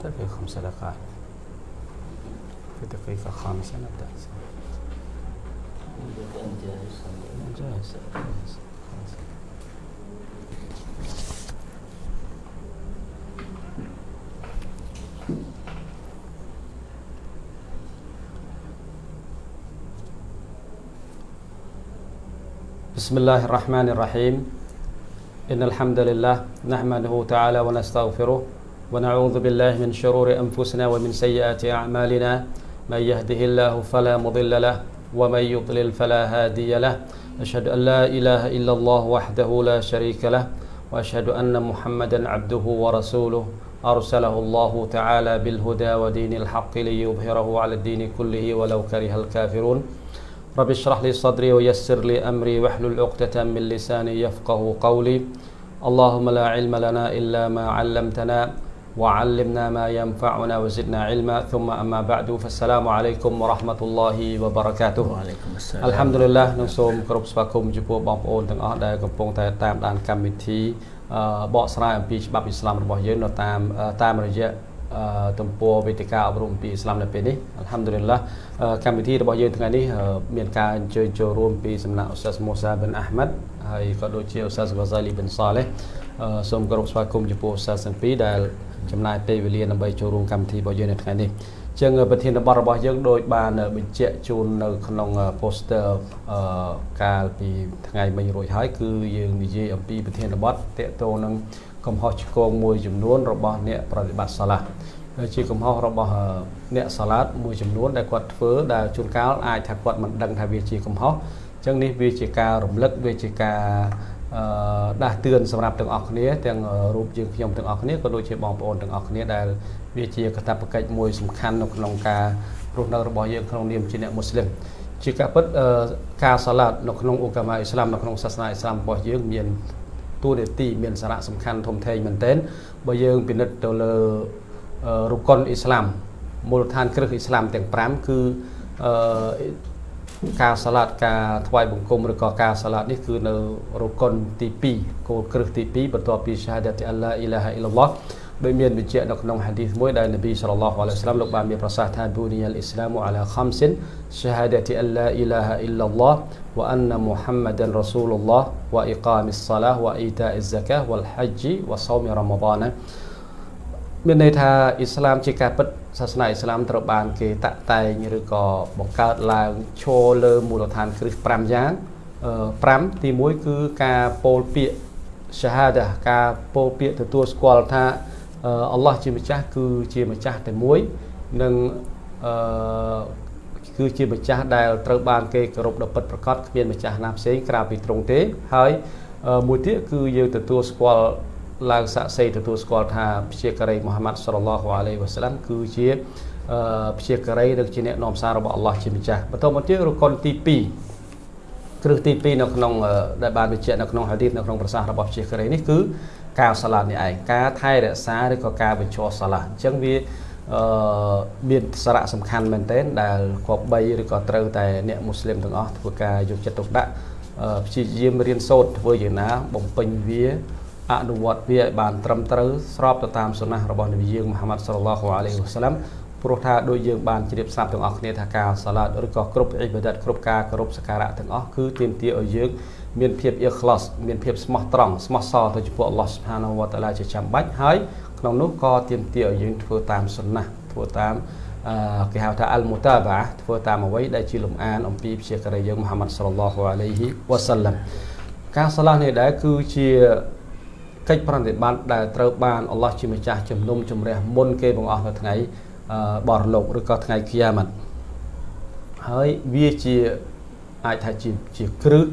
تكفي خمس دقائق. في دقيقة خامسة نبدأ. جاهز. بسم الله الرحمن الرحيم. إن الحمد لله نحمده تعالى ونستغفره ونعوذ بالله من شرور أنفسنا ومن سيئات أعمالنا. من يهده الله فلا مضل له ومن يضلل فلا هادي له. أشهد أن لا إله إلا الله وحده لا شريك له وأشهد أن محمدا عبده ورسوله. أرسله الله تعالى بالهدى ودين الحق ليظهره على الدين كله ولو كره الكافرون. رب اشرح لي صدري ويسر لي أمري واحلل عقدة من لساني يفقه قولي. اللهم لا علم لنا إلا ما علمتنا. وعلمنا ما ينفعنا وزدنا علما ثم أما بعد فالسلام عليكم ورحمة الله وبركاته វ៉ាឡៃគុំអស្សា អัล ឡាម ហាំឌុលិលឡានឹងសូមគោរពស្វាគមន៍ចំពោះបងប្អូនទាំងអស់ដែលកំពុងតែតាមដានកម្មវិធីអឺបកស្រាយអំពីច្បាប់អ៊ីស្លាមរបស់យើងនៅតាមអឺតាមរយៈអឺទំព័រវេទិកាអប់រំអំពីអ៊ីស្លាមនៅពេលនេះអัลហាំឌុលិលឡាអឺកម្មវិធីរបស់យើងថ្ងៃនេះអឺមានការអញ្ជើញចូលរួមពីសំណាក់អ៊ូស្តាសមូសាប៊ិនអាហ្មាត់ហើយក៏ដូចជាអ៊ូស្តាសហ្វាហ្សាលីប៊ិនសាឡេះអឺសូមគោរពស្វាគមន៍ចំពោះអ៊ូស្តាសទាំងពីរដែល ចំណាយពេលវេលាដើម្បីចូលរួមកម្មវិធីរបស់យើងនៅថ្ងៃនេះចឹងប្រធានបទរបស់យើងដោយបានបញ្ជាក់ជូននៅក្នុង poster អឺកាលពីថ្ងៃមិញរួចហើយគឺយើងនិយាយអំពីប្រធានបទតកតងនឹងកំហុសឆ្គងមួយចំនួនរបស់អ្នកប្រតិបត្តិសាឡាជាកំហុសរបស់អ្នកសាឡាតមួយចំនួនដែលគាត់ធ្វើដែលជួនកាលអាចថាគាត់មិនដឹងថាវាជាកំហុសអញ្ចឹងនេះវាជាការរំលឹកវាជាការអឺ ដាស់តឿនសម្រាប់ទាំងអស់គ្នាទាំងរូបយើងខ្ញុំទាំងអស់គ្នាក៏ដូចជាបងប្អូនទាំងអស់គ្នាដែលវាជាកាតព្វកិច្ចមួយសំខាន់នៅក្នុងការរស់នៅរបស់យើងក្នុងនាមជាអ្នកមូស្លីមជាការពិតអឺការសាឡាតនៅក្នុងឧកាម៉ាអ៊ីស្លាមនៅក្នុងសាសនាអ៊ីស្លាមរបស់យើងមានតួនាទីមានសារៈសំខាន់ធំធេងមែនទែនបើយើងពិនិត្យទៅលើអឺរុកុនអ៊ីស្លាមមូលដ្ឋានគ្រឹះអ៊ីស្លាមទាំង5គឺអឺ ការសាឡាតការថ្វាយបង្គំឬក៏ការសាឡាតនេះគឺនៅរុកុនទី2គោលគ្រឹះទី2បន្ទាប់ពីឆាហាដាតអល់ឡាអ៊ីឡាហាអ៊ីឡឡោះដោយមានបញ្ជាក់នៅក្នុងហាឌីសមួយដែលនប៊ីសល្លឡោះអាឡៃហ៊ីវសល្លាមលោកបានមានប្រសាសន៍ថាប៊ូនីអលអ៊ីស្លាមអាឡាខំសិនឆាហាដាតអល់ឡាអ៊ីឡាហាអ៊ីឡឡោះវអនមុហ ម្មដនរ៉ាស៊ូលឡោះវអ៊ីកាមិសឡាវអ៊ីតាអ៊ីហ្សាកាវលហជ្ជីវសោមរ៉ាម៉ាដានមានន័យថាអ៊ីស្លាមជាការពិតសាសនាអ៊ីស្លាមត្រូវបានគេតាក់តែងឬក៏បង្កើតឡើងឈរលើមូលដ្ឋានគ្រឹះ5យ៉ាង5ទី1គឺការពោលពាក្យ shahada ការពោលពាក្យទទួលស្គាល់ថាអល់ឡោះជាម្ចាស់គឺជាម្ចាស់តែមួយនិងអឺគឺជាម្ចាស់ដែលត្រូវបានគេគោរពដល់ពិតប្រកបគ្មានម្ចាស់ណាផ្សេងក្រៅពីទ្រង់ទេហើយមួយទៀតគឺយើងទទួលស្គាល់ ឡើងសាក់សីទទួលស្គាល់ថាព្យាការីមូហាម៉ាត់សល្លឡោះអាឡៃវ៉ាសាឡាំគឺជាព្យាការីឬជាអ្នកនាំសាររបស់អល់ឡោះជាម្ចាស់បន្តមកទៀតរុកុនទី2គ្រឹះទី2នៅក្នុងដែលបានបញ្ជាក់នៅក្នុងហាឌីសនៅក្នុងប្រសាសន៍របស់ព្យាការីនេះគឺការសាឡាតនេះឯងការថែរក្សាឬក៏ការបញ្ចុះសាឡាអញ្ចឹងវាអឺមានសារៈសំខាន់មែនទែនដែលគប្បីឬក៏ត្រូវតែអ្នកមូស្លីមទាំងអស់ធ្វើការយកចិត្តទុកដាក់ព្យាយាមរៀនសូត្រធ្វើយ៉ាងណាបំពេញវា អនុវត្តវាឲ្យបានត្រឹមត្រូវស្របទៅតាមសុណាស់របស់នប៊ីយើងមហាម៉ាត់សល្លឡោះអាឡៃហ៊ីវសាឡាំព្រោះថាដូចយើងបានជ្រាបស្រាប់ទាំងអស់គ្នាថាការសាឡាតឬក៏គ្រប់អ៊ីបាដាតគ្រប់ការគោរពសក្ការៈទាំងអស់គឺទាមទារឲ្យយើងមានភាពអ៊ីខ្លាសមានភាពស្មោះត្រង់ស្មោះសរទៅចំពោះអល់ឡោះស៊ុបហានាវតាឡាជាចាំបាច់ហើយក្នុងនោះក៏ទាមទារឲ្យយើងធ្វើតាមសុណាស់ធ្វើតាមអឺគេហៅថាអលមូតាបាធ្វើតាមអ្វីដែលជាលំអានអំពីព្យាការីយើងមហាម៉ាត់សល្លឡោះអាឡៃហ៊ីវសាឡាំការសាឡានេះដែរគឺជា កិច្ចប្រតិបត្តិដែលត្រូវបានអល់ឡោះជាម្ចាស់ជំនុំជម្រះមុនគេបង្អស់នៅថ្ងៃបរលោកឬក៏ថ្ងៃគីយ៉ាម៉ាត់ហើយវាជាអាចថាជាជាគ្រឹះ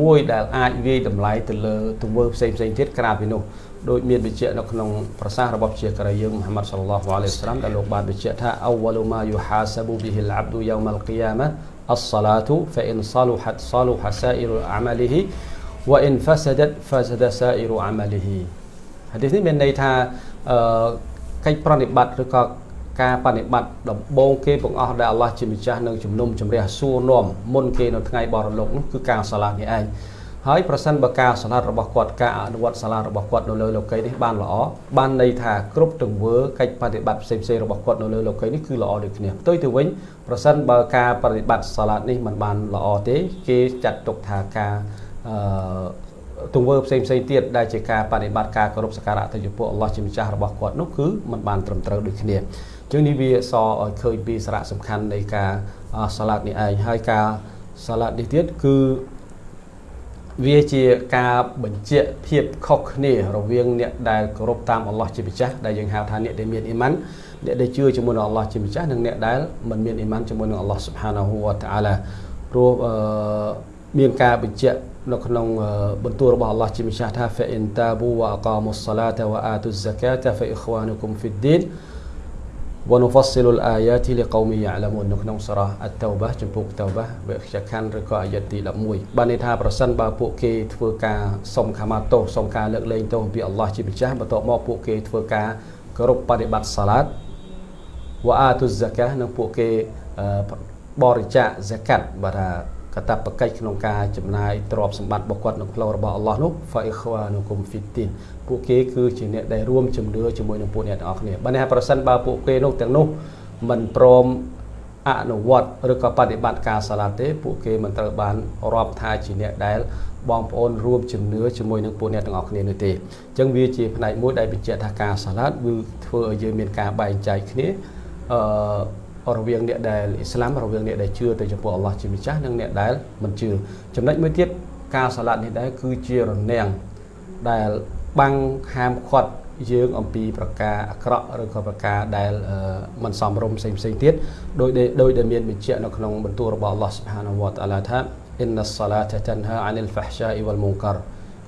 មួយដែលអាចវាយតម្លៃទៅលើទង្វើផ្សេងផ្សេងទៀតក្រៅពីនោះដោយមានបញ្ជាក់នៅក្នុងប្រសាសន៍របស់ជាករយើងមហាម៉ាត់សល្លឡោះអាឡៃសាឡាមដែលលោកបានបញ្ជាក់ថាអវលម៉ាយូហាសាប៊ូប៊ីហ៊ីលអាប់ឌូយ៉ោមលគីយ៉ាម៉ាត់អស្សាឡាទូហ្វអ៊ីនសាលូហាត់សាលូហាសាអ៊ីរអាម៉ាលីហ៊ី ឌីសនេះមានន័យថាអឺកិច្ចប្រតិបត្តិឬក៏ការបប្រតិបត្តិដំបូងគេបង្អស់ដែលអល់ឡោះជាម្ចាស់នឹងជំនុំជម្រះសួរនាំមុនគេនៅថ្ងៃបរលោកនោះគឺការសាឡានេះឯងហើយប្រសិនបើការសាឡាត់របស់គាត់ការអនុវត្តសាឡាត់របស់គាត់នៅលើលោកីនេះបានល្អបានន័យថាគ្រប់ទង្វើកិច្ចបប្រតិបត្តិផ្សេងៗរបស់គាត់នៅលើលោកីនេះគឺល្អដូចគ្នាផ្ទុយទៅវិញប្រសិនបើការបប្រតិបត្តិសាឡាត់នេះมันបានល្អទេគេចាត់ទុកថាការ អឺទង្វើផ្សេងផ្សេងទៀតដែលជាការបប្រតិបត្តិការគោរពសក្ការៈទៅចំពោះអល់ឡោះជាម្ចាស់របស់គាត់នោះគឺมันបានត្រឹមត្រូវដូចគ្នាជាងនេះវាសឲ្យឃើញពីសារៈសំខាន់នៃការសាឡាត់នេះឯងហើយការសាឡាត់នេះទៀតគឺវាជាការបញ្ជាក់ភាពខុសគ្នារវាងអ្នកដែលគោរពតាមអល់ឡោះជាម្ចាស់ដែលយើងហៅថាអ្នកដែលមានអ៊ីម៉ានអ្នកដែលជឿជាមួយនឹងអល់ឡោះជាម្ចាស់និងអ្នកដែលមិនមានអ៊ីម៉ានជាមួយនឹងអល់ឡោះស៊ុបហានាហ៊ូវតាអាឡាព្រោះ មានការបញ្ជាក់នៅក្នុងបន្ទូលរបស់អល់ឡោះជាម្ចាស់ថា fa in tabu wa aqamu as-salata wa atu az-zakata fa ikhwanukum fi ad-din wa nufassilu al-ayati liqaumin ya'lamun នៅក្នុងសូរ៉ាអតតោបាចំពោះតោបាវេខ្យខណ្ឌឬក៏អាយតទី11បានន័យថាប្រសិនបើពួកគេធ្វើការសុំខមាទោសសុំការលើកលែងទោសពីអល់ឡោះជាម្ចាស់បន្ទាប់មកពួកគេធ្វើការគោរពបដិបត្តិសាឡាតវ៉ាអាទុសហ្សាកានិងពួកគេបរិច្ចាគហ្សាកាត់បាទថា កតបកិច្ចក្នុងការចំណាយទ្រព្យសម្បត្តិរបស់គាត់នៅផ្លូវរបស់អល់ឡោះនោះហ្វៃខ្វានុគុំហ្វីទីនពួកគេគឺជាអ្នកដែលរួមជំនឿជាមួយនឹងពួកអ្នកទាំងអស់គ្នាបើនេះប្រសិនបើពួកគេនោះទាំងនោះមិនព្រមអនុវត្តឬក៏បដិបត្តិការសាឡាទេពួកគេមិនត្រូវបានរាប់ថាជាអ្នកដែលបងប្អូនរួមជំនឿជាមួយនឹងពួកអ្នកទាំងអស់គ្នានោះទេអញ្ចឹងវាជាផ្នែកមួយដែលបញ្ជាក់ថាការសាឡាគឺធ្វើឲ្យយើងមានការបែងចែកគ្នាអឺ រវាងអ្នកដែលអ៊ីស្លាមរវាងអ្នកដែលជឿទៅចំពោះអល់ឡោះជាម្ចាស់និងអ្នកដែលមិនជឿចំណុចមួយទៀតការសាឡាត់នេះដែរគឺជារនាំងដែលបាំងហាមឃាត់យើងអំពីប្រការអាក្រក់ឬក៏ប្រការដែលមិនសមរម្យផ្សេងផ្សេងទៀតដោយដោយដែលមានបញ្ជាក់នៅក្នុងបន្ទូលរបស់អល់ឡោះសុបហានវតាឡាថា inna as-salata tanha 'anil fahsha'i wal munkar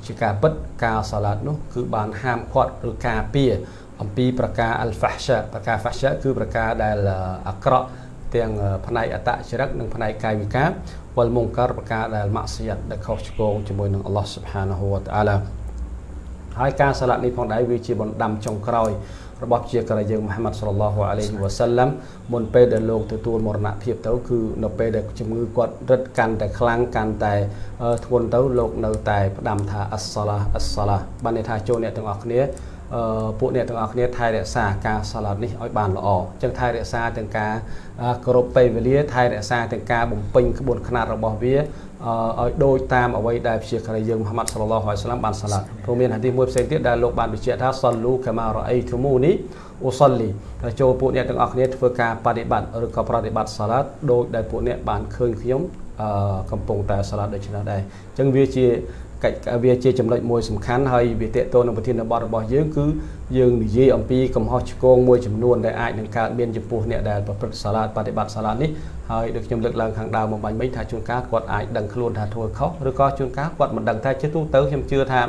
ជាការពិតការសាឡាត់នោះគឺបានហាមឃាត់ឬការពារ អំពីប្រការអលហ្វាសាប្រការហ្វាសាគឺប្រការដែលអាក្រក់ទាំងផ្នែកអតចរិតនិងផ្នែកកាយវិការវលមុងការប្រការដែលម៉ាក់សៀតដែលខុសឆ្គងជាមួយនឹងអល់ឡោះស៊ុបហានាហ៊ូវតាឡាហើយការសាឡាត់នេះផងដែរវាជាបណ្ដាំចុងក្រោយរបស់ជាករយើងមហាម៉ាត់សល្លឡោះអាឡៃហ៊ីវ៉ាសាឡាំមុនពេលដែលលោកទទួលមរណភាពទៅគឺនៅពេលដែលជំងឺគាត់រឹតកាន់តែខ្លាំងកាន់តែធ្ងន់ទៅលោកនៅតែផ្ដាំថាអស្សឡាអស្សឡាបានន័យថាចូលអ្នកទាំងអស់គ្នា ពួកអ្នកទាំងអស់គ្នាថែរក្សាការសាឡាត់នេះឲ្យបានល្អអញ្ចឹងថែរក្សាទាំងការគោរពពេលវេលាថែរក្សាទាំងការបំពេញក្បួនខ្នាតរបស់វាឲ្យដូចតាមអ្វីដែលព្យាករយើងមហាម៉ាត់សល្លឡោះអាឡៃសាឡាមបានសាឡាត់ព្រោះមានហាឌីសមួយផ្សេងទៀតដែលលោកបានបញ្ជាក់ថាសល្លូកាម៉ារ៉អៃទូមូនីអូសលីតែចូលពួកអ្នកទាំងអស់គ្នាធ្វើការបដិបត្តិឬក៏ប្រតិបត្តិសាឡាត់ដោយដែលពួកអ្នកបានឃើញខ្ញុំកំពុងតែសាឡាត់ដូច្នេះដែរអញ្ចឹងវាជា កិច្ចវាជាចំណុចមួយសំខាន់ហើយវាតេតទៅនឹងប្រធានបទរបស់យើងគឺយើងនិយាយអំពីកំហុសឆ្គងមួយចំនួនដែលអាចនឹងកើតមានចំពោះអ្នកដែលប្រព្រឹត្តសាឡាតបប្រតិបត្តិសាឡាតនេះហើយដូចខ្ញុំលើកឡើងខាងដើមមកបាញ់មិញថាជួនកាលគាត់អាចដឹងខ្លួនថាធ្វើខុសឬក៏ជួនកាលគាត់មិនដឹងថាជាទូទៅខ្ញុំជឿថា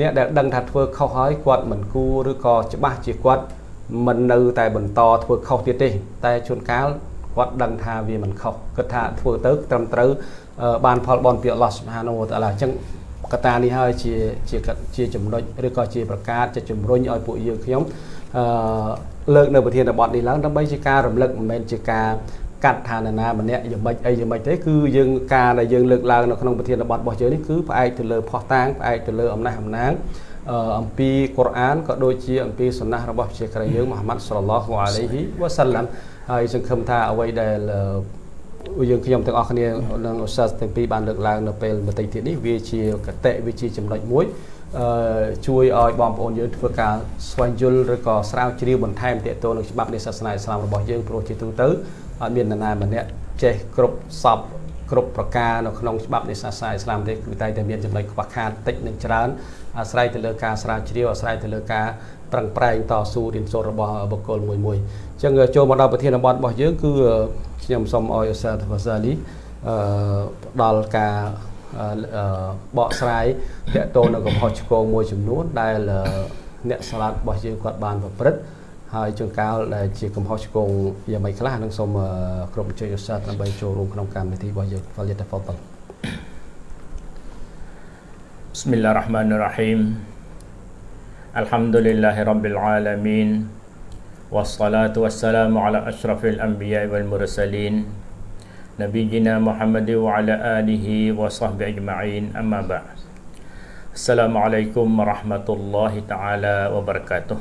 អ្នកដែលដឹងថាធ្វើខុសហើយគាត់មិនគួរឬក៏ច្បាស់ជាគាត់មិននៅតែបន្តធ្វើខុសទៀតទេ តែជួនកាលគាត់ដឹងថាវាមិនខុសគិតថាធ្វើទៅត្រឹមត្រូវបានផលបនពីអល់ឡោះស៊ុបហានូវតាឡាអញ្ចឹង កត្តានេះហើយជាជាជាចំណុចឬក៏ជាប្រកាសជាជំរុញឲ្យពួកយើងខ្ញុំអឺលើកនៅប្រធានបទនេះឡើងដើម្បីជាការរំលឹកមិនមែនជាការកាត់ឋានណាម្នាក់យ៉ាងម៉េចអីយ៉ាងម៉េចទេគឺយើងការដែលយើងលើកឡើងនៅក្នុងប្រធានបទរបស់យើងនេះគឺផ្អែកទៅលើផោះតាងផ្អែកទៅលើអំណះអំណាងអំពីកុរអានក៏ដូចជាអំពីសុណាស់របស់ជាក្រយើងមហាម៉ាត់សល្លឡោះអាឡៃហ៊ីវ៉ាសាឡាំហើយសង្ឃឹមថាអ្វីដែល យើងខ្ញុំទាំងអស់គ្នានិងឧស្សាហ៍ទាំងពីរបានលើកឡើងនៅពេលបន្តិចទៀតនេះវាជាកតិវាជាចំណុចមួយអឺជួយឲ្យបងប្អូនយើងធ្វើការស្វែងយល់ឬក៏ស្រាវជ្រាវបន្ថែមទាក់ទងនឹងច្បាប់នៃសាសនាអ៊ីស្លាមរបស់យើងព្រោះជាទូទៅអត់មាននរណាម្នាក់ចេះគ្រប់សពគ្រប់ប្រការនៅក្នុងច្បាប់នៃសាសនាអ៊ីស្លាមទេគឺតែតែមានចំណុចខ្វះខាតតិចនិងច្រើនអាស្រ័យទៅលើការស្រាវជ្រាវអាស្រ័យទៅលើការប្រឹងប្រែងតស៊ូរៀនសូត្ររបស់បុគ្គលមួយមួយអញ្ចឹងចូលមកដល់ប្រធានបទរបស់យើងគឺ ខ្ញុំសូមអោយឧស្សាហ៍ហ្វាសាលីអឺផ្ដល់ការបកស្រាយតកតនៅកំហុសឆ្គងមួយចំនួនដែលអ្នកស្លាប់របស់យើងគាត់បានប្រព្រឹត្តហើយជួនកាលដែលជាកំហុសឆ្គងយ៉ាងម៉េចខ្លះនឹងសូមគ្រប់អញ្ជើញឧស្សាហ៍ដើម្បីចូលរួមក្នុងកម្មវិធីរបស់យើងហ្វលយតហ្វតល بسم الله الرحمن الرحيم الحمد لله رب العالمين wassalatu wassalamu ala ashrafil anbiya wal mursalin Nabi Jina Muhammad wa ala alihi wa sahbihi ajma'in. Amma ba' Assalamualaikum warahmatullahi ta'ala wabarakatuh.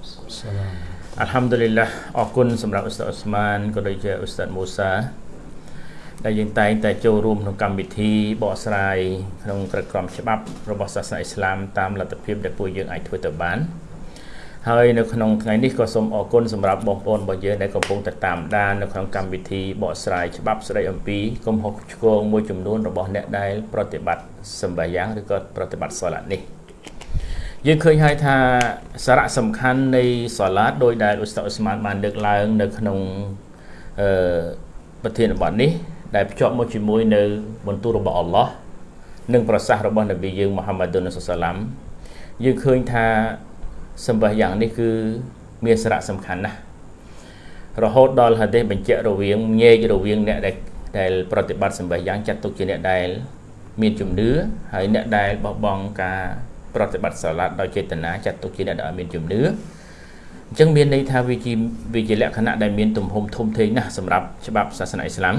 Assalamualaikum. Alhamdulillah Akun sembrang Ustaz Osman Kodaja Ustaz Musa. ដែលយើងតែងតែចូលរួមក្នុងកម្មវិធីបកស្រាយក្នុងក្រមច្បាប់របស់សាសនាអ៊ីស្លាមតាមលទ្ធភាពដែលពួកយើងអាចធ្វើទៅបាន ហើយនៅក្នុងថ្ងៃនេះក៏សូមអរគុណសម្រាប់បងប្អូនរបស់យើងដែលកំពុងតែតាមដាននៅក្នុងកម្មវិធីបកស្រាយច្បាប់ស្ដីអំពីកំហុសឆ្គងមួយចំនួនរបស់អ្នកដែលប្រតិបត្តិសម្បាយ៉ាងឬក៏ប្រតិបត្តិសាឡានេះយើងឃើញហើយថាសារៈសំខាន់នៃសាឡាតដោយដែលឧស្សាហ៍អ៊ុស្មានបានលើកឡើងនៅក្នុងអឺប្រធានបទនេះ ដែលភ្ជាប់មកជាមួយនៅបន្ទូលរបស់អល់ឡោះនិងប្រសាសន៍របស់នប៊ីយើងមូហាម៉ាឌុនសុសឡាមយើងឃើញថា សម្បះយ៉ាងនេះគឺមានសារៈសំខាន់ណាស់រហូតដល់ហាឌីសបញ្ជាក់រវាងញែករវាងអ្នកដែលដែលប្រតិបត្តិសម្បះយ៉ាងចាត់ទុកជាអ្នកដែលមានជំនឿហើយអ្នកដែលបោះបង់ការប្រតិបត្តិសាឡាតដោយចេតនាចាត់ទុកជាអ្នកដែលមានជំនឿអញ្ចឹងមានន័យថាវាជាវាជាលក្ខណៈដែលមានទំហំធំធេងណាស់សម្រាប់ច្បាប់សាសនាអ៊ីស្លាម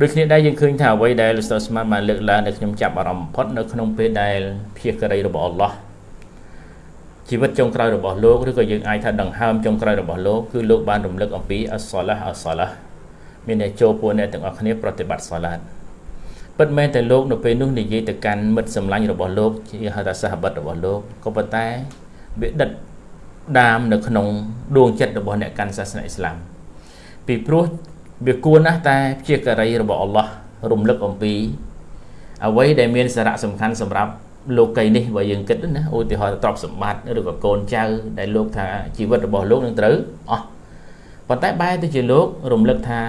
ដូចគ្នាដែរយើងឃើញថាអ្វីដែលលោកស្ទើស្មានបានលើកឡើងនៅខ្ញុំចាប់អារម្មណ៍បំផុតនៅក្នុងពេលដែលភៀសករីរបស់អល់ឡោះ ជីវិតចុងក្រោយរបស់លោកឬក៏យើងអាចថាដង្ហើមចុងក្រោយរបស់លោកគឺលោកបានរំលឹកអំពីអសឡាអសឡាមានតែចូលពួកអ្នកទាំងអស់គ្នាប្រតិបត្តិសាឡាតពិតមែនតែលោកនៅពេលនោះនិយាយទៅកាន់មិត្តសម្លាញ់របស់លោកជាហៅថាសាហបិតរបស់លោកក៏ប៉ុន្តែវាដិតដាមនៅក្នុងដួងចិត្តរបស់អ្នកកាន់សាសនាអ៊ីស្លាមពីព្រោះវាគួរណាស់តែជាករីរបស់អល់ឡោះរំលឹកអំពីអ្វីដែលមានសារៈសំខាន់សម្រាប់ លោកីនេះបើយើងគិតណាឧទាហរណ៍ទ្រព្យសម្បត្តិឬក៏កូនចៅដែលលោកថាជីវិតរបស់លោកនឹងត្រូវអស់ប៉ុន្តែបែរទៅជាលោករំលឹកថា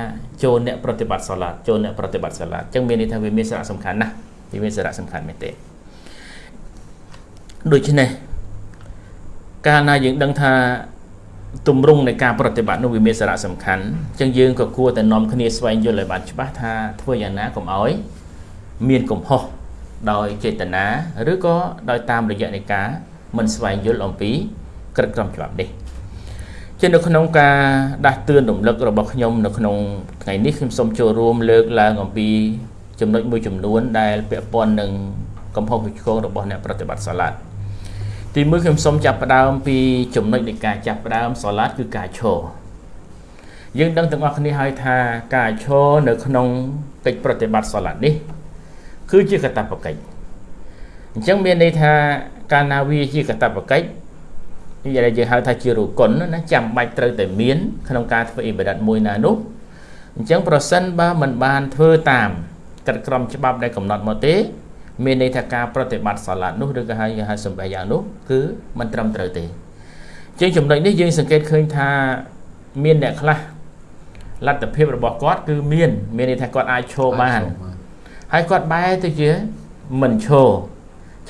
ចូលអ្នកប្រតិបត្តិសាឡាតចូលអ្នកប្រតិបត្តិសាឡាតអញ្ចឹងមានន័យថាវាមានសារៈសំខាន់ណាស់វាមានសារៈសំខាន់មែនទេដូច្នេះកាលណាយើងដឹងថាទម្រង់នៃការប្រតិបត្តិនោះវាមានសារៈសំខាន់អញ្ចឹងយើងក៏គួរតែនាំគ្នាស្វែងយល់ឲ្យបានច្បាស់ថាធ្វើយ៉ាងណាកុំឲ្យមានកំហុស ដោយចេតនាឬក៏ដោយតាមរយៈនៃការមិនស្វែងយល់អំពីក្រឹតក្រមច្បាប់នេះជានៅក្នុងការដាស់តឿនរំលឹករបស់ខ្ញុំនៅក្នុងថ្ងៃនេះខ្ញុំសូមចូលរួមលើកឡើងអំពីចំណុចមួយចំនួនដែលពាក់ព័ន្ធនឹងកំហុសវិឆ្កងរបស់អ្នកប្រតិបត្តិសាឡាត់ទីមួយខ្ញុំសូមចាប់ផ្ដើមពីចំណុចនៃការចាប់ផ្ដើមសាឡាត់គឺការឈរយើងដឹងទាំងអស់គ្នាហើយថាការឈរនៅក្នុងកិច្ចប្រតិបត្តិសាឡាត់នេះ គឺជាកតបកិច្ចអញ្ចឹងមានន័យថាកាលណាវាជាកតបកិច្ចនិយាយយើងហៅថាជារុគុណណាចាំបាច់ត្រូវតែមានក្នុងការធ្វើអ៊ីបាដាតមួយណានោះអញ្ចឹងប្រសិនបើមិនបានធ្វើតាមកិត្តក្រមច្បាប់ដែលកំណត់មកទេ មានន័យថាការប្រតិបត្តិសាឡាត់នោះឬក៏ហៅហៅសម្បែយ៉ាងនោះគឺមិនត្រឹមត្រូវទេជាងចំណុចនេះយើងសង្កេតឃើញថាមានអ្នកខ្លះលទ្ធភាពរបស់គាត់គឺមាន មានន័យថាគាត់អាចឈរបាន ហើយគាត់បែរទៅជាមិនឈរ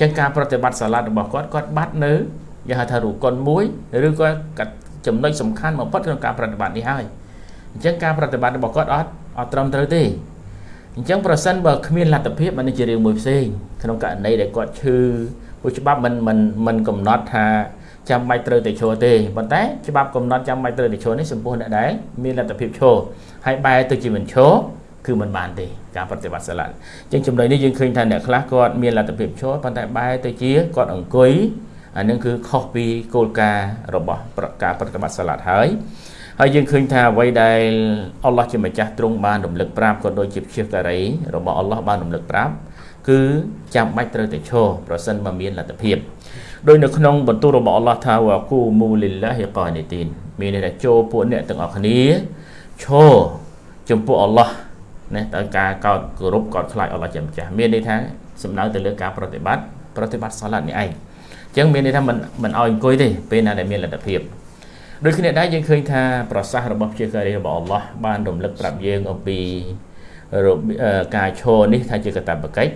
ចឹងការប្រតិបត្តិសាឡាត់របស់គាត់គាត់បាត់នៅយ៉ាងហៅថារូកុនមួយឬក៏ចំណុចសំខាន់បំផុតក្នុងការប្រតិបត្តិនេះហើយអញ្ចឹងការប្រតិបត្តិរបស់គាត់អត់អត់ត្រឹមត្រូវទេអញ្ចឹងប្រសិនបើគ្មានលទ្ធភាពអានេះជារឿងមួយផ្សេងក្នុងករណីដែលគាត់ឈឺពួកច្បាប់មិនមិនមិនកំណត់ថាចាំបាច់ត្រូវតែឈរទេប៉ុន្តែច្បាប់កំណត់ចាំបាច់ត្រូវតែឈរនេះចំពោះអ្នកដែលមានលទ្ធភាពឈរហើយបែរទៅជាមិនឈរ គឺមិនបានទេការប្រតិបត្តិសាឡាត់អញ្ចឹងចំណុចនេះយើងឃើញថាអ្នកខ្លះគាត់មានលទ្ធភាពឈរប៉ុន្តែបែរទៅជាគាត់អង្គុយអានឹងគឺខុសពីគោលការណ៍របស់ការប្រតិបត្តិសាឡាត់ហើយហើយយើងឃើញថាអ្វីដែលអល់ឡោះជាម្ចាស់ទ្រង់បានរំលឹកប្រាប់ក៏ដូចជាព្យាការីរបស់អល់ឡោះបានរំលឹកប្រាប់គឺចាំបាច់ត្រូវតែឈរប្រសិនបើមានលទ្ធភាពដោយនៅក្នុងបន្ទូលរបស់អល់ឡោះថាវ៉ាគូមូលីឡាហ៊ីកានីទីនមានន័យថាចូលពួកអ្នកទាំងអស់គ្នាឈរចំពោះអល់ឡោះ ណាដោយការកោតគោរពកោតខ្លាចអល់ឡោះជាម្ចាស់មានន័យថាសំដៅទៅលើការប្រតិបត្តិប្រតិបត្តិសាឡាត់នេះឯងអញ្ចឹងមានន័យថាមិនមិនឲ្យអង្គុយទេពេលណាដែលមានលទ្ធភាពដូចគ្នាដែរយើងឃើញថាប្រសាសន៍របស់ជាការីរបស់អល់ឡោះបានរំលឹកប្រាប់យើងអំពីការឈរនេះថាជាកតបកិច្ច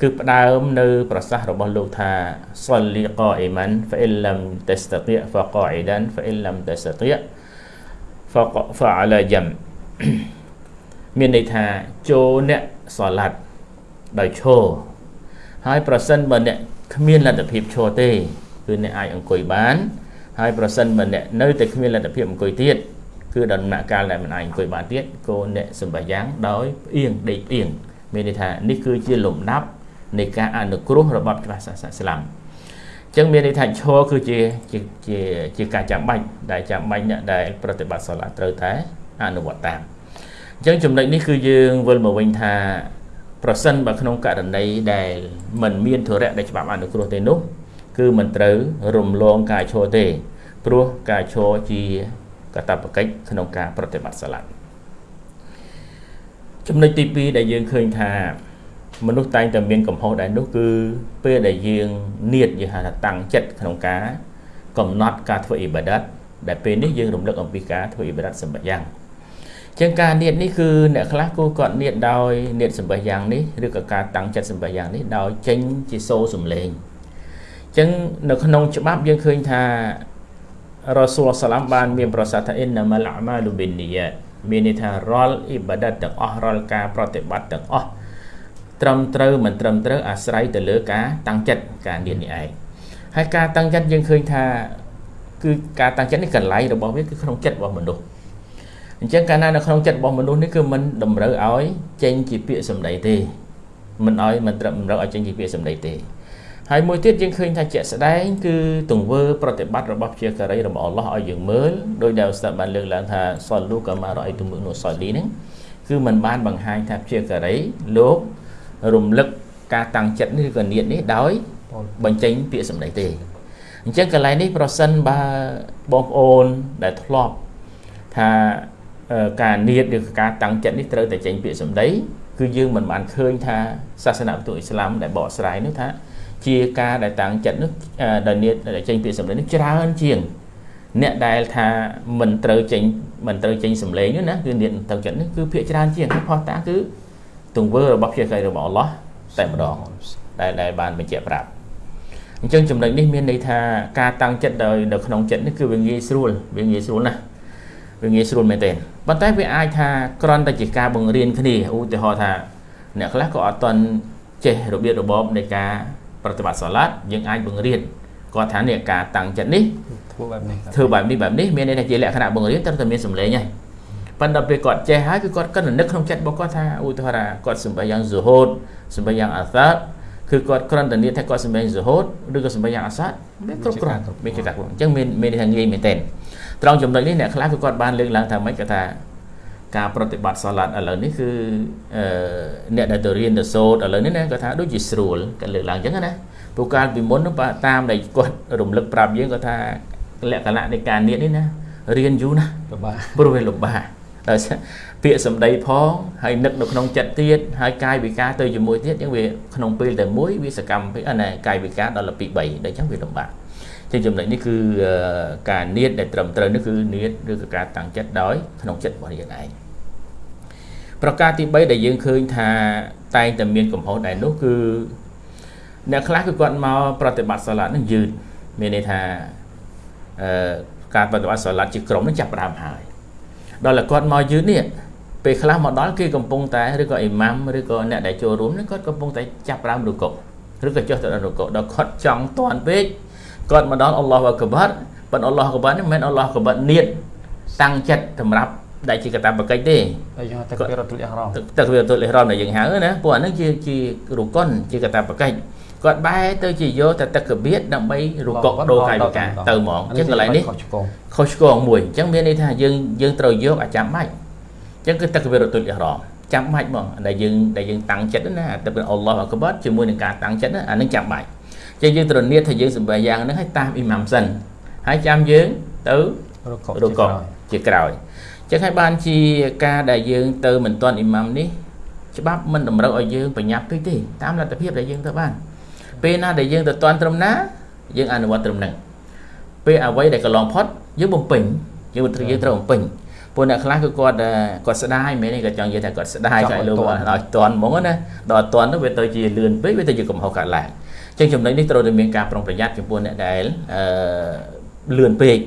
គឺផ្ដើមនៅប្រសាសន៍របស់លោកថាសលីកអ៊ីម៉ានហ្វអ៊ីលឡាំតស្តតិហ្វកអ៊ីដានហ្វអ៊ីលឡាំតស្តតិហ្វកហ្វអាឡាយ៉ាំ មានន័យថាចូលអ្នកសាឡាត់ដោយឈរហើយប្រសិនបើអ្នកគ្មានលទ្ធភាពឈរទេគឺអ្នកអាចអង្គុយបាន ហើយប្រសិនបើអ្នកនៅតែគ្មានលទ្ធភាពអង្គុយទៀតគឺដំណាក់កាលដែលមិនអាចអង្គុយបានទៀតគោអ្នកសម្បយ៉ាងដោយផ្អៀងដេកផ្អៀងមានន័យថានេះគឺជាលំដាប់នៃការអនុគ្រោះរបស់ច្បាប់សាសនាឥស្លាមអញ្ចឹងមានន័យថាឈរគឺជាជាជាជាការចាំបាច់ដែលចាំបាច់អ្នកដែលប្រតិបត្តិសាឡាត្រូវតែអនុវត្តតាម អញ្ចឹងចំណុចនេះគឺយើងវិលមកវិញថាប្រសិនបើក្នុងករណីដែលมันមានធរៈដែលច្បាប់អនុគ្រោះទេនោះ គឺមិនត្រូវរំលងការឈរទេ ព្រោះការឈរជាកតបកិច្ចក្នុងការប្រតិបត្តិសាឡាចំណុចទី2ដែលយើងឃើញថាមនុស្សតែងតែមានកំហុសដែរនោះគឺពេលដែលយើងនៀតយើងហៅថាតាំងចិត្តក្នុងការ កំណត់ការធ្វើអ៊ីបាដាតដែលពេលនេះយើងរំលឹកអំពីការធ្វើអ៊ីបាដាតសម្បយ៉ាង ចឹងការនៀតនេះគឺអ្នកខ្លះគូគាត់នៀតដោយនៀតសម្បយ៉ាងនេះឬក៏ការតាំងចិត្តសម្បយ៉ាងនេះដោយចេញជាសូរសំឡេងចឹងនៅក្នុងច្បាប់យើងឃើញថារ៉ាស៊ូលសាឡាមបានមានប្រសាសន៍ថាអ៊ីនណាម៉ាល់អាម៉ាលូប៊ីននីយ៉ាតមានន័យថារាល់អ៊ីបាដាតទាំងអស់រាល់ការប្រតិបត្តិទាំងអស់ត្រឹមត្រូវមិនត្រឹមត្រូវអាស្រ័យទៅលើការតាំងចិត្តការនៀននេះឯងហើយការតាំងចិត្តយើងឃើញថាគឺការតាំងចិត្តនេះកន្លែងរបស់វាគឺក្នុងចិត្តរបស់មនុស្ស អញ្ចឹងកាលណានៅក្នុងចិត្តរបស់មនុស្សនេះគឺមិនតម្រូវឲ្យចេញជាពាក្យសម្ដីទេមិនឲ្យមិនត្រឹមតម្រូវឲ្យចេញជាពាក្យសម្ដីទេហើយមួយទៀតយើងឃើញថាជាក់ស្ដែងគឺទង្វើប្រតិបត្តិរបស់ជាការីរបស់អល់ឡោះឲ្យយើងមើលដោយដែលឧស្តាបានលើកឡើងថាសលលូកាម៉ារ៉ៃទុមុនុសលីហ្នឹងគឺมันបានបង្ហាញថាជាការីលោករំលឹកការតាំងចិត្តនេះឬក៏នៀតនេះដោយបញ្ចេញពាក្យសម្ដីទេអញ្ចឹងកន្លែងនេះប្រសិនបើបងប្អូនដែលធ្លាប់ថា ការនៀតឬការតាំងចិត្តនេះត្រូវតែចេញពាក្យសម្ដីគឺយើងមិនបានឃើញថាសាសនាពុទ្ធអ៊ីស្លាមដែលបកស្រាយនោះថា ជាការដែលតាំងចិត្តនោះដែលនៀតដែលចេញពាក្យសម្ដីនេះច្រើនជាងអ្នកដែលថាមិនត្រូវចេញមិនត្រូវចេញសម្លេងនោះណាគឺនៀតតាំងចិត្តនេះគឺភាកច្រើនជាងផុសតាគឺទង្វើរបស់ភាគីរបស់អល់ឡោះតែម្ដងដែលដែលបានបញ្ជាក់ប្រាប់អញ្ចឹងចំណុចនេះមានន័យថាការតាំងចិត្តដោយនៅក្នុងចិត្តនេះគឺវាងាយស្រួលវាងាយស្រួលណាស់វាងាយស្រួលមែនទែន ប៉ុន្តែវាអាចថាគ្រាន់តែជាការបង្រៀនគ្នាឧទាហរណ៍ថាអ្នកខ្លះក៏អត់តន់ចេះរបៀបរបបនៃការប្រតិបត្តិសាឡាត់យើងអាចបង្រៀនគាត់ថានេះការតាំងចិត្តនេះធ្វើបែបនេះធ្វើបែបនេះបែបនេះមានន័យថាជាលក្ខណៈបង្រៀនត្រូវតែមានសម្លេងហើយប៉ុន្តែពេលគាត់ចេះហើយគឺគាត់គិតនឹកក្នុងចិត្តរបស់គាត់ថាឧទាហរណ៍គាត់សម្បយ៉ាងស៊ូហូតសម្បយ៉ាងអាសាតគឺគាត់គ្រាន់តែនិយាយថាគាត់សម្បយ៉ាងស៊ូហូតឬក៏សម្បយ៉ាងអាសាតវាគ្រប់គ្រាន់មានគេថាអញ្ចឹងមានមានថាងាយមែនទែន ត្រង់ចំណុចនេះអ្នកខ្លះគឺគាត់បានលើកឡើងថាម៉េចគាត់ថាការប្រតិបត្តិសាឡាត់ឥឡូវនេះគឺអឺអ្នកដែលទៅរៀនទៅសូត្រឥឡូវនេះណាគាត់ថាដូចជាស្រួលគាត់លើកឡើងអញ្ចឹងណាព្រោះកាលពីមុននោះតាមដែលគាត់រំលឹកប្រាប់យើងគាត់ថាលក្ខណៈនៃការនៀតនេះណារៀនយូរណាស់លំបាកព្រោះវាលំបាកដោយពាក្យសម្ដីផងហើយនឹកនៅក្នុងចិត្តទៀតហើយកាយវិការទៅជាមួយទៀតអញ្ចឹងវាក្នុងពេលតែមួយវាសកម្មពេកណាកាយវិការដល់ទៅ2 3ដូចអញ្ចឹងវាលំបាក ជាចំណុចនេះគឺការនៀតដែលត្រឹមត្រូវនេះគឺនៀតឬក៏ការតាំងចិត្តដោយក្នុងចិត្តរបស់យើងឯងប្រការទី3ដែលយើងឃើញថាតែងតែមានកំហុសដែរនោះគឺអ្នកខ្លះគឺគាត់មកប្រតិបត្តិសាឡាត់នឹងយឺតមានន័យថាអឺការប្រតិបត្តិសាឡាត់ជាក្រុមនឹងចាប់ផ្ដើមហើយដល់តែគាត់មកយឺតនេះពេលខ្លះមកដល់គេកំពុងតែឬក៏អ៊ីម៉ាំឬក៏អ្នកដែលចូលរួមនេះគាត់កំពុងតែចាប់ផ្ដើមរុកុឬក៏ចុះទៅដល់រុកុដល់គាត់ចង់តាន់ពេក គាត់មកដល់អល់ឡោះអក្បាត់ប៉ុន្តែអល់ឡោះអក្បាត់នេះមិនមែនអល់ឡោះអក្បាត់នៀតតាំងចិត្តសម្រាប់ដែលជាកតាបកិច្ចទេហើយយើងទឹកវារតុលអ៊ីហ្រ៉ាមទឹកវារតុលអ៊ីហ្រ៉ាមដែលយើងហៅណាពួកអានឹងជាជារុកុនជាកតាបកិច្ចគាត់បែរទៅជាយកតែទឹកកបៀតដើម្បីរុកុដូរកាយវិការទៅហ្មងអញ្ចឹងកន្លែងនេះខុសឆ្គងខុសឆ្គងមួយអញ្ចឹងមានន័យថាយើងយើងត្រូវយកអាចាំបាច់អញ្ចឹងគឺទឹកកបៀតរតុលអ៊ីហ្រ៉ាមចាំបាច់ហ្មងដែលយើងដែលយើងតាំងចិត្តណាទឹកអល់ឡោះអក្បាត់ជាមួយនឹងការតាំងចិត្តណាអានឹងចាំបាច់ ចឹងយើងត្រូវនៀតថាយើងសម្បាយ៉ាងហ្នឹងឲ្យតាមអ៊ីម៉ាំសិនហើយចាំយើងទៅរកជាក្រោយចឹងហើយបានជាការដែលយើងទៅមិនទាន់អ៊ីម៉ាំនេះច្បាប់មិនតម្រូវឲ្យយើងបញ្ញាប់ពេកទេតាមលទ្ធភាពដែលយើងទៅបានពេលណាដែលយើងទៅទាន់ត្រឹមណាយើងអនុវត្តត្រឹមហ្នឹងពេលអ្វីដែលកន្លងផុតយើងបំពេញយើងត្រូវយើងត្រូវបំពេញពួកអ្នកខ្លះគឺគាត់គាត់ស្ដាយមែនទេគាត់ចង់និយាយថាគាត់ស្ដាយចង់ឲ្យលោកឲ្យតន់ហ្មងណាដល់តន់ទៅវាទៅជាលឿនពេកវាទៅជាកំហុសកើតឡើង ចឹងចំណុចនេះត្រូវតែមានការប្រុងប្រយ័ត្នចំពោះអ្នកដែលអឺលឿនពេក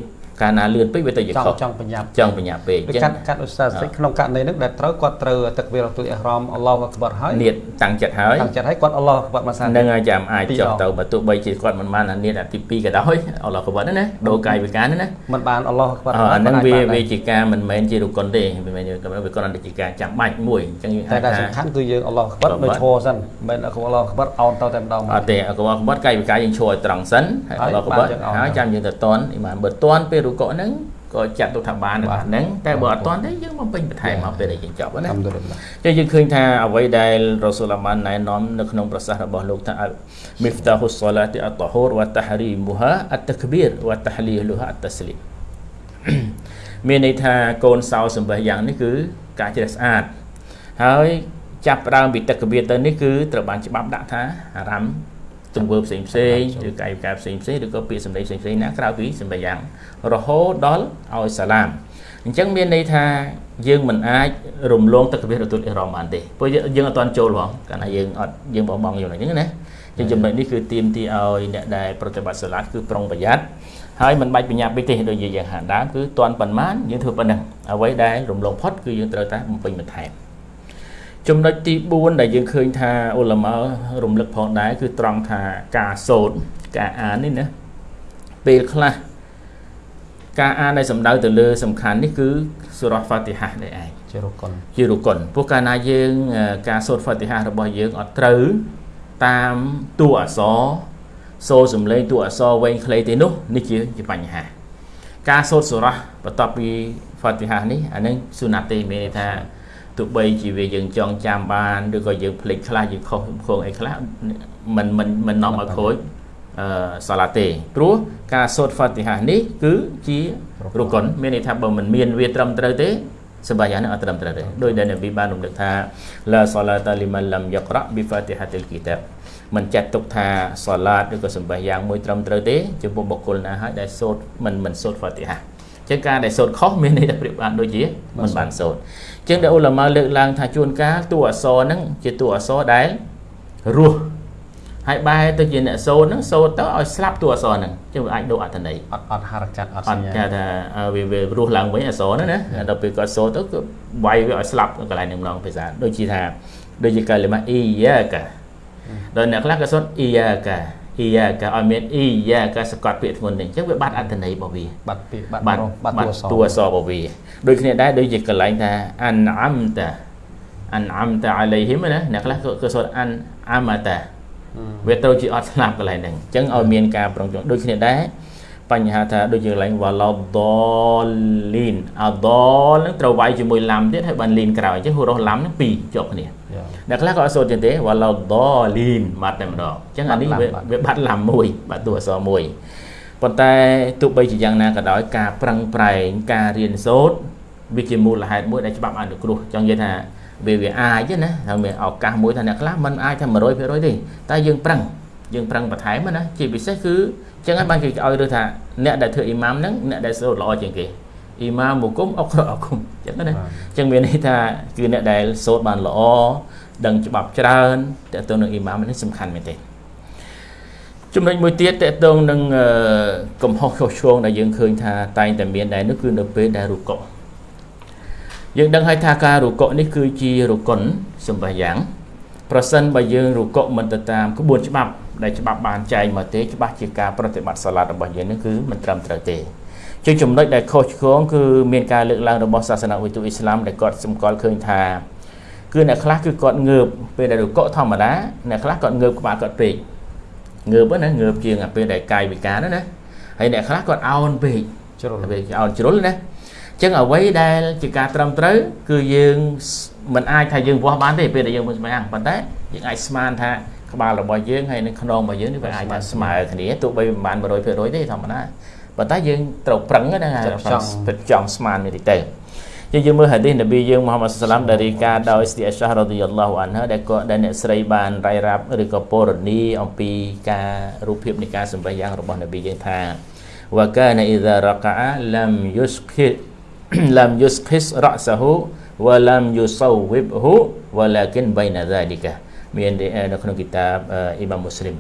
កាលណាលឿនពេកវាទៅជាចង់ខុសចង់បញ្ញាប់ចង់បញ្ញាប់ពេកអដូចញ្ចឹកាងត់កាត់ឧស្សាហ៍ស្ទេក្នុងករណីហ្នឹងដែលត្រូវគាត់ត្រូវទឹកវីរទុលអ៊ីហ្រ៉ាមអល់ឡោះអក្បរហើយនៀតតាំងចិត្តហើយតាំងចិត្តឲ្យគាត់អល់ឡោះអក្បរមកសាននឹងហើយចាំអាចពីរចុះដងទៅបើទោះបីជាគាត់មិនបានអានៀតអាទី2ក៏ដោយអល់ឡោះក៏បាត់ដែរណាដូរកាយវិការហ្នឹងណាមិនបានអល់ឡោះអក្បរអអាហ្នឹងវាអាចបានវាជាការមិនមែនជារុគុនទេវាមិនមែនវាគ្រាន់តែជាការចាំបាច់មួយអញ្ចឹងយើងតែអាចដែលថាសំខាន់គឺយើងអល់ឡោះអក្បរអល់ឡោះនៅឈរសិនមិនអល់ឡោះអក្បរអោនទៅតែម្ដងអត់ទេអកបក្បត់កាយវិការយើងឈរឲ្យត្រង់សិនហើយហើយអល់ឡោះក្បត់បានយើងអោនហើយចាំយើងទៅតន់អ៊ីម៉ានបើតន់ពេលរុកុហ្នឹងក៏ចាត់ទុកថាបានដែរហ្នឹងតែបើអត់តន់ទេយើងមកពេញបន្ថែមមកពេលដែលយើងចប់ណាអាល់ហាំឌុលីឡាចឹងយើងឃើញថាអ្វីដែលរ៉ូស៊ូលអាម៉ានណែនាំនៅក្នុងប្រសាសន៍របស់លោកថាមីហ្វតាហ៊ុសសាឡាទីអតហូរវ៉ាតាហរីមូហាអតតក្បៀរវ៉ាតាហ្លីលូហាអតតស្លីមមានន័យថាកូនសោសម្បះយ៉ាងនេះគឺការជ្រះស្អាតហើយចាប់ផ្ដើមពីតក្បៀរទៅនេះគឺត្រូវបានច្បាប់ដាក់ថាអារម្មណ៍ ទង្វើផ្សេងផ្សេងឬកាយវិការផ្សេងផ្សេងឬក៏ពាក្យសម្ដីផ្សេងផ្សេងណាក្រៅពីសម្បះយ៉ាងរហូតដល់ឲ្យសាឡាមអញ្ចឹងមានន័យថាយើងមិនអាចរំលងទឹកកវិរទុលអ៊ីរ៉ាមបានទេព្រោះយើងយើងអត់ទាន់ចូលផងកាលណាយើងអត់យើងបោះបង់យើងអញ្ចឹងណាអញ្ចឹងចំណុចនេះគឺទៀមទីឲ្យអ្នកដែលប្រតិបត្តិសាឡាតគឺប្រុងប្រយ័ត្នហើយមិនបាច់បញ្ញាពេកទេដូចយើងយ៉ាងហាក់ដើមគឺទាន់ប៉ុន្មានយើងធ្វើប៉ុណ្ណឹងអ្វីដែលរំលងផុតគឺយើងត្រូវតែបំពេញបន្ថែម ចំណុចទី4ដែលយើងឃើញថាអ៊ុលម៉ារំលឹកផងដែរគឺត្រង់ថាការសូត្រការអាននេះណាពេលខ្លះការអានដែលសំដៅទៅលើសំខាន់នេះគឺសូរ៉ាហ្វាទីហាដែរឯងជារុកុនជារុគុនព្រោះកាលណាយើងអឺការសូត្រហ្វាទីហារបស់យើងអត់ត្រូវតាមតួអក្សរសូរសំឡេងតួអក្សរវែងខ្លីទេនោះនេះជាជាបញ្ហា ការសូត្រសូរ៉ាបន្ទាប់ពីហ្វាទីហានេះអានឹងស៊ូណាត់ទេមានន័យថា ទោះបីជាវាយើងចងចាំបានឬក៏យើងភ្លេចខ្លះយើងខុសខងអីខ្លះមិនមិនមិននាំឲ្យខូចអឺសាឡាទេព្រោះការសូត្រហ្វាទីហានេះគឺជារុគុនមានន័យថាបើមិនមានវាត្រឹមត្រូវទេសម្រាប់យ៉ាងនេះអត់ត្រឹមត្រូវទេដោយដែលនប៊ីបានរំលឹកថាឡាសាឡាតាលីម៉ាឡាំយ៉ាក្រ៉ាប៊ីហ្វាទីហាតិលគីតាបមិនចាត់ទុកថាសាឡាតឬក៏សម្បះយ៉ាងមួយត្រឹមត្រូវទេចំពោះបុគ្គលណាហើយដែលសូត្រមិនមិនសូត្រហ្វាទីហាចឹងការដែលសូត្រខុសមានន័យថាប្រៀបបានដូចជាមិនបានសូត្រ ចឹងដែលអ៊ុលម៉ាលើកឡើងថាជួនកាលតួអក្សរហ្នឹងជាតួអក្សរដែលរស់ហើយបែរទៅជាអ្នកសូត្រហ្នឹងសូត្រទៅឲ្យស្លាប់តួអក្សរហ្នឹងចឹងវាអាចដូរអត្ថន័យអត់អត់ហារកាត់អត់អសត់ញ្ញាគេថាអឺវាវារស់ឡើងវិញអក្សរហ្នឹងណាដល់ពេលគាត់សូត្រទៅគឺវាយវាឲ្យស្លាប់កន្លែងនឹងម្ដងភាសាដូចជាថាដូចជាកាលីម៉ាអ៊ីយ៉ាកាដល់អ្នកខ្លះក៏សូត្រអ៊ីយ៉ាកា អ៊ីយ៉ាកាឲ្យមានអ៊ីយ៉ាកាសកត់ពាក្យធ្ងន់នេះអញ្ចឹងវាបាត់អត្ថន័យរបស់វាបាត់ពីបាត់បាត់បាត់បាត់តួអក្សរតួអក្សររបស់វាដូចគ្នាដែរដូចជាកន្លែងថាអានអាំតាអានអាំតាអាឡៃហ៊ីមណាអ្នកខ្លះក៏ក៏សូត្រអានអាម៉ាតាវាត្រូវជាអត់ស្លាប់កន្លែងហ្នឹងអញ្ចឹងឲ្យមានការប្រុងប្រយ័ត្នដូចគ្នាដែរ បញ្ហាថាដូចជាកន្លែងវ៉ាឡដលីនអដលហ្នឹងត្រូវវាយជាមួយឡាំទៀតហើយបានលីនក្រោយអញ្ចឹងហូរ៉ូឡាំហ្នឹងពីរជាប់គ្នាយ៉ាអ្នកខ្លះក៏អត់សូត្រទៀតទេវ៉ាឡដលីនបាត់តែម្ដងអញ្ចឹងអានេះវាបាត់ឡាំវាបាត់ឡាំមួយបាត់តួអក្សរមួយប៉ុន្តែទោះបីជាយ៉ាងណាក៏ដោយការប្រឹងប្រែងការរៀនសូត្រវាជាមូលហេតុមួយដែលច្បាប់អនុគ្រោះចង់និយាយថាវាវាអាចទេណាហើយមានឱកាសមួយថាអ្នកខ្លះមិនអាចថា100%ទេតែយើងប្រឹង យើងប្រឹងបន្ថែមណាជាពិសេសគឺចឹងហើយបានគេឲ្យរើសថាអ្នកដែលធ្វើអ៊ីម៉ាមហ្នឹងអ្នកដែលសូត្រល្អជាងគេអ៊ីម៉ាមមុគុំអុកអុគុំចឹងណាចឹងមានន័យថាគឺអ្នកដែលសូត្របានល្អដឹងច្បាប់ច្រើនតើទៅនឹងអ៊ីម៉ាមនេះសំខាន់មែនទេចំណុចមួយទៀតតកតងនឹងអឺកំហុសខុសឆ្គងដែលយើងឃើញថាតែងតែមានដែរនោះគឺនៅពេលដែលរុកុយើងដឹងហើយថាការរុកុនេះគឺជារុគុនសម្បះយ៉ាងប្រសិនបើយើងរុកុមិនទៅតាមក្បួនច្បាប់ ដែលច្បាប់បានចែងមកទេច្បាស់ជាការប្រតិបត្តិសាឡាតរបស់យើងនេះគឺមិនត្រឹមត្រូវទេជាចំណុចដែលខុសឆ្គងគឺមានការលើកឡើងរបស់សាសនាវិទូអ៊ីស្លាមដែលគាត់សម្គាល់ឃើញថាគឺអ្នកខ្លះគឺគាត់ងើបពេលដែលរុកុធម្មតាអ្នកខ្លះគាត់ងើបក្បាលគាត់ពេកងើបហ្នឹងណាងើបជាងអាពេលដែលកាយវិការហ្នឹងណាហើយអ្នកខ្លះគាត់អោនពេកជ្រុលវាអោនជ្រុលណាអញ្ចឹងអ្វីដែលជាការត្រឹមត្រូវគឺយើងមិនអាចថាយើងវាស់បានទេពេលដែលយើងមិនស្មានប៉ុន្តែយើងអាចស្មានថា ក្បាលរបស់យើងហើយនឹងខ្នងរបស់យើងនេះវាអាចថាស្មើគ្នាទោះបីមិនបាន100%ទេធម្មតាប៉ុន្តែយើងត្រូវប្រឹងណាចង់ពិតចង់ស្មានមែនទេយើងយើងមើលហាឌីសនប៊ីយើងមូហាម៉ាត់សឡាមដែលរីកាដោយស្ទីអស្សារ៉ាឌីយ៉ាឡោះអានហឺដែលក៏ដែលអ្នកស្រីបានរាយរាប់ឬក៏ពរនីអំពីការរូបភាពនៃការសម្ដែងយ៉ាងរបស់នប៊ីយើងថាវកានអ៊ីដារកាឡាំយុសខិឡាំយុសខិសរ៉ាសាហ៊ូវឡាំយុសូវិបហ៊ូវឡាគិនបៃណាហ្សាលីកា មាននៅក្នុងគីតាបអ៊ីម៉ាមមូស្លីម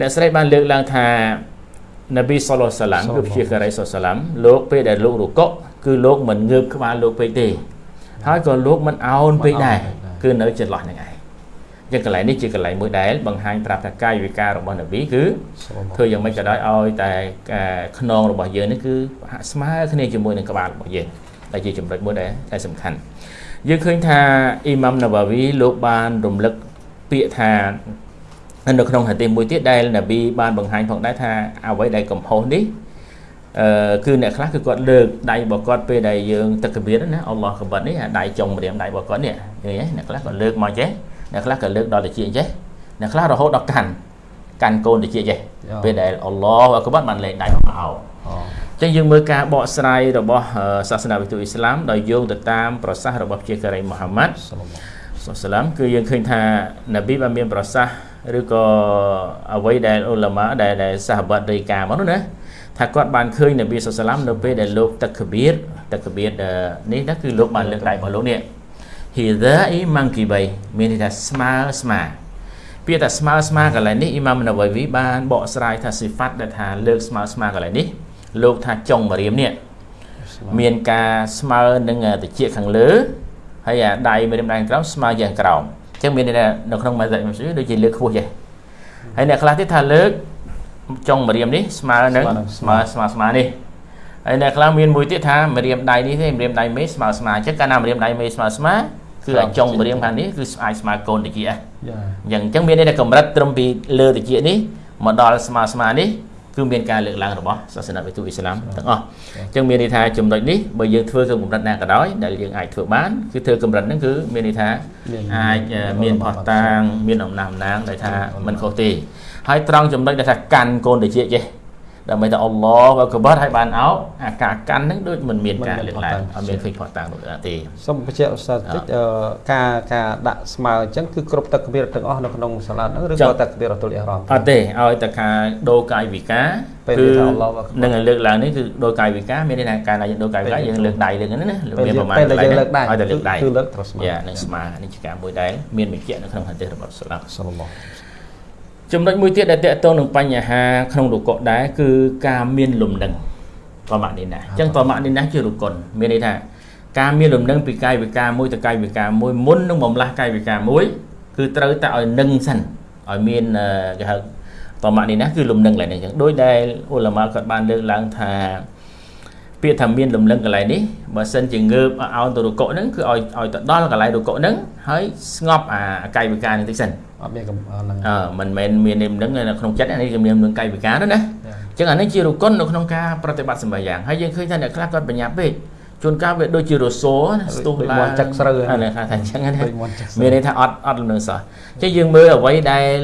អ្នកស្រីបានលើកឡើងថានប៊ីសល្លឡោះសាឡាំគឺព្យាការីសល្លសាឡាំលោកពេលដែលលោករកក់គឺលោកមិនងើបក្បាលលោកពេកទេ ហើយក៏លោកមិនអោនពេកដែរគឺនៅចន្លោះហ្នឹងឯងចឹងកន្លែងនេះជាកន្លែងមួយដែលបង្ហាញប្រាប់ថាកាយវិការរបស់នប៊ីគឺធ្វើយ៉ាងម៉េចក៏ដោយឲ្យតែខ្នងរបស់យើងនេះគឺហាក់ស្មើគ្នាជាមួយនឹងក្បាលរបស់យើងដែលជាចំណុចមួយដែលតែសំខាន់ យើងឃើញថាអ៊ីម៉ាំណាវ៉ាវីលោកបានរំលឹកពាក្យថានៅក្នុងហាឌីសមួយទៀតដែលនប៊ីបានបង្ហាញផងដែរថាអ្វីដែលកំហុសនេះអឺគឺអ្នកខ្លះគឺគាត់លើកដៃរបស់គាត់ពេលដែលយើងទឹកកបៀតណាអល់ឡោះកបិតនេះអាដៃចុងម្រាមដៃរបស់គាត់នេះឃើញទេអ្នកខ្លះក៏លើកមកចេះអ្នកខ្លះក៏លើកដល់តិចចេះអ្នកខ្លះរហូតដល់កាន់កាន់កូនតិចចេះពេលដែលអល់ឡោះកបិតបានលេងដៃមកអោ ចឹងយើងមើលការបកស្រាយរបស់សាសនាវិទូអ៊ីស្លាមដោយយោងទៅតាមប្រសាសន៍របស់ជាការីមូហាម៉ាត់សាឡាមគឺយើងឃើញថានប៊ីបានមានប្រសាសន៍ឬក៏អ្វីដែលអ៊ុលាម៉ាដែលដែលសាហបាត់រាយការណ៍មកនោះណាថាគាត់បានឃើញនប៊ីសុសឡាមនៅពេលដែលលោកតកបៀតតកបៀតនេះណាគឺលោកបានលើកដៃរបស់លោកនេះហ៊ីដាអ៊ីម៉ាំងគីបៃមានន័យថាស្មើស្មើពាក្យថាស្មើស្មើកន្លែងនេះអ៊ីម៉ាមនវៃវីបានបកស្រាយថាស៊ីហ្វាត់ដែលថាលើកស្មើស្មើកន្លែងនេះ លោកថាចុងមរៀមនេះមានការស្មើនឹងតិចខាងលើហើយអាដៃមរៀមដៃក្រោមស្មើយ៉ាងក្រោមចឹងមានន័យថានៅក្នុងម៉ាហ្សាប់មុស្លីមដូចជាលើកខ្ពស់ចេះហើយអ្នកខ្លះទៀតថាលើកចុងម្រាមនេះស្មើនឹងស្មើស្មើស្មើនេះហើយអ្នកខ្លះមានមួយទៀតថាម្រាមដៃនេះទេម្រាមដៃមេស្មើស្មើអញ្ចឹងកាលណាម្រាមដៃមេស្មើស្មើគឺអាចុងម្រាមខាងនេះគឺអាចស្មើកូនតិចអញ្ចឹងអញ្ចឹងមានន័យថាកម្រិតត្រឹមពីលើតិចនេះមកដល់ស្មើស្មើនេះ គឺមានការលើកឡើងរបស់សាសនាវិទូអ៊ីស្លាមទាំងអស់អញ្ចឹងមានន័យថាចំណុចនេះបើយើងធ្វើក្នុងកម្រិតណាក៏ដោយដែលយើងអាចធ្វើបានគឺធ្វើកម្រិតហ្នឹងគឺមានន័យថាអាចមានផុសតាងមានអំណះអំណាងដែលថាមិនខុសទេហើយត្រង់ចំណុចដែលថាកាន់កូនតិចចេះ ដើម្បីថាអល់ឡោះក៏បាត់ឲ្យបានអោអាការកាន់ហ្នឹងដូចមិនមានការលើកឡើងអត់មានឃើញផុសតាំងនោះទេសូមបញ្ជាក់ឧស្សាហ៍តិចការការដាក់ស្មើអញ្ចឹងគឺគ្រប់ទឹកគបៀរទាំងអស់នៅក្នុងសាឡាតហ្នឹងឬក៏ទឹកគបៀររតុលអ៊ីរ៉ាមអត់ទេឲ្យតែការដូរកាយវិការគឺនឹងលើកឡើងនេះគឺដូរកាយវិការមានន័យថាការណាយើងដូរកាយវិការយើងលើកដៃលើកហ្នឹងណាមានប្រមាណពេលយើងលើកដៃឲ្យតែលើកដៃគឺលើកត្រូវស្មើយ៉ានឹងស្មើនេះជាការមួយដែលមានបញ្ជាក់នៅក្នុងហាឌីសរបស់សាឡាមសល្លឡោះ ចំណុចមួយទៀតដែលតកតងនឹងបញ្ហាក្នុងរុកុដែរគឺការមានលំនឹងតមនីណាអញ្ចឹងតមនីណាជារុកុនមានន័យថាការមានលំនឹងពីកាយវិការមួយទៅកាយវិការមួយមុននឹងបំលាស់កាយវិការមួយគឺត្រូវតែឲ្យនឹងសិនឲ្យមានគេហៅតមនីណាគឺលំនឹងឡើងនេះអញ្ចឹងដោយដែលអ៊ុលម៉ាគាត់បានលើកឡើងថាពាក្យថាមានលំនឹងកន្លែងនេះបើសិនជាងើបឲ្យទៅរុកុហ្នឹងគឺឲ្យឲ្យទៅដល់កន្លែងរុកុហ្នឹងហើយស្ងប់អាកាយវិការនេះតិចសិន អត់មានហ្នឹងអឺមិនមែនមាននិមនឹងនៅក្នុងចិត្តនេះគឺមាននឹងកាយវិការណាណាអញ្ចឹងអានេះជារុគុននៅក្នុងការប្រតិបត្តិសម្បាយ៉ាងហើយយើងឃើញថាអ្នកខ្លះគាត់បញ្ញាពេកជួនកាលវាដូចជារសោស្ទុះឡើងចឹកស្រូវអានេះថាអញ្ចឹងណាមានន័យថាអត់អត់លំនឹងសោះអញ្ចឹងយើងមើលអ្វីដែល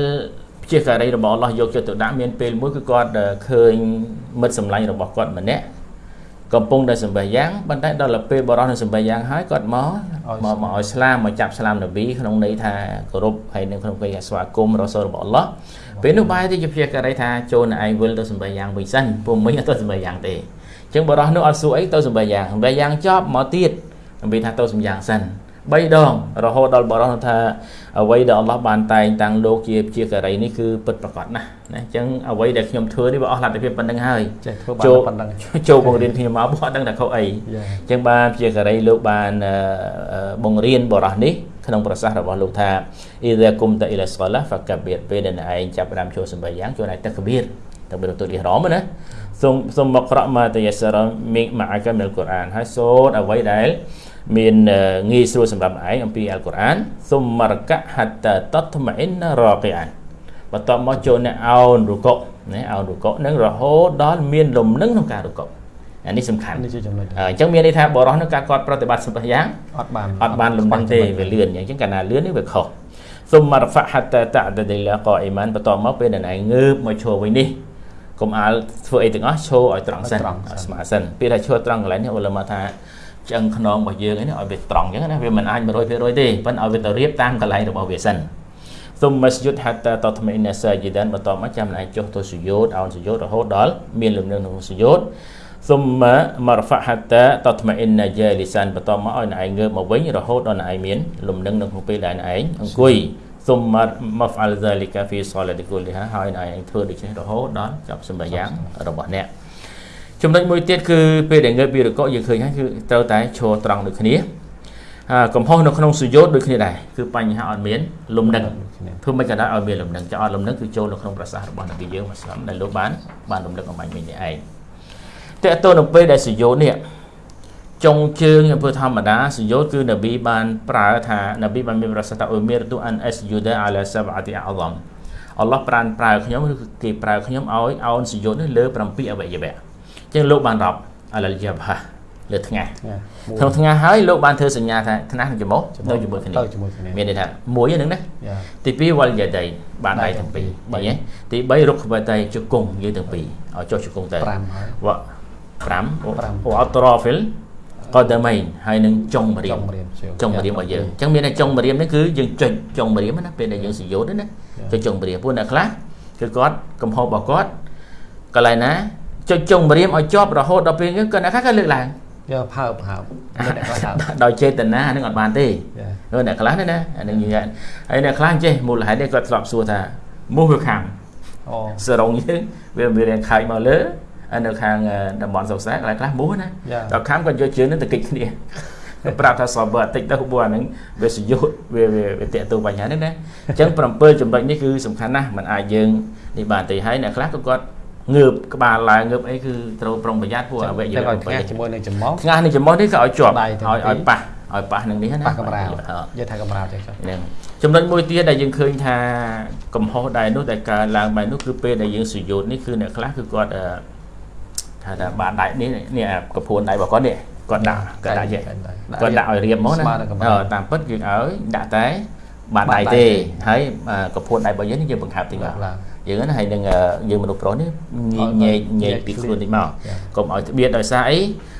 ជាការីរបស់អល់ឡោះយកចិត្តទុកដាក់មានពេលមួយគឺគាត់ឃើញមិត្តសម្លាញ់របស់គាត់ម្នាក់ កំពុងតែសម្បះយ៉ាងប៉ុន្តែដល់ពេលបរោះនឹងសម្បះយ៉ាងហើយគាត់មកមកមកឲ្យស្លាមមកចាប់ស្លាមនប៊ីក្នុងន័យថាគោរពហើយនៅក្នុងពេលស្វាគមន៍រសូលរបស់អល់ឡោះពេលនោះបែរទៅជាព្យាការីថាចូលនៅឯងវិលទៅសម្បះយ៉ាងវិញសិនពួកមិញអត់ទៅសម្បះយ៉ាងទេអញ្ចឹងបរោះនោះអត់សួរអីទៅសម្បះយ៉ាងសម្បះយ៉ាងចប់មកទៀតដើម្បីថាទៅសម្បះយ៉ាងសិន 3ដងរហូតដល់បរោះថាអ្វីដែលអល់ឡោះបានតែងតាំងលោកជាជាការីនេះគឺពិតប្រាកដណាស់ណាអញ្ចឹងអ្វីដែលខ្ញុំធ្វើនេះវាអស់លទ្ធភាពប៉ុណ្្នឹងហើយចេះធ្វើបានប៉ុណ្្នឹងចូលបង្រៀនខ្ញុំមកបើអត់ដឹងថាខុសអីអញ្ចឹងបានជាការីលោកបានបង្រៀនបរោះនេះក្នុងប្រសាសន៍របស់លោកថាអ៊ីដាគុំតាអ៊ីឡាស្កឡាហ្វាកាបៀតពេលដែលឯងចាប់ផ្ដើមចូលសម្បយ៉ាងចូលឯងតកបៀតតកបៀតទៅលីរ៉មណាសូមសូមមកក្រក់មកតយសរមីកមកអាកាមិលកូរ៉ានហើយសូត្រអ្វីដែល មានងាយស្រួលសម្រាប់ឯងអំពីអល់កុរអានសុំមរកៈហាត់តតមអ៊ីនរ៉កីអានបន្ទាប់មកចូលអ្នកអោនរុកុណាអោនរុកុនឹងរហូតដល់មានលំនឹងក្នុងការរុកុអានេះសំខាន់នេះជាចំណុចអញ្ចឹងមានន័យថាបរោះនឹងការគាត់ប្រតិបត្តិសម្បយ៉ាងអត់បានអត់បានលំនឹងទេវាលឿនអញ្ចឹងកាលណាលឿននេះវាខុសសុំមរហ្វាហាត់តតដដិលាកអ៊ីម៉ានបន្ទាប់មកពេលដែលឯងងើបមកឈរវិញនេះកុំអាលធ្វើអីទាំងអស់ឈរឲ្យត្រង់សិនស្មាសិនពេលថាឈរត្រង់កន្លែងនេះអ៊ុលម៉ាថា ឆ្អឹងខ្នងរបស់យើងអីនេះឲ្យវាត្រង់អញ្ចឹងណាវាមិនអាច100%ទេប៉ុន្តែឲ្យវាទៅរៀបតាមកន្លែងរបស់វាសិនទុំមស្យុតហត្តាតតមីនសាយីដានបន្តមកចាំណៃចុះទៅសុយោតអោនសុយោតរហូតដល់មានលំនឹងក្នុងសុយោតទុំមរហ្វហត្តាតតមីនយាលីសានបន្តមកឲ្យណៃងើបមកវិញរហូតដល់ណៃមានលំនឹងនៅក្នុងពេលដែលណៃអង្គុយទុំមហ្វអលហ្សាលីកាហ្វីសលតិគុលលីហាហើយណៃធ្វើដូច្នេះរហូតដល់ចប់សម្បាយ៉ាងរបស់អ្នក ចំណុចមួយទៀតគឺពេលដែលងើបពីរកកយើងឃើញហើយគឺត្រូវតែឈរត្រង់ដូចគ្នាកំហុសនៅក្នុងសុយោតដូចគ្នាដែរគឺបញ្ហាអត់មានលំនឹងធ្វើមិនក៏ដោយឲ្យមានលំនឹងចោលលំនឹងគឺចូលនៅក្នុងប្រសាសន៍របស់នប៊ីយើងមកស្លាមដែលលោកបានបានលំនឹងអំបញ្ញមិញនេះឯងតើតើនៅពេលដែលសុយោតនេះចុងជើងអំពើធម្មតាសុយោតគឺនប៊ីបានប្រើថានប៊ីបានមានប្រសាសន៍ថាអ៊ូមីរទូអានអេសយូដាអាឡាសាបអាទីអាឡំអល់ឡោះប្រានប្រើខ្ញុំឬគេប្រើខ្ញុំឲ្យអោនសុយោតនេះលើ7អវយវៈអញ្ចឹងលោកបានរាប់អាឡាយ៉ាបហាលើថ្ងាសក្នុងថ្ងាសហើយលោកបានធ្វើសញ្ញាថាថ្ងាសនឹងច្រមុះនៅជាមួយគ្នាមានន័យថាមួយហ្នឹងណាទី2វលយាដៃបានដៃទាំងពីរបីហ៎ទី3រុកបតៃជង្គង់យើងទាំងពីរឲ្យចុះជង្គង់ទៅ5ហើយវ5អូអត្រហ្វិលកដមីនហើយនឹងចុងមរៀមចុងមរៀមរបស់យើងអញ្ចឹងមានតែចុងមរៀមនេះគឺយើងចុចចុងមរៀមណាពេលដែលយើងសយោតណាចុចចុងមរៀមពួកអ្នកខ្លះគឺគាត់កំហុសរបស់គាត់កន្លែងណា ចុចចុងមរៀមឲ្យជាប់រហូតដល់ពេលហ្នឹងគាត់អ្នកខ្លះក៏លើកឡើងយកផើបផើបដោយចេតនានឹងអត់បានទេអ្នកខ្លះណាអានឹងនិយាយហើយអ្នកខ្លះចេះមូលហេតុនេះគាត់ធ្លាប់សួរថាមូសវាខាំអូសរងយើងវាមានរាងខើចមកលើនៅខាងតំបន់សុកស្រែកន្លែងខ្លះមូសណាដល់ខាំគាត់យកជើងនឹងទៅគិចគ្នាប្រាប់ថាសបតិចទៅពួកអាហ្នឹងវាសយុទ្ធវាវាតេតទៅបញ្ហានេះណាអញ្ចឹង7ចំណុចនេះគឺសំខាន់ណាស់มันអាចយើងនេះបានទេហើយអ្នកខ្លះក៏គាត់ ងើបក្បាលឡើងងើបអីគឺត្រូវប្រុងប្រយ័ត្នពួកអវយវៈប្រយ័ត្នជាមួយនឹងចំមុះថ្ងាសនឹងចំមុះនេះក៏ឲ្យជាប់ឲ្យឲ្យប៉ះឲ្យប៉ះនឹងនេះណាប៉ះកម្រាលនិយាយថាកម្រាលទេហ្នឹងចំណុចមួយទៀតដែលយើងឃើញថាកំហុសដែរនោះដែលកើឡើងបែបនោះគឺពេលដែលយើងសុយោតនេះគឺអ្នកខ្លះគឺគាត់ថាថាបានដៃនេះនេះកពួនដៃរបស់គាត់នេះគាត់ដាក់គាត់ដាក់គាត់ដាក់ឲ្យរៀបមកណាតាមពិតយើងឲ្យដាក់តែបានដៃទេហើយកពួនដៃរបស់យើងនេះយើងបង្ហើបតិចមក យើងណាហើយនឹងយើងមនុស្សប្រុសនេះញែកញែកពីខ្លួននេះមកកុំឲ្យត្បៀតដោយសារអី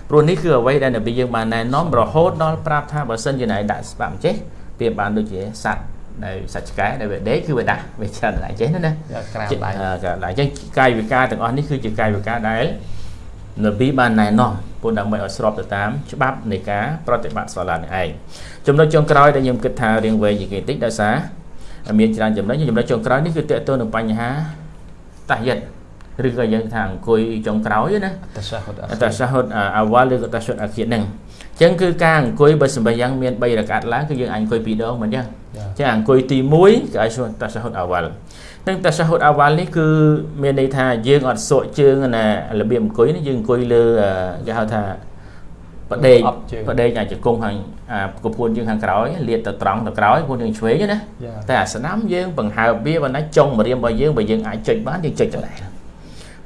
ព្រោះនេះគឺអ្វីដែលនប៊ីយើងបានណែនាំរហូតដល់ប្រាប់ថាបើសិនជាណៃដាក់ស្បាក់ចេះវាបានដូចជាសัตว์ដែលសាច់ឆ្កែដែលវាដេកគឺវាដាក់វាច្រើនដៃចេះណាក្រាមដៃក្រាមដៃអញ្ចឹងកាយវិការទាំងអស់នេះគឺជាកាយវិការដែលនប៊ីបានណែនាំពុនដើម្បីឲ្យស្របទៅតាមច្បាប់នៃការប្រតិបត្តិសាឡានេះឯងចំណុចចុងក្រោយដែលខ្ញុំគិតថារៀងវែងជាងគេតិចដោយសារ មានច្រើនចំណុចចំណុចចុងក្រោយនេះគឺតកតទៅនឹងបញ្ហាតាយិតឬក៏យើងថាអង្គុយចុងក្រោយណាតាសាហុតតាសាហុតអាវ៉ាល់ឬក៏តាសាហុតអាគៀតហ្នឹងអញ្ចឹងគឺការអង្គុយបើសម្បយ៉ាងមាន3រកាត់ឡើងគឺយើងអាចអង្គុយ2ដងមិនអញ្ចឹងអញ្ចឹងអង្គុយទី1គឺអាចសួរតាសាហុតអាវ៉ាល់នឹងតាសាហុតអាវ៉ាល់នេះគឺមានន័យថាយើងអត់សក់ជើងណារបៀបអង្គុយនេះយើងអង្គុយលើគេហៅថា បដេកបដេកអាចជង្គង់ខាងអាកពួនយើងខាងក្រោយលាតទៅត្រង់ទៅក្រោយពួនយើងឆ្វេងណាតែអាស្នាមយើងបង្ហើបវាបើណាចុងម្រាមរបស់យើងបើយើងអាចចុចបានយើងចុចទៅដែរ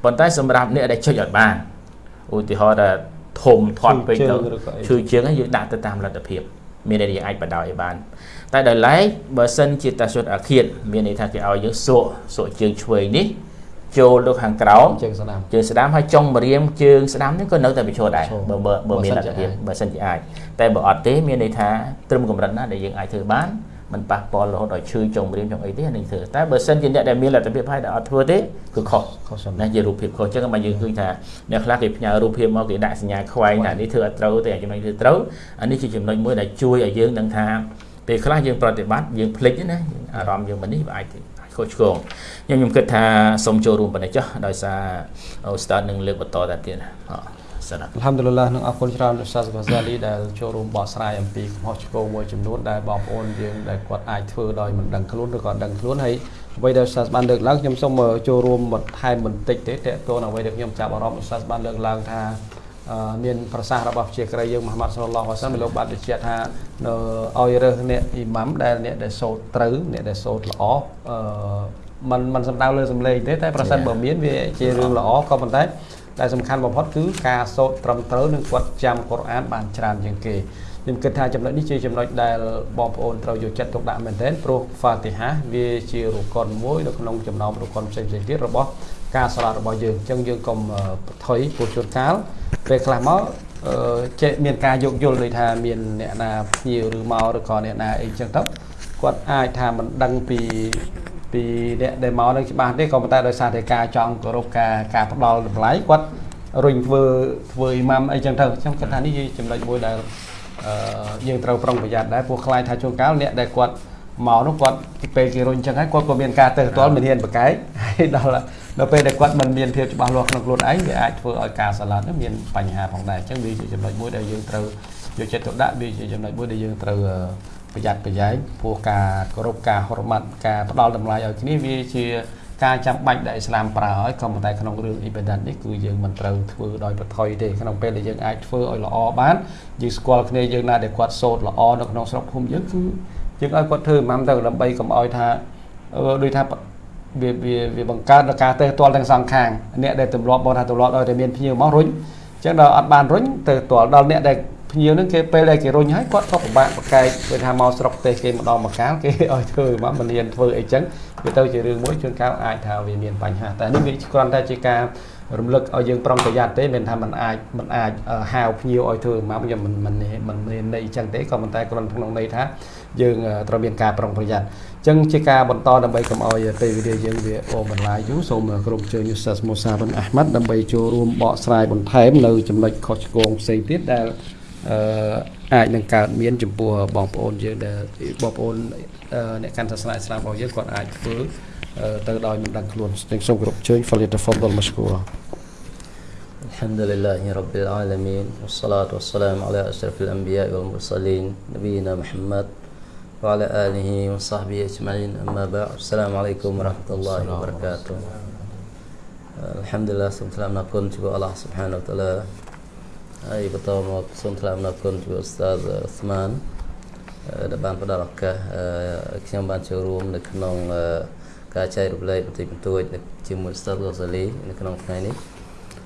ប៉ុន្តែសម្រាប់អ្នកដែលចុចអត់បានឧទាហរណ៍ថាធំធាត់ពេកទៅឈឺជើងយើងដាក់ទៅតាមលទ្ធភាពមានន័យយើងអាចបដោឲ្យបាន តែដោយឡែកបើសិនជាតាសុតអាឃាតមានន័យថាគេឲ្យយើងសក់សក់ជើងឆ្វេងនេះ ចូលទៅខាងក្រោមជើងស្ដាំជើងស្ដាំហើយចុងម្រាមជើងស្ដាំនេះក៏នៅតែបញ្ឈរដែរបើបើមានលទ្ធភាពបើសិនជាអាចតែបើអត់ទេមានន័យថាត្រឹមកម្រិតណាដែលយើងអាចធ្វើបានมันប៉ះពាល់រហូតដល់ឈឺចុងម្រាមចុងអីទេនឹងធ្វើតែបើសិនជាអ្នកដែលមានលទ្ធភាពហើយដែលអត់ធ្វើទេគឺខុសខុសណាជារូបភាពខុសអញ្ចឹងមកយើងឃើញថាអ្នកខ្លះគេផ្ញើរូបភាពមកគេដាក់សញ្ញាខ្វែងថានេះធ្វើអត់ត្រូវទេចំណុចធ្វើត្រូវអានេះជាចំណុចមួយដែលជួយឲ្យយើងដឹងថាពេលខ្លះយើងប្រតិបត្តិយើងភ្លេចណាអារម្មណ៍យើងមិននេះវាអាច ខុសឆ្គងខ្ញុំខ្ញុំគិតថាសូមចូលរួមប៉ុណ្ណេះចុះដោយសារអូស្តាតនឹងលើកបន្តទៅទៀតអសាឡាអល់ហាំឌុលឡានឹងអរគុណច្រើនដល់សាសកាហ្សាលីដែលចូលរួមបកស្រាយអំពីកំហុសឆ្គងមួយចំនួនដែលបងប្អូនយើងដែលគាត់អាចធ្វើដោយមិនដឹងខ្លួនឬក៏ដឹងខ្លួនហើយអ្វីដែលសាសបានលើកឡើងខ្ញុំសូមចូលរួមបន្ថែមបន្តិចទេតើតើអ្វីដែលខ្ញុំចាប់អារម្មណ៍សាសបានលើកឡើងថា មានប្រសាសន៍របស់ជាក្រីយើងមហាម៉ាត់សុលឡោះអសាមលោកបានបញ្ជាក់ថានៅឲ្យរើសអ្នកអ៊ីម៉ាំដែលអ្នកដែលសូត្រត្រូវអ្នកដែលសូត្រល្អអឺมันมันសំដៅលើសំឡេងទេតែប្រសិនបើមានវាជារឿងល្អក៏ប៉ុន្តែដែលសំខាន់បំផុតគឺការសូត្រត្រឹមត្រូវនិងគាត់ចាំកុរអានបានច្រើនជាងគេខ្ញុំគិតថាចំណុចនេះជាចំណុចដែលបងប្អូនត្រូវយកចិត្តទុកដាក់មែនទែនព្រោះហ្វាទីហាវាជារុកុនមួយនៅក្នុងចំណោមរុកុនផ្សេងៗទៀតរបស់ការសាឡារបស់យើងអញ្ចឹងយើងកុំថុយពុជជួនកាល ពេលខ្លះមកចេះមានការយោគយល់ដូចថាមានអ្នកណាភ្ញៀវឬមកឬក៏អ្នកណាអីចឹងទៅគាត់អាចថាមិនដឹងពីពីអ្នកដែលមកនឹងច្បាស់ទេក៏ប៉ុន្តែដោយសារតែការចង់គោរពការការផ្ដល់តម្លៃគាត់រុញធ្វើធ្វើអ៊ីម៉ាំអីចឹងទៅខ្ញុំគិតថានេះជាចំណុចមួយដែលយើងត្រូវប្រុងប្រយ័ត្នដែរព្រោះខ្លាចថាជួនកាលអ្នកដែលគាត់មកនោះគាត់ពេលគេរុញចឹងហើយគាត់ក៏មានការទៅផ្ទាល់មានហ៊ានប្រកែកហើយដល់ ដល់ពេលដែលគាត់មិនមានភាពច្បាស់លាស់ក្នុងខ្លួនឯងវាអាចធ្វើឲ្យការសាឡាត់មានបញ្ហាផងដែរអញ្ចឹងវាជាចំណុចមួយដែលយើងត្រូវយកចិត្តទុកដាក់វាជាចំណុចមួយដែលយើងត្រូវប្រយ័ត្នប្រយែងព្រោះការគោរពការហរម័តការផ្ដល់តម្លៃឲ្យគ្នាវាជាការចាំបាច់ដែលឥស្លាមប្រើឲ្យក៏ប៉ុន្តែក្នុងរឿង ibadat នេះគឺយើងមិនត្រូវធ្វើដោយប្រថុយទេក្នុងពេលដែលយើងអាចធ្វើឲ្យល្អបានយើងស្គាល់គ្នាយើងណាដែលគាត់សូត្រល្អនៅក្នុងស្រុកភូមិយើងគឺយើងឲ្យគាត់ធ្វើម៉ាំទៅដើម្បីកុំឲ្យថាដូចថា វាវាវាបង្កើតដល់ការទៅទាល់ទាំងសងខាងអ្នកដែលទម្លាប់បងថាទម្លាប់ដល់តែមានភ្ញៀវមករុញអញ្ចឹងដល់អត់បានរុញទៅទាល់ដល់អ្នកដែលភ្ញៀវហ្នឹងគេពេលដែលគេរុញហើយគាត់ក៏ពិបាកប្រកែកពេលថាមកស្រុកទេសគេម្ដងមកកាលគេឲ្យធ្វើមកមិនមានធ្វើអីចឹងវាទៅជារឿងមួយជួនកាលអាចថាវាមានបញ្ហាតែនេះវាគ្រាន់តែជាការរំលឹកឲ្យយើងប្រុងប្រយ័ត្នទេមិនថាมันអាចมันអាចហៅភ្ញៀវឲ្យធ្វើមកខ្ញុំមិនមិនមិនមានន័យចឹងទេក៏ប៉ុន្តែគ្រាន់ក្នុងន័យថាយើងត្រូវមានការប្រុងប្រយ័ត្នអញ្ ចឹងជាការបន្តដើម្បីកុំឲ្យពេលវេលាយើងវាអូបន្លាយយូរសូមក្រុមជើញយូសាសមូសាប៊ិនអាហ្មាត់ដើម្បីចូលរួមបកស្រាយបន្ថែមនៅចំណុចខុសឆ្គងផ្សេងទៀតដែលអឺអាចនឹងកើតមានចំពោះបងប្អូនយើងដែលបងប្អូនអ្នកកាន់សាសនាឥស្លាមរបស់យើងគាត់អាចធ្វើទៅដោយមិនដឹងខ្លួនទាំងសូមគោរពជើញ فليتفضل مشكورا الحمد لله رب العالمين والصلاة والسلام على أشرف الأنبياء والمرسلين نبينا محمد وعلى آله وصحبه أجمعين. أما بعد السلام عليكم ورحمة الله وبركاته. الحمد لله سبحانه وتعالى نكون جب الله سبحانه وتعالى. أي بتوم سبحانه وتعالى نكون جب أستاذ عثمان. دبان بدرك كيوم بان شروم نكون كاشاي ربلاي بتي بتوج نكيم أستاذ غزالي نكون كايني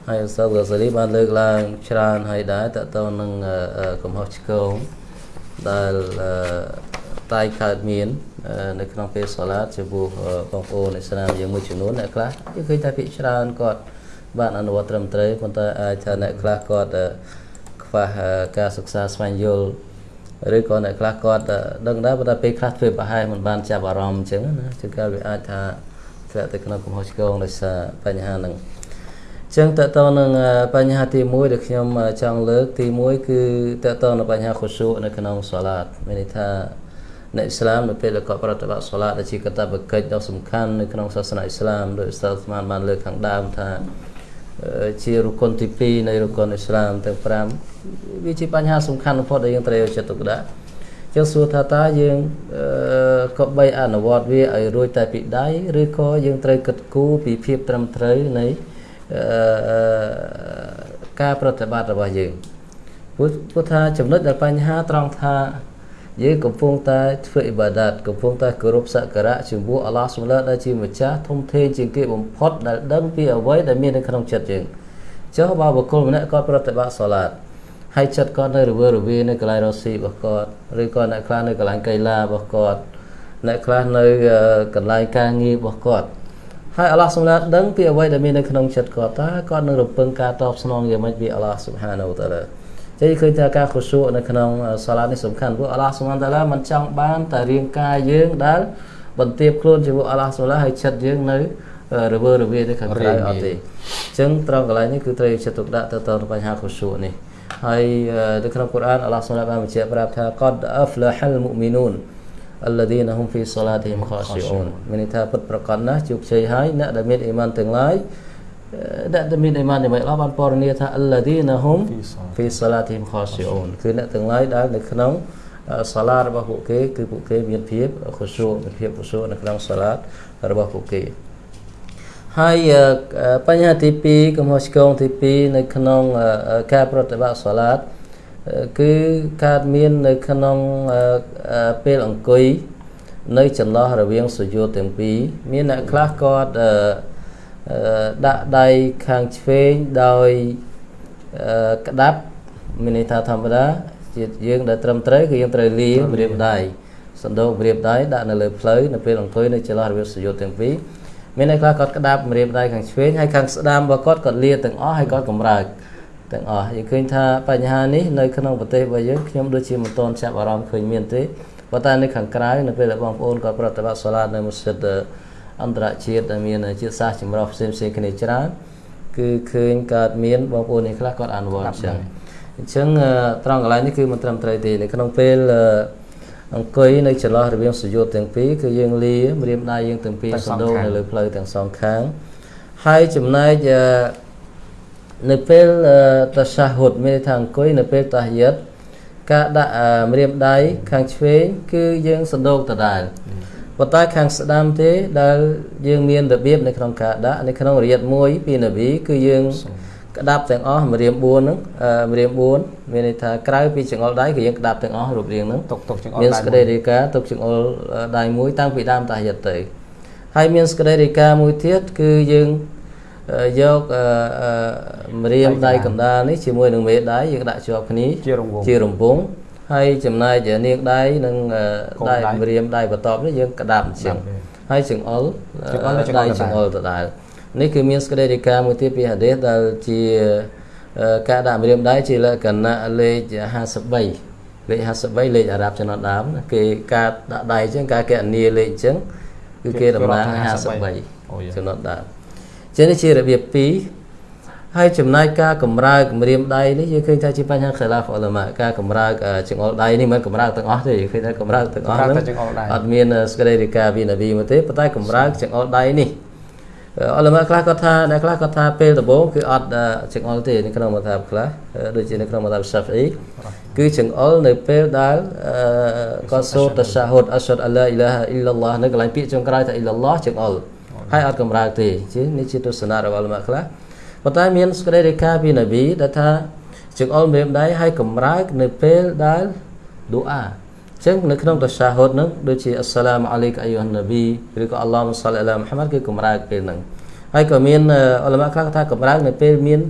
هاي أستاذ غزالي بان لك لأن شران هاي دا تأتون نن كمهاش كوم دال តែកើតមាននៅក្នុងពេលសាឡាតចំពោះបងប្អូនឥស្លាមយើងមួយចំនួនអ្នកខ្លះយើងឃើញថាភាគច្រើនគាត់បានអនុវត្តត្រឹមត្រូវប៉ុន្តែអាចថាអ្នកខ្លះគាត់ខ្វះការសិក្សាស្វែងយល់ឬក៏អ្នកខ្លះគាត់ដឹងដែរប៉ុន្តែពេលខ្លះធ្វើប្រហែលមិនបានចាប់អារម្មណ៍អញ្ចឹងណាជួនកាលវាអាចថាធ្លាក់ទៅក្នុងកំហុសឆ្គងដោយសារបញ្ហាហ្នឹងចឹងតើតើនឹងបញ្ហាទី1ដែលខ្ញុំចង់លើកទី1គឺតើតើនឹងបញ្ហាខុសនៅក្នុងសាឡាតមានន័យថា អ្នកអ៊ីស្លាមនៅពេលដែលគាត់ប្រតិបត្តិសាឡាតដែលជាកតបកិច្ចដ៏សំខាន់នៅក្នុងសាសនាអ៊ីស្លាមដោយស្ទើរស្មានបានលើកខាងដើមថាជារុគុនទី2នៃរុគុនអ៊ីស្លាមទាំង5វាជាបញ្ហាសំខាន់បំផុតដែលយើងត្រូវយកចិត្តទុកដាក់ចឹងសួរថាតើយើងក៏បីអនុវត្តវាឲ្យរួចតែពីដៃឬក៏យើងត្រូវគិតគូរពីភាពត្រឹមត្រូវនៃការប្រតិបត្តិរបស់យើងព្រោះថាចំណុចដែលបញ្ហាត្រង់ថា យើងកំពុងតែធ្វើអ៊ីបាដាតកំពុងតែគោរពសក្ការៈចំពោះអល់ឡោះសម្លដែលជាម្ចាស់ធំធេងជាងគេបំផុតដែលដឹងពីអ្វីដែលមាននៅក្នុងចិត្តយើងចុះបើបុគ្គលម្នាក់គាត់ប្រតិបត្តិសាឡាតហើយចិត្តគាត់នៅរវើរវានៅកន្លែងរស់ស៊ីរបស់គាត់ឬក៏អ្នកខ្លះនៅកន្លែងកីឡារបស់គាត់អ្នកខ្លះនៅកន្លែងការងាររបស់គាត់ហើយអល់ឡោះសម្លាដឹងពីអ្វីដែលមាននៅក្នុងចិត្តគាត់តើគាត់នឹងរំពឹងការតបស្នងយ៉ាងម៉េចពីអល់ឡោះស៊ុបហានូតាឡា ទេឃើញថាការខុសួរនៅក្នុងសាឡានេះសំខាន់ព្រោះអល់ឡោះសុបហានតាឡាមិនចង់បានតែរាងកាយយើងដែលបន្ទាបខ្លួនជាមួយអល់ឡោះសុបហានតាឡាហើយចិត្តយើងនៅរវើរវាយទៅខាងក្រៅអត់ទេអញ្ចឹងត្រង់កន្លែងនេះគឺត្រូវចិត្តទុកដាក់ទៅតាមបញ្ហាខុសួរនេះហើយនៅក្នុងកូរ៉ានអល់ឡោះសុបហានតាឡាបានបញ្ជាក់ប្រាប់ថាកតអហ្វលហលមុមីនូន alladheena hum fi salatihim khashi'un មានន័យថាពិតប្រកបណាស់ជោគជ័យហើយអ្នកដែលមានអ៊ីម៉ានទាំងឡាយ អ្នកដែលមានអ៊ីម៉ានដើម្បីអល់បានពណ៌នាថាអល់ឌីណាហ៊ុមហ្វីសាឡាទីមខោស៊ីអូនគឺអ្នកទាំងឡាយដែលនៅក្នុងសាឡារបស់ពួកគេគឺពួកគេមានភាពខុសូមានភាពខុសូនៅក្នុងសាឡារបស់ពួកគេហើយបញ្ហាទី2កំហុសឆ្គងទី2នៅក្នុងការប្រតិបត្តិសាឡាតគឺកើតមាននៅក្នុងពេលអង្គុយនៅចន្លោះរវាងសុយោទាំងពីរមានអ្នកខ្លះគាត់ ដាក់ដៃខាងឆ្វេងដោយក្តាប់មានន័យថាធម្មតាជាយើងដែលត្រឹមត្រូវគឺយើងត្រូវលាម្រាមដៃសណ្ដោកម្រាមដៃដាក់នៅលើផ្លូវនៅពេលអង្គុយនៅចន្លោះរវាងសុយោទាំងពីរមានអ្នកខ្លះគាត់ក្តាប់ម្រាមដៃខាងឆ្វេងហើយខាងស្ដាំរបស់គាត់គាត់លាទាំងអស់ហើយគាត់កម្រើកទាំងអស់យើងឃើញថាបញ្ហានេះនៅក្នុងប្រទេសរបស់យើងខ្ញុំដូចជាមិនទាន់ចាប់អារម្មណ៍ឃើញមានទេប៉ុន្តែនៅខាងក្រៅនៅពេលដែលបងប្អូនគាត់ប្រតិបត្តិសាឡាតនៅមស្ជីត អន្តរជាតិដែលមានជាតិសាសន៍ចម្រុះផ្សេងផ្សេងគ្នាច្រើនគឺឃើញកើតមានបងប្អូននេះខ្លះគាត់អនុវត្តអញ្ចឹងអញ្ចឹងត្រង់កន្លែងនេះគឺមិនត្រឹមត្រូវទេនៅក្នុងពេលអង្គុយនៅចន្លោះរវាងសុយោតទាំងពីរគឺយើងលាម្រាមដៃយើងទាំងពីរទាំងសសងណ្ដូកខាងនៅលើផ្លូវទាំងសងខាងហើយចំណែកអឺនៅពេលអឺតសាហុតមានន័យថាអង្គុយនៅពេលតាហយតការដាក់អឺម្រាមដៃខាងឆ្វេងគឺយើងសណ្ដូកដដែល ប៉ុន្តែខាងស្ដាំទេដែលយើងមានរបៀបនៅក្នុងការដាក់នៅក្នុងរៀតមួយពីនប៊ីគឺយើងក្តាប់ទាំងអស់ម្រាម4ហ្នឹងអឺម្រាម4មានន័យថាក្រៅពីចង្អុលដៃគឺយើងក្តាប់ទាំងអស់រូបរាងហ្នឹងទុកទុកចង្អុលមានដៃសក្តីរាយការណ៍ទុកចង្អុលដៃមួយតាំងពីដើមតាហយតទៅហើយមានសក្តីរាយការណ៍មួយទៀតគឺយើងអឺយកអឺអឺម្រាមដៃកណ្ដាលនេះជាមួយនឹងមេដៃយើងដាក់ជាប់គ្នាជារង្វង់ជារង្វង់ ហើយចំណែកនាងដៃនិងអឺកូនដៃដៃម្រាមដៃបន្ទាប់នេះយើងក្តាប់អញ្ចឹងក្តាប់ហើយចង្អុលចង្អុលនិងចង្អុលដៃដដែលចង្អុលដដែលនេះគឺមានសក្តីរាយការណ៍មួយទៀតពីហាឌីសដែលជាអឺការដាក់ម្រាមដៃជាលក្ខណៈលេខ53លេខ53លេខអារ៉ាប់ចំណុចដើមណាគេការដាក់ដៃអញ្ចឹងការកណនីលេខអញ្ចឹងគឺគេតំណាងអូយ53ចំណុចដើមអញ្ចឹងនេះជារបៀប2 ហើយចំណាយការកម្រើកម្រាមដៃនេះយើងឃើញថាជាបញ្ហាខិលាហ្វអ៊ុលម៉ាការកម្រើកអឺចង្អុលដៃនេះមិនកម្រើកទាំងអស់ទេយើងឃើញថាកម្រើកទាំងអស់កម្រើកហ្នឹងតែចង្អុលដៃអត់មានសក្តីរាយការណ៍ពីនប៊ីមកទេប៉ុន្តែកម្រើកចង្អុលដៃនេះអល់ម៉ាខ្លះគាត់ថាអ្នកខ្លះគាត់ថាពេលដំបូងគឺអត់អឺចង្អុលទេនៅក្នុងមតាបខ្លះអឺដូចជានៅក្នុងមតាបសាហ្វអ៊ីគឺចង្អុលនៅពេលដែលអឺគាត់សូត្រតសាហុតអស្ហដអឡាអ៊ីឡាហអ៊ីឡឡោះនៅកន្លែងពាក្យចុងក្រោយថាអ៊ីឡឡោះចង្អុលហើយអត់កម្រើកទេជានេះជាទស្សនៈរបស់អល់ម៉ាខ្លះ ប៉ុន្តែមានសក្តីរាយការណ៍ពីនប៊ីដែលថាចង្អុលម្រាមដៃហើយកម្រើកនៅពេលដែលឌូអាចឹងនៅក្នុងតសាហុតហ្នឹងដូចជាអស្សឡាមអាឡៃកអាយុហនណាប៊ីឬក៏អល់ឡោះមុសលអឡាមហាម៉ាត់គឺកម្រើកពេលហ្នឹងហើយក៏មានអ៊ុលម៉ាខ្លះថាកម្រើកនៅពេលមាន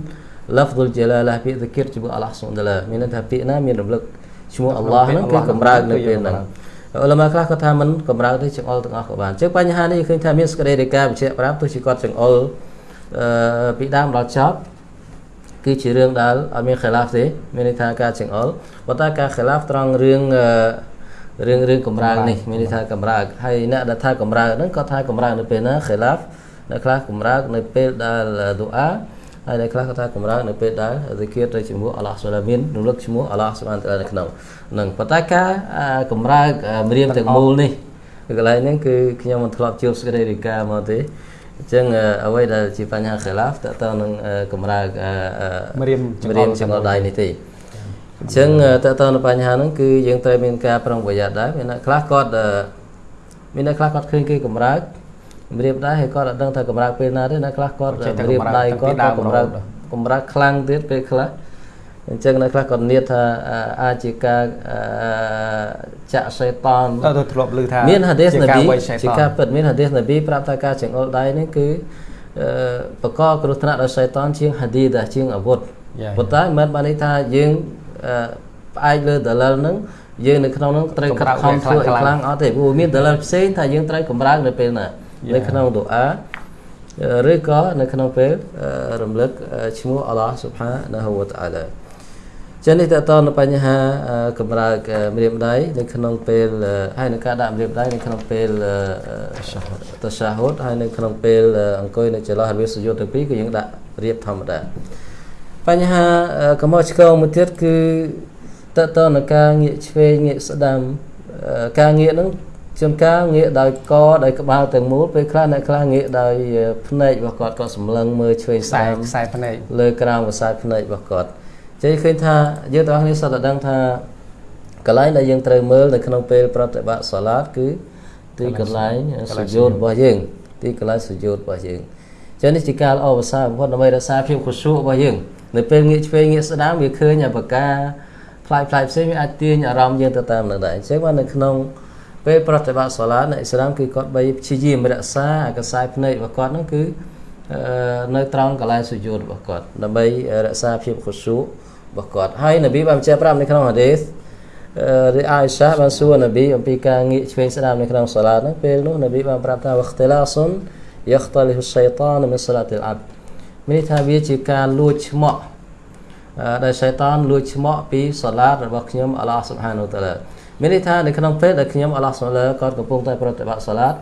lafzul jalalah ពាក្យ zikir ជាមួយអល់ឡោះសុបហានតាឡាមានន័យថាពាក្យណាមានរំលឹកឈ្មោះអល់ឡោះហ្នឹងគឺកម្រើកនៅពេលហ្នឹងអ៊ុលម៉ាខ្លះក៏ថាមិនកម្រើកទេចង្អុលទាំងអស់ក៏បានចឹងបញ្ហានេះឃើញថាមានសក្តីរាយការណ៍បញ្ជាក់ប្រាប់ទោះជាគាត់ចង្អុលអឺ ពីដើមដល់ចប់គឺជារឿងដែលអត់មានខិលាហ្វទេមានន័យថាការចង្អុលប៉ុន្តែការខិលាហ្វត្រង់រឿងអឺរឿងរឿងកម្រើកនេះមានន័យថាកម្រើកហើយអ្នកដែលថាកម្រើកហ្នឹងក៏ថាកម្រើកនៅពេលណាខិលាហ្វអ្នកខ្លះកម្រើកនៅពេលដែលឌូអាហើយអ្នកខ្លះក៏ថាកម្រើកនៅពេលដែល zikir ទៅជាមួយអល់ឡោះសុលាមានរំលឹកឈ្មោះអល់ឡោះសុបានតាឡានៅក្នុងហ្នឹងប៉ុន្តែការអាកម្រើកអាម្រាមទាំងមូលនេះគឺកន្លែងហ្នឹងគឺខ្ញុំមិនធ្លាប់ជួបសេចក្តីរាយការណ៍មកទេ អញ្ចឹងអឺអ្វីដែលជាបញ្ហាខិលាហ្វតើតើនឹងអឺកម្រើកអឺអឺម្រាមចង្អុលម្រាមចង្អុលដៃនេះទេអញ្ចឹងតើតើនៅបញ្ហាហ្នឹងគឺយើងត្រូវមានការប្រុងប្រយ័ត្នដែរមានអ្នកខ្លះគាត់អឺមានអ្នកខ្លះគាត់ឃើញគេកម្រើកម្រាមដៃហើយគាត់អត់ដឹងថាកម្រើកពេលណាទេអ្នកខ្លះគាត់ចេះតែម្រាមដៃកម្រើកតាំងពីគាត់ក៏ដើមកម្រើករហូតដល់កម្រើកខ្លាំងទៀតពេលខ្លះ អញ្ចឹងអ្នកខ្លះគាត់និយាយថាអឺអាចជាការអឺចាក់សេតានទៅទៅធ្លាប់ឮថាមានហាឌីសជានការប៊ីវៃឆៃជាតការពិតមានហាឌីសនប៊ីប្រាប់ថាការចង្អុលដៃនេះគឺអឺបកកគ្រោះថ្នាក់ដោយសៃតានជាងហាឌីសជាងអាវុធយ៉ាប៉ុន្តែមិនមែនបានន័យថាយើងអឺផ្អែកលើដលិលហ្នឹងយើងនៅក្នុងហ្នឹងត្រូវខិតខំធ្វើឲ្យខ្លាំងអត់ទេព្រោះមានដលិលផ្សេងថាយើងត្រូវកម្រើកនៅពេលណានៅក្នុងដូអាឬក៏នៅក្នុងពេលរំលឹកឈ្មោះអល់ឡោះស៊ុបហានាហ៊ូវតាឡា ចឹងនេះតើតនៅបញ្ហាកម្រើកម្រាមដៃនៅក្នុងពេលហើយនឹងការដាក់ម្រាមដៃនៅក្នុងពេលតសាហូតហើយនៅក្នុងពេលអង្គុយនៅចន្លោះរវាងសុយោទាំងពីរគឺយើងដាក់រៀបធម្មតាបញ្ហាកំហុសឆ្គងមួយទៀតគឺតើតនៅការងាកឆ្វេងងាកស្ដាំការងាកហ្នឹងជួនកាលងាកដោយកដោយក្បាលទាំងមូលពេលខ្លះអ្នកខ្លះងាកដោយភ្នែករបស់គាត់ក៏សម្លឹងមើលឆ្វេងខ្សែស្ដាំខ្សែភ្នែកលើក្រោមខ្សែភ្នែករបស់គាត់ ចឹងឃើញថាយើងទាំងអស់គ្នាសុទ្ធតែដឹងថាកន្លែងដែលយើងត្រូវមើលនៅក្នុងពេលប្រតិបត្តិសាឡាតគឺទីកន្លែងសុយោតរបស់យើង ទីកន្លែងសុយោតរបស់យើងចឹងនេះជាការល្អប្រសើរបំផុតដើម្បីរក្សាភាពខុសក់របស់យើងនៅពេលងាកឆ្វេងងាកស្ដាំវាឃើញអបការផ្លាយផ្លាយផ្សេងវាអាចទាញអារម្មណ៍យើងទៅតាមនឹងដែរអញ្ចឹងបាននៅក្នុងពេលប្រតិបត្តិសាឡាតនៅអ៊ីស្លាមគឺគាត់បីព្យាយាមរក្សាអាកសែភ្នែករបស់គាត់ហ្នឹងគឺនៅត្រង់កន្លែងសុយោតរបស់គាត់ដើម្បីរក្សាភាពខុសក់ របស់គាត់ហើយនប៊ីបានបញ្ជាក់ប្រាប់នៅក្នុងហាឌីសរីអាយសាបានសួរនប៊ីអំពីការងាកឆ្វេងស្ដាំនៅក្នុងសាឡាតហ្នឹងពេលនោះនប៊ីបានប្រាប់ថាវខតឡាសុនយខតលិហសៃតានមិនសាឡាតអលអាប់មានន័យថាវាជាការលួចឆ្មក់ដែលសៃតានលួចឆ្មក់ពីសាឡាតរបស់ខ្ញុំអល់ឡោះស៊ុបហានូតាឡាមានន័យថានៅក្នុងពេលដែលខ្ញុំអល់ឡោះស៊ុបហានូគាត់កំពុងតែប្រតិបត្តិសាឡាត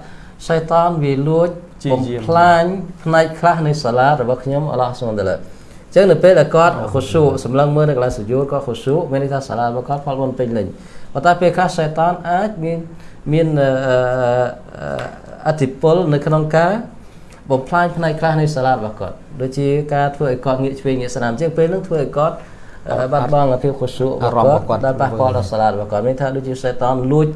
សៃតានវាលួចបំផ្លាញផ្នែកខ្លះនៃសាឡារបស់ខ្ញុំអល់ឡោះសុបហានតាឡាអញ្ចឹងនៅពេលដែលគាត់ខុស៊ូសម្លឹងមើលនៅកន្លែងសុយូតគាត់ខុស៊ូមានន័យថាសាឡារបស់គាត់ផលបុណ្យពេញលេញប៉ុន្តែពេលខ្លះសៃតានអាចមានមានអធិពលនៅក្នុងការបំផ្លាញផ្នែកខ្លះនៃសាឡារបស់គាត់ដូចជាការធ្វើឲ្យគាត់ងាកឆ្វេងងាកស្ដាំចឹងពេលហ្នឹងធ្វើឲ្យគាត់បាត់បង់ភាពខុសស៊ូរបស់គាត់ដែលប៉ះពាល់ដល់សាឡារបស់គាត់មានថាដូចជាសៃតានលួច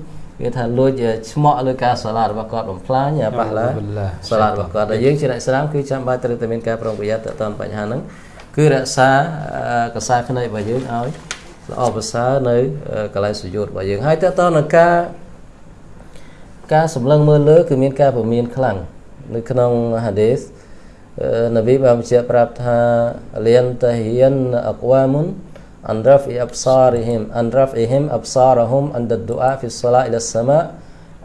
វាថាលួចឆ្មក់លើការសាឡារបស់គាត់បំផ្លាញប៉ះឡាសាឡារបស់គាត់ដែលយើងជាអ្នកស្ដាំគឺចាំបាច់ត្រូវតែមានការប្រុងប្រយ័ត្នទៅតាមបញ្ហាហ្នឹង គឺរក្សាកសាខ្នៃរបស់យើងឲ្យល្អប្រសើរនៅកលែសុយោតរបស់យើងហើយតើតើនឹងការការសម្លឹងមើលលើគឺមានការពមៀនខ្លាំងនៅក្នុងហាឌីសនប៊ីបានបញ្ជាក់ប្រាប់ថាលៀនតហ៊ៀនអកវ៉ាមុនអានរ៉ហ្វអ៊ីអបសារីហ៊ីមអានរ៉ហ្វអ៊ីហ៊ីមអបសារហ៊ុមអានដឌូអាហ្វីសឡាអ៊ីលសម៉ា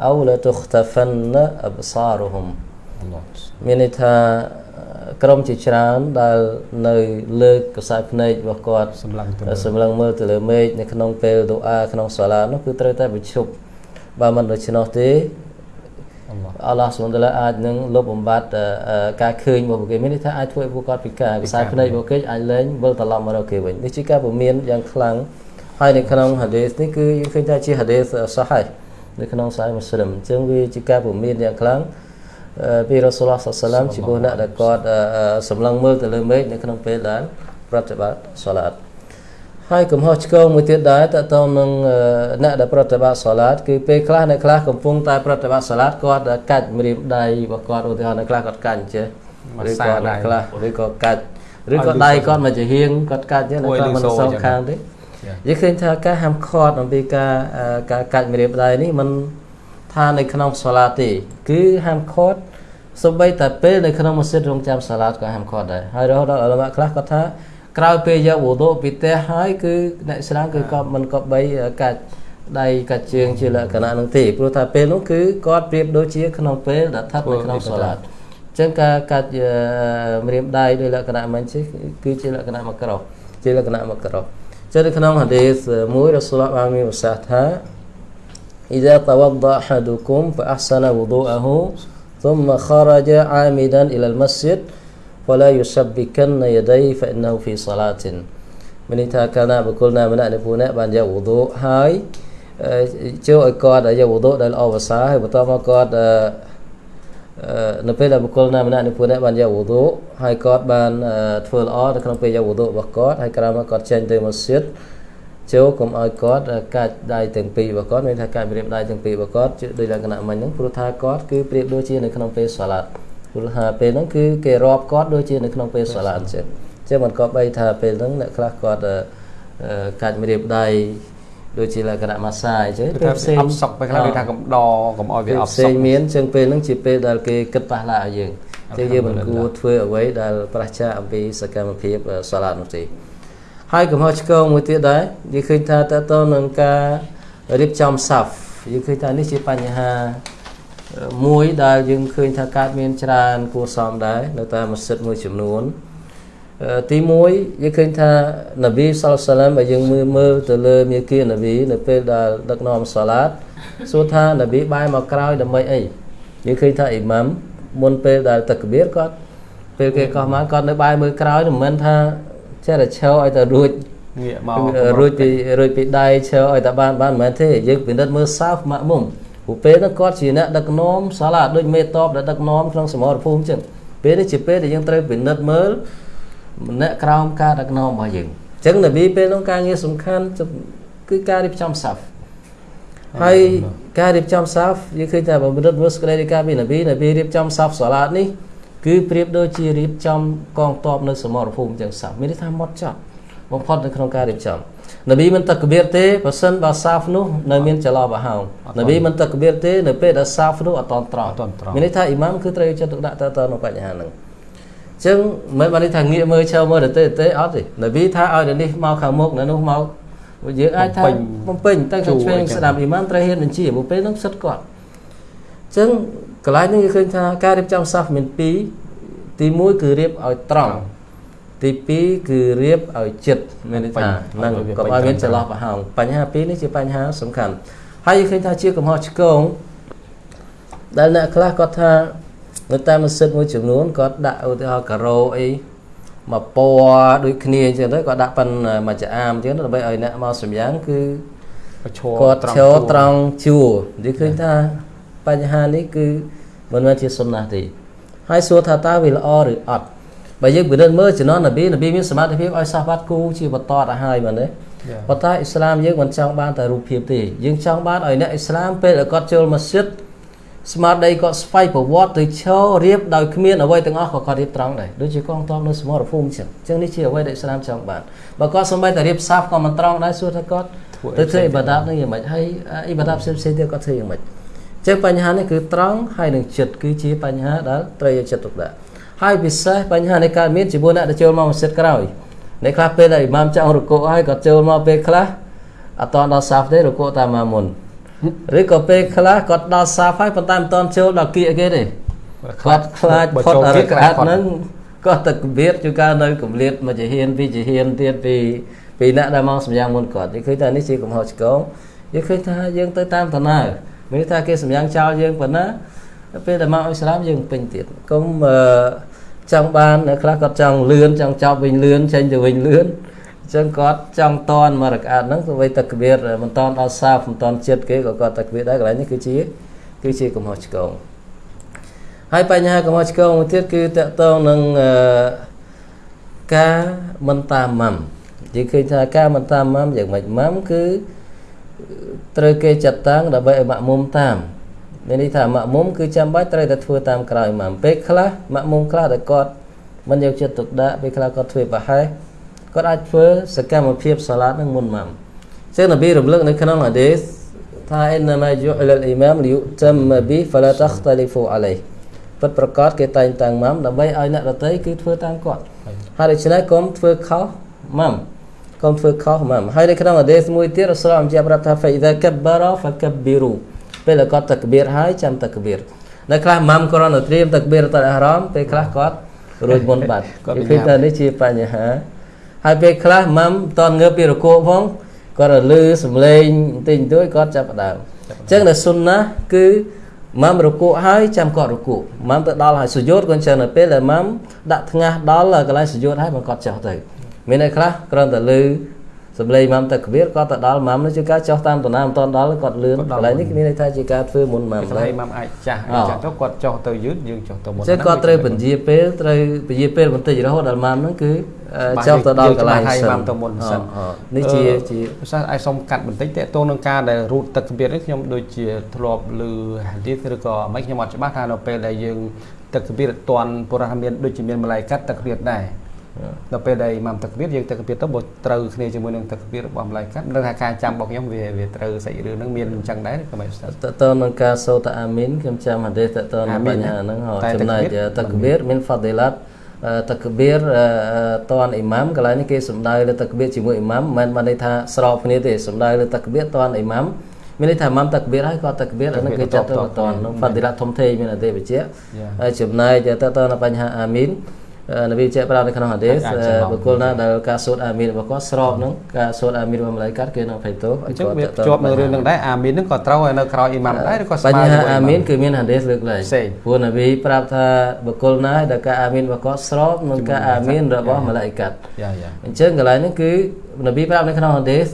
អូឡាតុខ្តហ្វាន់អបសារហ៊ុមមានន័យថា ក្រុមជាច្រើនដែលនៅលើកខ្សែភ្នែករបស់គាត់សម្លឹងទៅសម្លឹងមើលទៅលើមេឃនៅក្នុងពេលដូអាក្នុងសាឡានោះគឺត្រូវតែបញ្ឈប់បើមិនដូច្នោះទេអល់ឡោះសុបហានតាឡាអាចនឹងលុបបំបត្តិការឃើញរបស់ពួកគេមានន័យថាអាចធ្វើឲ្យពួកគាត់ពិការខ្សែភ្នែករបស់គេអាចលែងវិលត្រឡប់មករកគេវិញនេះជាការពមៀនយ៉ាងខ្លាំងហើយនៅក្នុងហាឌីសនេះគឺយើងឃើញថាជាហាឌីសសាហៃនៅក្នុងសាយមូស្លីមអញ្ចឹងវាជាការពមៀនយ៉ាងខ្លាំង ពីរ៉ាស៊ូលឡោះសាឡាមចំពោះអ្នកដែលគាត់សម្លឹងមើលទៅលើមេឃនៅក្នុងពេលដែលប្រតិបត្តិសាឡាតហើយកំហុសឆ្គងមួយទៀតដែរតើតើនឹងអ្នកដែលប្រតិបត្តិសាឡាតគឺពេលខ្លះអ្នកខ្លះកំពុងតែប្រតិបត្តិសាឡាតគាត់កាច់ម្រាមដៃរបស់គាត់ឧទាហរណ៍អ្នកខ្លះគាត់កាច់ចេះឬក៏អ្នកខ្លះឬក៏កាច់ឬក៏ដៃគាត់មកជាហៀងគាត់កាច់ចេះអ្នកខ្លះមិនសងខាងទេយើងឃើញថាការហាមឃាត់អំពីការការកាច់ម្រាមដៃនេះมัน ថានៅក្នុងសាឡាទេ គឺហាមឃាត់សូម្បីតែពេលនៅក្នុងម៉ាស៊ីនរងចាំសាឡាតក៏ហាមឃាត់ដែរហើយរហូតដល់អលម៉ាខ្លះគាត់ថាក្រោយពេលយកវូដូពីផ្ទះហើយគឺអ្នកស្លាមគឺគាត់មិនក៏បីកាច់ដៃកាច់ជើងជាលក្ខណៈនឹងទេព្រោះថាពេលនោះគឺគាត់ប្រៀបដូចជាក្នុងពេលដែលស្ថិតនៅក្នុងសាឡាតអញ្ចឹងការកាច់ម្រាមដៃដោយលក្ខណៈមិនជិះគឺជាលក្ខណៈមកក្រោជាលក្ខណៈមកក្រោចឹងនៅក្នុងហាឌីសមួយរ៉ាស៊ូលបានមានប្រសាសន៍ថា إذا توضأ أحدكم فأحسن وضوءه ثم خرج عامدا إلى المسجد ولا يسبكن يديه فإنه في صلاة មានន័យថាកាលណាបុគ្គលណាម្នាក់នៃពួកអ្នកបានយកវុឌូហើយចូលឲ្យគាត់យកវុឌូដែលល្អប្រសើរហើយបន្ទាប់មកគាត់នៅពេលដែលបុគ្គលណាម្នាក់នៃពួកអ្នកបានយកវុឌូហើយគាត់បានធ្វើល្អនៅក្នុងពេលយកវុឌូរបស់គាត់ហើយក្រោយមកគាត់ចេញទៅម៉ាស៊ីត ចូលកុំឲ្យគាត់កាច់ដៃទាំងពីររបស់គាត់មានថាកាច់ម្រាមដៃទាំងពីររបស់គាត់ដោយលក្ខណៈមិញហ្នឹងព្រោះថាគាត់គឺប្រៀបដូចជានៅក្នុងពេលសាឡាត់ព្រោះថាពេលហ្នឹងគឺគេរាប់គាត់ដូចជានៅក្នុងពេលសាឡាត់អញ្ចឹងអញ្ចឹងមិនក៏បីថាពេលហ្នឹងអ្នកខ្លះគាត់កាច់ម្រាមដៃដូចជាលក្ខណៈម៉ាស្សាអញ្ចឹងពេលផ្សេងអប់សុកពេលខ្លះគេថាកំដរកុំឲ្យវាអប់សុកផ្សេងមានអញ្ចឹងពេលហ្នឹងជាពេលដែលគេគិតប៉ះឡាឲ្យយើងអញ្ចឹងយើងមិនគួរធ្វើអ្វីដែលប្រឆាចអំពីសកម្មភាពសាឡាត់នោះទេ ហើយកំហុសឆ្គងមួយទៀតដែរយើងឃើញថាតើតើនឹងការរៀបចំសាហ្វយើងឃើញថានេះជាបញ្ហាមួយដែលយើងឃើញថាកើតមានច្រើនគួរសមដែរនៅតាមម៉ាស៊ីតមួយចំនួនទី1យើងឃើញថានប៊ីសល្លាឡាមបើយើងមើលមើលទៅលើមាគ៌ានប៊ីនៅពេលដែលដឹកនាំសាឡាតសួរថានប៊ីបែរមកក្រោយដើម្បីអីយើងឃើញថាអ៊ីម៉ាំមុនពេលដែលតកបៀរគាត់ពេលគេកោះមកគាត់នៅបែរមើលក្រោយមិនមែនថា ចេះតែឈរឲ្យតែរួចងាកមករួចពីរួចពីដៃឈរឲ្យតែបានបានមិនមែនទេយើងពិនិត្យមើលសោហ្វម៉ាក់មុំព្រោះពេលហ្នឹងគាត់ជាអ្នកដឹកនាំសាឡាដូចមេតបដែលដឹកនាំក្នុងសមរភូមិចឹងពេលនេះជាពេលដែលយើងត្រូវពិនិត្យមើលម្នាក់ក្រោមការដឹកនាំរបស់យើងអញ្ចឹងនប៊ីពេលនោះការងារសំខាន់គឺការរៀបចំសាហ្វហើយការរៀបចំសាហ្វយើងឃើញថាបើពិនិត្យមើលសេចក្តីរាយការណ៍ពីនប៊ីនប៊ីរៀបចំសាហ្វសាឡាតនេះ គឺប្រៀបដូចជារៀបចំកងទ័ពនៅសមរភូមិចឹងសាមានន័យថាម៉ត់ចត់បំផុតនៅក្នុងការរៀបចំនប៊ីមិនតកបៀរទេបើសិនបើសាហ្វនោះនៅមានចលោបហោងនប៊ីមិនតកបៀរទេនៅពេលដែលសាហ្វនោះអត់តន់ត្រង់មានន័យថាអ៊ីម៉ាមគឺត្រូវចិត្តទុកដាក់តើតើនៅបញ្ហាហ្នឹងចឹងមិនបានន័យថាងាកមើលឈើមើលទៅទេអត់ទេនប៊ីថាឲ្យនៅនេះមកខាងមុខនៅនោះមកយើងអាចថាបំពេញតែខាងឆ្វេងស្ដាប់អ៊ីម៉ាមត្រូវហ៊ានបញ្ជាពេលហ្នឹងសិតគាត់ចឹង កន្លែងនេះយើងឃើញថាការរៀបចំសាហ្វមាន2ទី1គឺរៀបឲ្យត្រង់ទី2គឺរៀបឲ្យចិត្តមានន័យថានឹងកុំឲ្យមានចន្លោះប្រហោងបញ្ហាពីរនេះជាបញ្ហាសំខាន់ហើយយើងឃើញថាជាកំហុសឆ្គងដែលអ្នកខ្លះគាត់ថានៅតាមម៉ាស៊ីនមួយចំនួនគាត់ដាក់ឧទាហរណ៍ការ៉ូអីមកពណ៌ដូចគ្នាអញ្ចឹងទៅគាត់ដាក់ប៉ិនមួយចាអាមអញ្ចឹងដើម្បីឲ្យអ្នកមកសម្យ៉ាងគឺឈរគាត់ត្រង់ឈរត្រង់ជួរនិយាយឃើញថា បញ្ហានេះគឺមិនមែនជាសុណាទេហើយសួរថាតើវាល្អឬអត់បើយើងពិនិត្យមើលជំនាន់នប៊ីនប៊ីមានសមត្ថភាពឲ្យសាសបាត់គូជាបន្តទៅហើយមែនទេប៉ុន្តែអ៊ីស្លាមយើងមិនចង់បានតែរូបភាពទេយើងចង់បានឲ្យអ្នកអ៊ីស្លាមពេលដែលគាត់ចូលម៉ាស៊ីតស្មារតីគាត់ស្វ័យប្រវត្តិទៅឈររៀបដោយគ្មានអ្វីទាំងអស់ក៏គាត់រៀបត្រង់ដែរដូចជាកងទ័ពនៅសមរភូមិអញ្ចឹងអញ្ចឹងនេះជាអ្វីដែលអ៊ីស្លាមចង់បានបើគាត់សម្បីតែរៀបសាហ្វក៏មិនត្រង់ដែរសួរថាគាត់ទៅធ្វើអ៊ីបាដាតនឹងយ៉ាងម៉េចហើយអ៊ីបាដាតផ្សេងផ្សេងៗទៀតគាត់ធ្វើយ៉ាងម៉េច ចឹងបញ្ហានេះគឺត្រង់ហើយនឹងចិត្តគឺជាបញ្ហាដែលត្រូវយកចិត្តទុកដាក់ហើយពិសេសបញ្ហានៃការមានជាមួយអ្នកដែលចូលមកម៉ាស៊ីតក្រោយអ្នកខ្លះពេលដែលអ៊ីម៉ាមចង់រកុហើយគាត់ចូលមកពេលខ្លះអត់តដល់សាហ្វទេរកុតាមមកមុនឬក៏ពេលខ្លះគាត់ដល់សាហ្វហើយប៉ុន្តែមិនតន់ចូលដល់គៀកគេទេគាត់ខ្លាចផុតរកាត់ហ្នឹងគាត់ទៅគម្រាតជួនកាលនៅគម្រាតមួយជាហ៊ានពីជាហ៊ានទៀតពីពីអ្នកដែលមកសម្យ៉ាងមុនគាត់និយាយឃើញថានេះជាកំហុសឆ្គងនិយាយឃើញថាយើងទៅតាមដំណើរ មានថាគេសម្យ៉ាងចោលយើងប៉ុណ្ណាពេលដែលមកអ៊ីស្លាមយើងពេញទៀតកុំអឺចង់បានអ្នកខ្លះគាត់ចង់លឿនចង់ចប់វិញលឿនចេញទៅវិញលឿនអញ្ចឹងគាត់ចង់តនមករកាត់ហ្នឹងទៅវិញទឹកគៀតមិនតនដល់សាបមិនតនចិត្តគេក៏គាត់ទឹកគៀតដែរកន្លែងនេះគឺជាគឺជាកំហុសឆ្គងហើយបញ្ហាកំហុសឆ្គងមួយទៀតគឺតកតងនឹងអឺការមិនតាមម៉ាំនិយាយឃើញថាការមិនតាមម៉ាំយ៉ាងម៉េចម៉ាំគឺ ត្រូវគេចាត់តាំងដើម្បីឲ្យម៉ាក់មុំតាមមានន័យថាម៉ាក់មុំគឺចាំបាច់ត្រូវតែធ្វើតាមក្រោយម៉ាំពេលខ្លះម៉ាក់មុំខ្លះដែលគាត់មិនយកចិត្តទុកដាក់ពេលខ្លះគាត់ធ្វើប្រហែសគាត់អាចធ្វើសកម្មភាពសាឡាតនឹងមុនម៉ាំចឹងនប៊ីរំលឹកនៅក្នុងហាឌីសថាអ៊ីនម៉ាយូអ៊ីលអ៊ីម៉ាមលីយុតាមប៊ីហ្វាឡាតខតលីហ្វូអាឡៃពិតប្រកបគេតែងតាំងម៉ាំដើម្បីឲ្យអ្នកដទៃគឺធ្វើតាមគាត់ហើយដូច្នេះកុំធ្វើខុសម៉ាំ កុំធ្វើខុសម៉ាំហើយនៅក្នុងហាឌីសមួយទៀតរ៉ាស៊ូលអំជាប្រាប់ថាហ្វៃអ៊ីដាកបារ៉ាហ្វកប៊ីរូពេលដែលគាត់តកបៀរហើយចាំតកបៀរនៅខ្លះម៉ាំគ្រាន់តែត្រៀមតកបៀរតអារ៉មពេលខ្លះគាត់រួចមុនបាត់គាត់ឃើញថានេះជាបញ្ហាហើយពេលខ្លះម៉ាំតនងើបពីរគោផងគាត់រលឺសំឡេងបន្តិចបន្តួចគាត់ចាប់ផ្ដើមអញ្ចឹងនៅសុនណាគឺម៉ាំរគក់ហើយចាំគាត់រគក់ម៉ាំទៅដល់ហើយសុយោតក៏អញ្ចឹងនៅពេលដែលម៉ាំដាក់ថ្ងាសដល់កន្លែងសុយោតហើយមកគាត់ចោះទៅ មានអ្នកខ្លះគ្រាន់តែលឺសំឡេងម៉ាំទឹកគៀតគាត់ទៅដល់ម៉ាំនេះជាការចោះតាមដំណើរមិនតន់ដល់គាត់លឿនកន្លែងនេះមានន័យថាជាការធ្វើមុនម៉ាំកន្លែងម៉ាំអាចចាស់អីចឹងទៅគាត់ចុះទៅយឺតយើងចុះទៅមុនចឹងគាត់ត្រូវពន្យាពេលត្រូវពន្យាពេលបន្តិចរហូតដល់ម៉ាំហ្នឹងគឺចុះទៅដល់កន្លែងហើយសិនម៉ាំទៅមុនសិនអឺនេះជាជាភាសាអាចសុំកាត់បន្តិចតេតងនឹងការដែលរូតទឹកគម្រាតនេះខ្ញុំដូចជាធ្លាប់ឮហាឌីសឬក៏មិនខ្ញុំអត់ច្បាស់ថានៅពេលដែលយើងទឹកគម្រាតអត់ទាន់ពុរៈមានដូចជាមានម្លាយកាត់ទឹកគម្រាតដែរ នៅពេលដែលម៉ាំទឹកគម្រាតយើងទឹកគម្រាតទៅបើត្រូវគ្នាជាមួយនឹងទឹកគម្រាតរបស់ម្លាយកាត់នឹងថាការចាំរបស់ខ្ញុំវាវាត្រូវសាច់រឿងហ្នឹងមានអញ្ចឹងដែរក៏មិនស្ទើរតទៅនឹងការសូតាអាមីនខ្ញុំចាំហាឌីសតទៅនឹងបញ្ហាហ្នឹងហៅតែចំណែកតក្បៀរតកបៀរមានហ្វាឌីឡាតតកបៀរតនអ៊ីម៉ាមកន្លែងនេះគេសំដៅលើតកបៀរជាមួយអ៊ីម៉ាមមិនមែនបានន័យថាស្របគ្នាទេសំដៅលើតកបៀរតនអ៊ីម៉ាមមានន័យថាអ៊ីម៉ាមតកបៀរហើយក៏តកបៀរអាហ្នឹងគេចាត់ទៅតនហ្នឹងហ្វាឌីឡាតធំធេងមានអត់ទេបញ្ជាក់ហើយចំណែកតទៅនឹងបញ្ហាអាមីន នប៊ីជាប្រាប់នៅក្នុងហាឌីសបុគ្គលណាដែលការសូត្រអាមីនរបស់គាត់ស្របនឹងការសូត្រអាមីនរបស់ម្លាយកាត់គេនឹងភ័យទោសអញ្ចឹងវាជាប់នៅរឿងហ្នឹងដែរអាមីនហ្នឹងក៏ត្រូវឲ្យនៅក្រោយអ៊ីម៉ាំដែរឬក៏ស្មើបញ្ហាជាមួយអាមីនគឺមានហាឌីសលើកលែងផ្សេងព្រោះនប៊ីប្រាប់ថាបុគ្គលណាដែលការអាមីនរបស់គាត់ស្របនឹងការអាមីនរបស់ម្លាយកាត់យ៉ាយ៉ាអញ្ចឹងកន្លែងនេះគឺនប៊ីប្រាប់នៅក្នុងហាឌីស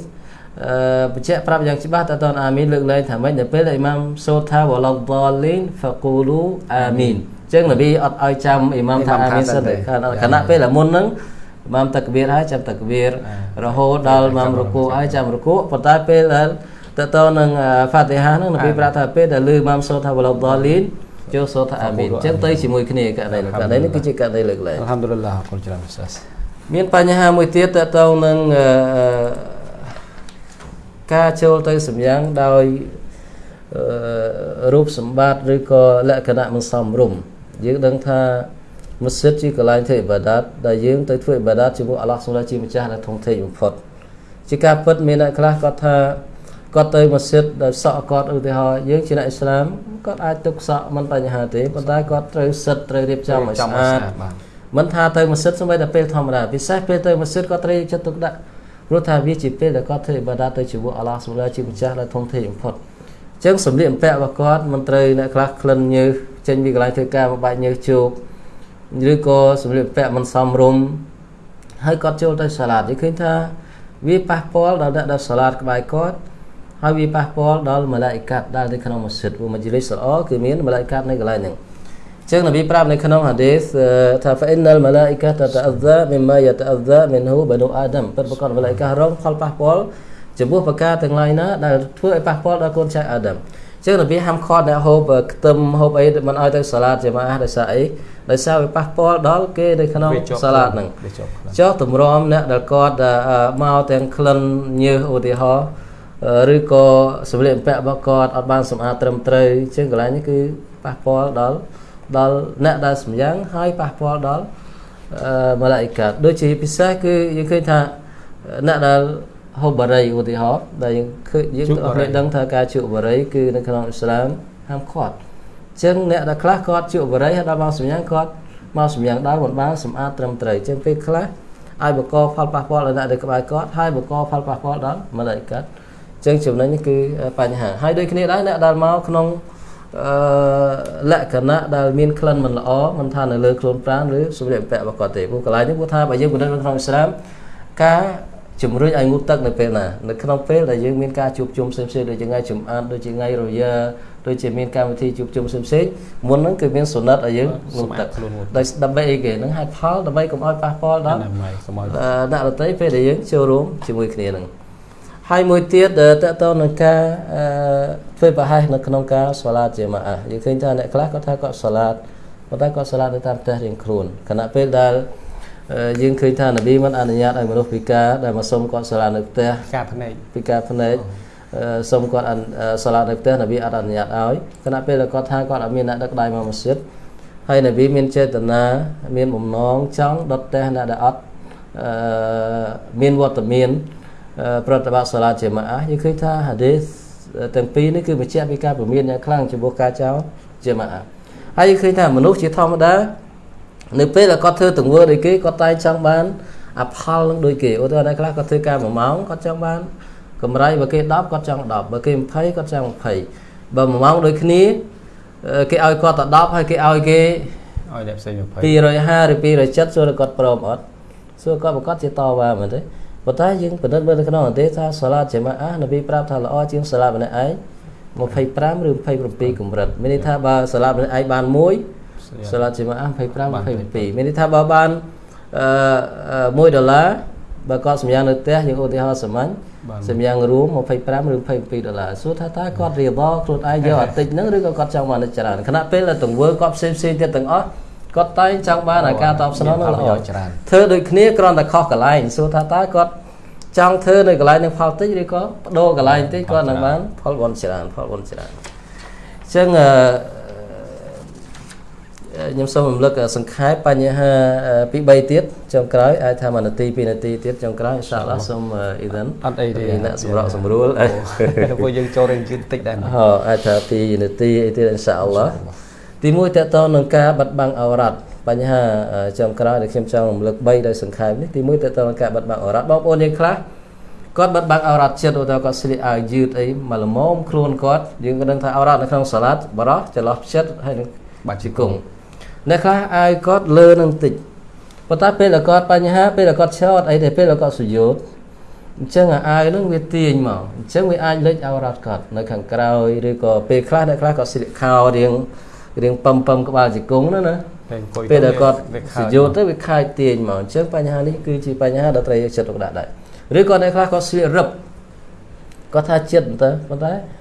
អឺបញ្ជាក់ប្រាប់យ៉ាងច្បាស់តើតនអាមីនលើកលែងថាម៉េចនៅពេលដែលអ៊ីម៉ាមសូត្រថាវឡដលីនហ្វកូលូអាមីនអញ្ចឹងនប៊ីអត់ឲ្យចាំអ៊ីម៉ាមថាអាមីនសិនទេខណៈពេលដែលមុនហ្នឹងអ៊ីម៉ាមតកបៀរហើយចាំតកបៀររហូតដល់អ៊ីម៉ាមរគូហើយចាំរគូប៉ុន្តែពេលដែលតើតនឹងហ្វាទីហាហ្នឹងនប៊ីប្រាប់ថាពេលដែលលឺអ៊ីម៉ាមសូត្រថាវឡដលីនចូលសូត្រថាអាមីនអញ្ចឹងទៅជាមួយគ្នាករណីនេះករណីនេះគឺជាករណីលើកលែងអល់ហាំឌុលឡាអរគុណច្រើនសាសមានបញ្ហាមួយទៀតតទៅនឹងអឺការចូលទៅសម្យ៉ាងដោយអឺរូបសម្បត្តិឬក៏លក្ខណៈមិនសមរម្យ យើងដឹងថាមស្ជីតជាកន្លែងធ្វើអ៊ីបាដាតដែលយើងទៅធ្វើអ៊ីបាដាតជាមួយអាឡោះសុលាជាម្ចាស់ដែលធំធេងបំផុតជាការពិតមានអ្នកខ្លះគាត់ថាគាត់ទៅមស្ជីតដោយសក់គាត់ឧទាហរណ៍យើងជាអ្នកអ៊ីស្លាមគាត់អាចទុកសក់មិនបញ្ហាទេប៉ុន្តែគាត់ត្រូវសិតត្រូវរៀបចំឲ្យស្អាតមិនថាទៅមស្ជីតសូម្បីតែពេលធម្មតាពិសេសពេលទៅមស្ជីតគាត់ត្រូវចិត្តទុកដាក់ព្រោះថាវាជាពេលដែលគាត់ធ្វើអ៊ីបាដាតទៅជាមួយអាឡោះសុលាជាម្ចាស់ដែលធំធេងបំផុតអញ្ចឹងសម្លៀកបំពាក់របស់គាត់មិនត្រូវអ្នកខ្លះក្លិនញើសចេញពីកន្លែងធ្វើការមកបាច់ញើសជោគឬក៏សម្លៀកបំពាក់មិនសមរម្យហើយគាត់ចូលទៅសាឡាតនិយាយឃើញថាវាប៉ះពាល់ដល់អ្នកដែលសាឡាតក្បែរគាត់ហើយវាប៉ះពាល់ដល់មឡាយកាត់ដែលនៅក្នុងមស្ជីតវមជ្ឈិលិសល្អគឺមានមឡាយកាត់នៅកន្លែងហ្នឹងចឹងនប៊ីប្រាប់នៅក្នុងហាឌីសថាហ្វអ៊ីនណលមឡាអ៊ីកាតតអាហ្សាមីម៉ាយតអាហ្សាមីនហ៊ូបនូអាដាមពិតប្រាកដមឡាអ៊ីការងផលប៉ះពាល់ចំពោះប្រការទាំងឡាយណាដែលធ្វើឲ្យប៉ះពាល់ដល់កូនចៅអាដាម ចឹងនប៊ីហាមឃាត់អ្នកហូបខ្ទឹមហូបអីមិនឲ្យទៅសាឡាតជាម៉ាដោយសារអីដោយសារវាប៉ះពាល់ដល់គេនៅក្នុងសាឡាតហ្នឹងចុះទម្រាំអ្នកដែលគាត់មកទាំងក្លិនញើសឧទាហរណ៍ឬក៏សម្លៀកបំពាក់របស់គាត់អត់បានសម្អាតត្រឹមត្រូវជាងកន្លែងនេះគឺប៉ះពាល់ដល់ដល់អ្នកដែលសម្យ៉ាងហើយប៉ះពាល់ដល់ម៉ាឡាអ៊ីកាតដូចជាពិសេសគឺយើងឃើញថាអ្នកដែល ហូបបារីឧទាហរណ៍ដែលយើងឃើញយើងអត់ដឹងថាការជក់បារីគឺនៅក្នុងអ៊ីស្លាមហាមឃាត់អញ្ចឹងអ្នកដែលខ្លះគាត់ជក់បារីហើយដល់មកសម្យ៉ាងគាត់មកសម្យ៉ាងដល់មិនបានសម្អាតត្រឹមត្រូវអញ្ចឹងពេលខ្លះឲ្យបកផលប៉ះពាល់ដល់អ្នកដែលក្បែរគាត់ហើយបកផលប៉ះពាល់ដល់ម៉ាឡាអ៊ីកាតអញ្ចឹងចំណុចនេះគឺបញ្ហាហើយដូចគ្នាដែរអ្នកដែលមកក្នុងអឺលក្ខណៈដែលមានក្លិនមិនល្អមិនថានៅលើខ្លួនប្រាណឬសម្លៀកបំពាក់របស់គាត់ទេព្រោះកន្លែងនេះព្រោះថាបើយើងពិនិត្យនៅក្នុងអ៊ីស្លាមការ ជំរុញឲ្យងូតទឹកនៅពេលណានៅក្នុងពេលដែលយើងមានការជួបជុំផ្សេងៗដូចជាថ្ងៃចំអានដូចជាថ្ងៃរយាដូចជាមានកម្មវិធីជួបជុំផ្សេងៗមុនហ្នឹងគឺមានសុណិតឲ្យយើងងូតទឹកដោយដើម្បីអីគេហ្នឹងហេតុផលដើម្បីកុំឲ្យប៉ះពាល់ដល់អ្នកដទៃពេលដែលយើងចូលរួមជាមួយគ្នាហ្នឹងហើយមួយទៀតតកតនឹងការធ្វើប្រហែសនៅក្នុងការសាឡាតជាម៉ាអះយើងឃើញថាអ្នកខ្លះគាត់ថាគាត់សាឡាតប៉ុន្តែគាត់សាឡាតនៅតាមផ្ទះរៀងខ្លួនខណៈពេលដែល យើងឃើញថានប៊ីមិនអនុញ្ញាតឲ្យមនុស្សពិការដែលមកសុំគាត់សាឡាតនៅផ្ទះការភ្នែកពិការភ្នែកសុំគាត់សាឡាតនៅផ្ទះនប៊ីអត់អនុញ្ញាតឲ្យខណៈពេលដែលគាត់ថាគាត់អត់មានអ្នកដឹកដៃមកម៉ាស៊ីតហើយនប៊ីមានចេតនាមានបំណងចង់ដុតផ្ទះអ្នកដែលអត់មានវត្តមានប្រតិបត្តិសាឡាជាម៉ាអះយើងឃើញថាហាឌីសទាំងពីរនេះគឺបញ្ជាក់ពីការពមៀនយ៉ាងខ្លាំងចំពោះការចោលជាម៉ាអះហើយយើងឃើញថាមនុស្សជាធម្មតា នៅពេលដែលគាត់ធ្វើទង្វើដូចគេគាត់តែងចង់បានអផលនឹងដូចគេឧទាហរណ៍អ្នកខ្លះគាត់ធ្វើការ1ម៉ោងគាត់ចង់បានកម្រៃបើគេ10គាត់ចង់10បើគេ20គាត់ចង់20បើ1ម៉ោងដូចគ្នាគេឲ្យគាត់តែ10ហើយគេឲ្យគេឲ្យអ្នកផ្សេង20 250ឬ270សួរគាត់ព្រមអត់សួរគាត់ប្រកាសជាតវ៉ាមែនទេប៉ុន្តែយើងពិនិត្យមើលនៅក្នុងអន្តេថាសាឡាតជាម៉ាអានប៊ីប្រាប់ថាល្អជាងសាឡាតម្នាក់ឯង25ឬ27កម្រិតមានន័យថាបើសាឡាតម្នាក់ឯងបាន1 សាឡាតជាម៉ាអា25 27មានន័យថាបើបានអឺ1ដុល្លារបើគាត់សម្យ៉ាងនៅផ្ទះយើងឧទាហរណ៍សាមញ្ញសម្យ៉ាងរួម25ឬ22ដុល្លារសួរថាតើគាត់រៀបខ្លួនឯងយកអតិចហ្នឹងឬក៏គាត់ចង់បានច្រើនខណៈពេលដែលទង្វើគាត់ផ្សេងផ្សេងទៀតទាំងអស់គាត់តែងចង់បានការតបស្នងនឹងល្អច្រើនធ្វើដូចគ្នាគ្រាន់តែខុសកន្លែងសួរថាតើគាត់ចង់ធ្វើនៅកន្លែងនឹងផលតិចឬក៏បដូរកន្លែងតិចគាត់នឹងបានផលបុណ្យច្រើនផលបុណ្យច្រើនអញ្ចឹងអឺ ខ្ញុំសូមរំលឹកសង្ខេបបញ្ហាពី3ទៀតចុងក្រោយអាចថា1នាទី2នាទីទៀតចុងក្រោយអ៊ីនសាអល់ឡោះសូមអ៊ីដិនអត់អីទេអ្នកសម្រកសម្រួលពួកយើងចូលរៀនជឿនតិចដែរហ៎អាចថា2នាទីអីទៀតអ៊ីនសាអល់ឡោះទី1តកតនឹងការបាត់បង់អរ៉ាត់បញ្ហាចុងក្រោយដែលខ្ញុំចង់រំលឹក3ដោយសង្ខេបនេះទី1តកតនឹងការបាត់បង់អរ៉ាត់បងប្អូនយើងខ្លះគាត់បាត់បង់អរ៉ាត់ចិត្តឧទាហរណ៍គាត់ស្លៀកអាវយឺតអីមកល្មមខ្លួនគាត់យើងក៏ដឹងថាអរ៉ាត់នៅក្នុងសាឡាត់បរោះចន្លោះចិត្តហើយនឹងបាច់ជង្គង់ អ្នកខ្លះអាវគាត់លើនឹងតិចប៉ុន្តែពេលដែលគាត់បញ្ហាពេលដែលគាត់ឆោតអីទៅពេលដែលគាត់សុយោតអញ្ចឹងអាវហ្នឹងវាទាញមកអញ្ចឹងវាអាចលេចអរ៉ាត់គាត់នៅខាងក្រោយឬក៏ពេលខ្លះអ្នកខ្លះគាត់ស្លៀកខោរៀងរៀងពឹមពឹមក្បាលជង្គង់ណាណាពេលដែលគាត់សយោទៅវាខាយទាញមកអញ្ចឹងបញ្ហានេះគឺជាបញ្ហាដែលត្រូវយកចិត្តទុកដាក់ដែរឬក៏អ្នកខ្លះគាត់ស្លៀករឹបគាត់ថាចិត្តទៅប៉ុន្តែអា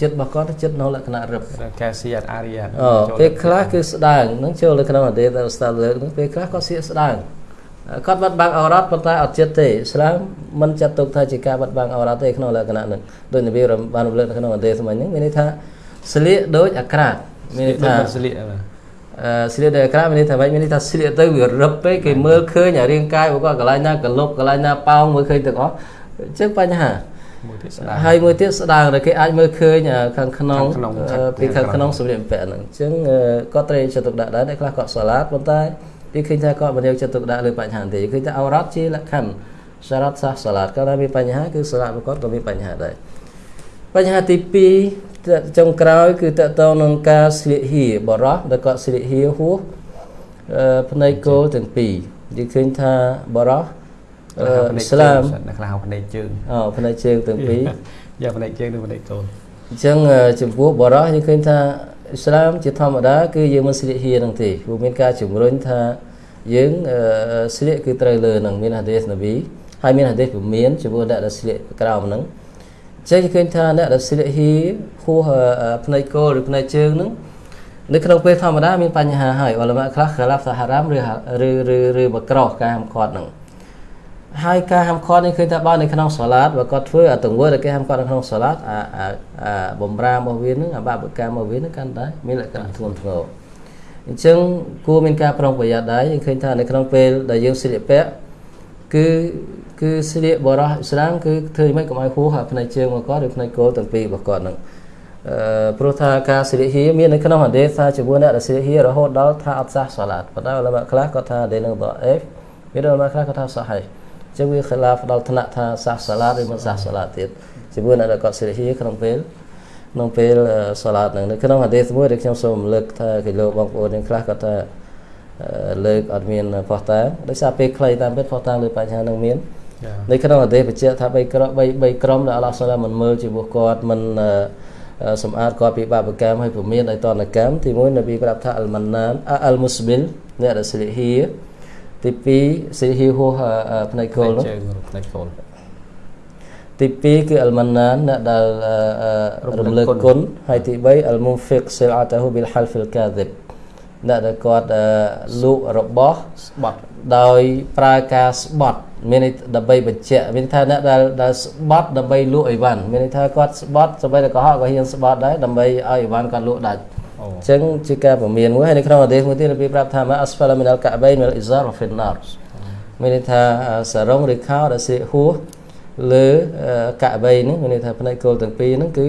ចិត្តរបស់គាត់ចិត្តនៅលក្ខណៈរឹបកាស៊ីអាអារីអូពេលខ្លះគឺស្ដើងនឹងចូលនៅក្នុងអន្តេតែស្ដាប់លើកនឹងពេលខ្លះគាត់ស្លៀកស្ដើងគាត់បាត់បង់អរ៉ាត់ប៉ុន្តែអត់ចិត្តទេឥស្លាមមិនចាត់ទុកថាជាការបាត់បង់អរ៉ាត់ទេក្នុងលក្ខណៈហ្នឹងដោយនប៊ីបានរំលឹកនៅក្នុងអន្តេសម័យហ្នឹងមានន័យថាស្លៀកដូចអាក្រាតមានន័យថាស្លៀកអឺស្លៀកដោយអាក្រាតមានន័យថាម៉េចមានន័យថាស្លៀកទៅវារឹបពេកគេមើលឃើញអារាងកាយរបស់គាត់កន្លែងណាកលុបកន្លែងណាប៉ោងមើលឃើញទាំងអស់អញ្ចឹងបញ្ហាមួយទៀតស្ដាង ហើយមួយទៀតស្ដាងដែលគេអាចមើលឃើញខាងក្នុងពីខាងក្នុងសម្លៀកបំពាក់ហ្នឹងអញ្ចឹងគាត់ត្រូវចិត្តទុកដាក់ដែរអ្នកខ្លះគាត់សាឡាតប៉ុន្តែគេឃើញថាគាត់មិនយកចិត្តទុកដាក់លើបញ្ហាទេឃើញថាអរ៉ាត់ជាលក្ខខណ្ឌសារ៉ាត់សាសសាឡាតគាត់ថាមានបញ្ហាគឺសាឡាតរបស់គាត់ក៏មានបញ្ហាដែរបញ្ហាទី2ចុងក្រោយគឺតកតងនឹងការស្លៀកហៀបរោះដែលគាត់ស្លៀកហៀហួសភ្នែកគោលទាំងពីរនិយាយឃើញថាបរោះ អឺអ៊ីស្លាមនៅខ្លះហៅភ្នែកជើងអូផ្នែកជើងទាំងពីរយកភ្នែកជើងនិងភ្នែកកូនអញ្ចឹងអឺចំពោះបរោះយើងឃើញថាអ៊ីស្លាមជាធម្មតាគឺយើងមិនស្លៀកហៀនឹងទេព្រោះមានការជំរុញថាយើងអឺស្លៀកគឺត្រូវលើនឹងមានហាឌីសនប៊ីហើយមានហាឌីសពមានចំពោះអ្នកដែលស្លៀកក្រោមហ្នឹងអញ្ចឹងយើងឃើញថាអ្នកដែលស្លៀកហៀហួសអឺផ្នែកគោលឬផ្នែកជើងហ្នឹងនៅក្នុងពេលធម្មតាមានបញ្ហាហើយអលម៉ាខ្លះខាឡាប់សាហារ៉ាមឬហាឬឬឬបក្រោះការហាមឃាត់ហ្នឹង ហើយការហាមឃាត់នេះឃើញថាបើនៅក្នុងសាឡាតបើគាត់ធ្វើអាទង្វើដែលគេហាមឃាត់នៅក្នុងសាឡាតអាអាអាបំរារបស់វានឹងអាបាបកម្មរបស់វានឹងកាន់តែមានលក្ខណៈធ្ងន់ធ្ងរអញ្ចឹងគួរមានការប្រុងប្រយ័ត្នដែរយើងឃើញថានៅក្នុងពេលដែលយើងស្លៀកពាក់គឺគឺស្លៀកបរោះអ៊ីស្លាមគឺធ្វើយ៉ាងម៉េចកុំឲ្យហួសអាផ្នែកជើងរបស់គាត់ឬផ្នែកគោលទាំងពីររបស់គាត់នឹងអឺព្រោះថាការស្លៀកហៀមាននៅក្នុងហាឌីសថាជាមួយអ្នកដែលស្លៀកហៀរហូតដល់ថាអត់សះសាឡាតប៉ុន្តែអលម៉ាខ្លះគាត់ថាដេនឹងដអេហ្វមានអលម៉ាខ្លះគាត់ថាសាហៃ ចឹងវាខិលាហ្វដល់ថ្នាក់ថាសាសសាឡាតឬមិនសាសសាឡាតទៀតជាមួយនឹងគាត់សិរិហីក្នុងពេលក្នុងពេលសាឡាតហ្នឹងនៅក្នុងហាឌីសមួយដែលខ្ញុំសូមរំលឹកថាគេលោកបងប្អូនទាំងខ្លះគាត់ថាលើកអត់មានផោះតាដោយសារពេលខ្លីតាមពិតផោះតាលើបញ្ហាហ្នឹងមាននៅក្នុងហាឌីសបញ្ជាក់ថា3ក្រម3 3ក្រមដែលអល់ឡោះសាឡាមិនមើលចំពោះគាត់មិនសម្អាតគាត់ពីបាបកម្មហើយពមៀនឲ្យតនកម្មទី1នប៊ីប្រាប់ថាអលម៉ាណានអលមូស្ប៊ីលអ្នកដែលសិរិហី ទី2សេហ៊ីហូផ្នែកគោលនោះជើងភ្នែកកូនទី2គឺអលម៉ាណានអ្នកដែលរំលើកគុណហើយទី3អលមុហ្វិកសិលអាតាហ៊ូប៊ីលហាល់ហ្វីលកាឌិបអ្នកដែលគាត់លក់របស់ស្បត់ដោយប្រើការស្បត់មានន័យដើម្បីបញ្ជាក់មានន័យថាអ្នកដែលដែលស្បត់ដើម្បីលក់អីវ៉ាន់មានន័យថាគាត់ស្បត់សម្បីតែកុហកក៏ហ៊ានស្បត់ដែរដើម្បីឲ្យអីវ៉ាន់គាត់លក់ដាច់ អូអញ្ចឹងជាការពមៀនមួយហើយនៅក្នុងអាដេសមួយទៀតរបៀបប្រាប់ថាម៉ាអស្ហ្វាឡាមីនអលកាបៃនមីលអ៊ីហ្សារហ្វីនណារមានន័យថាសារងឬខោដែលស្លៀកហួសលើកាបៃហ្នឹងមានន័យថាផ្នែកគោលទាំងពីរហ្នឹងគឺ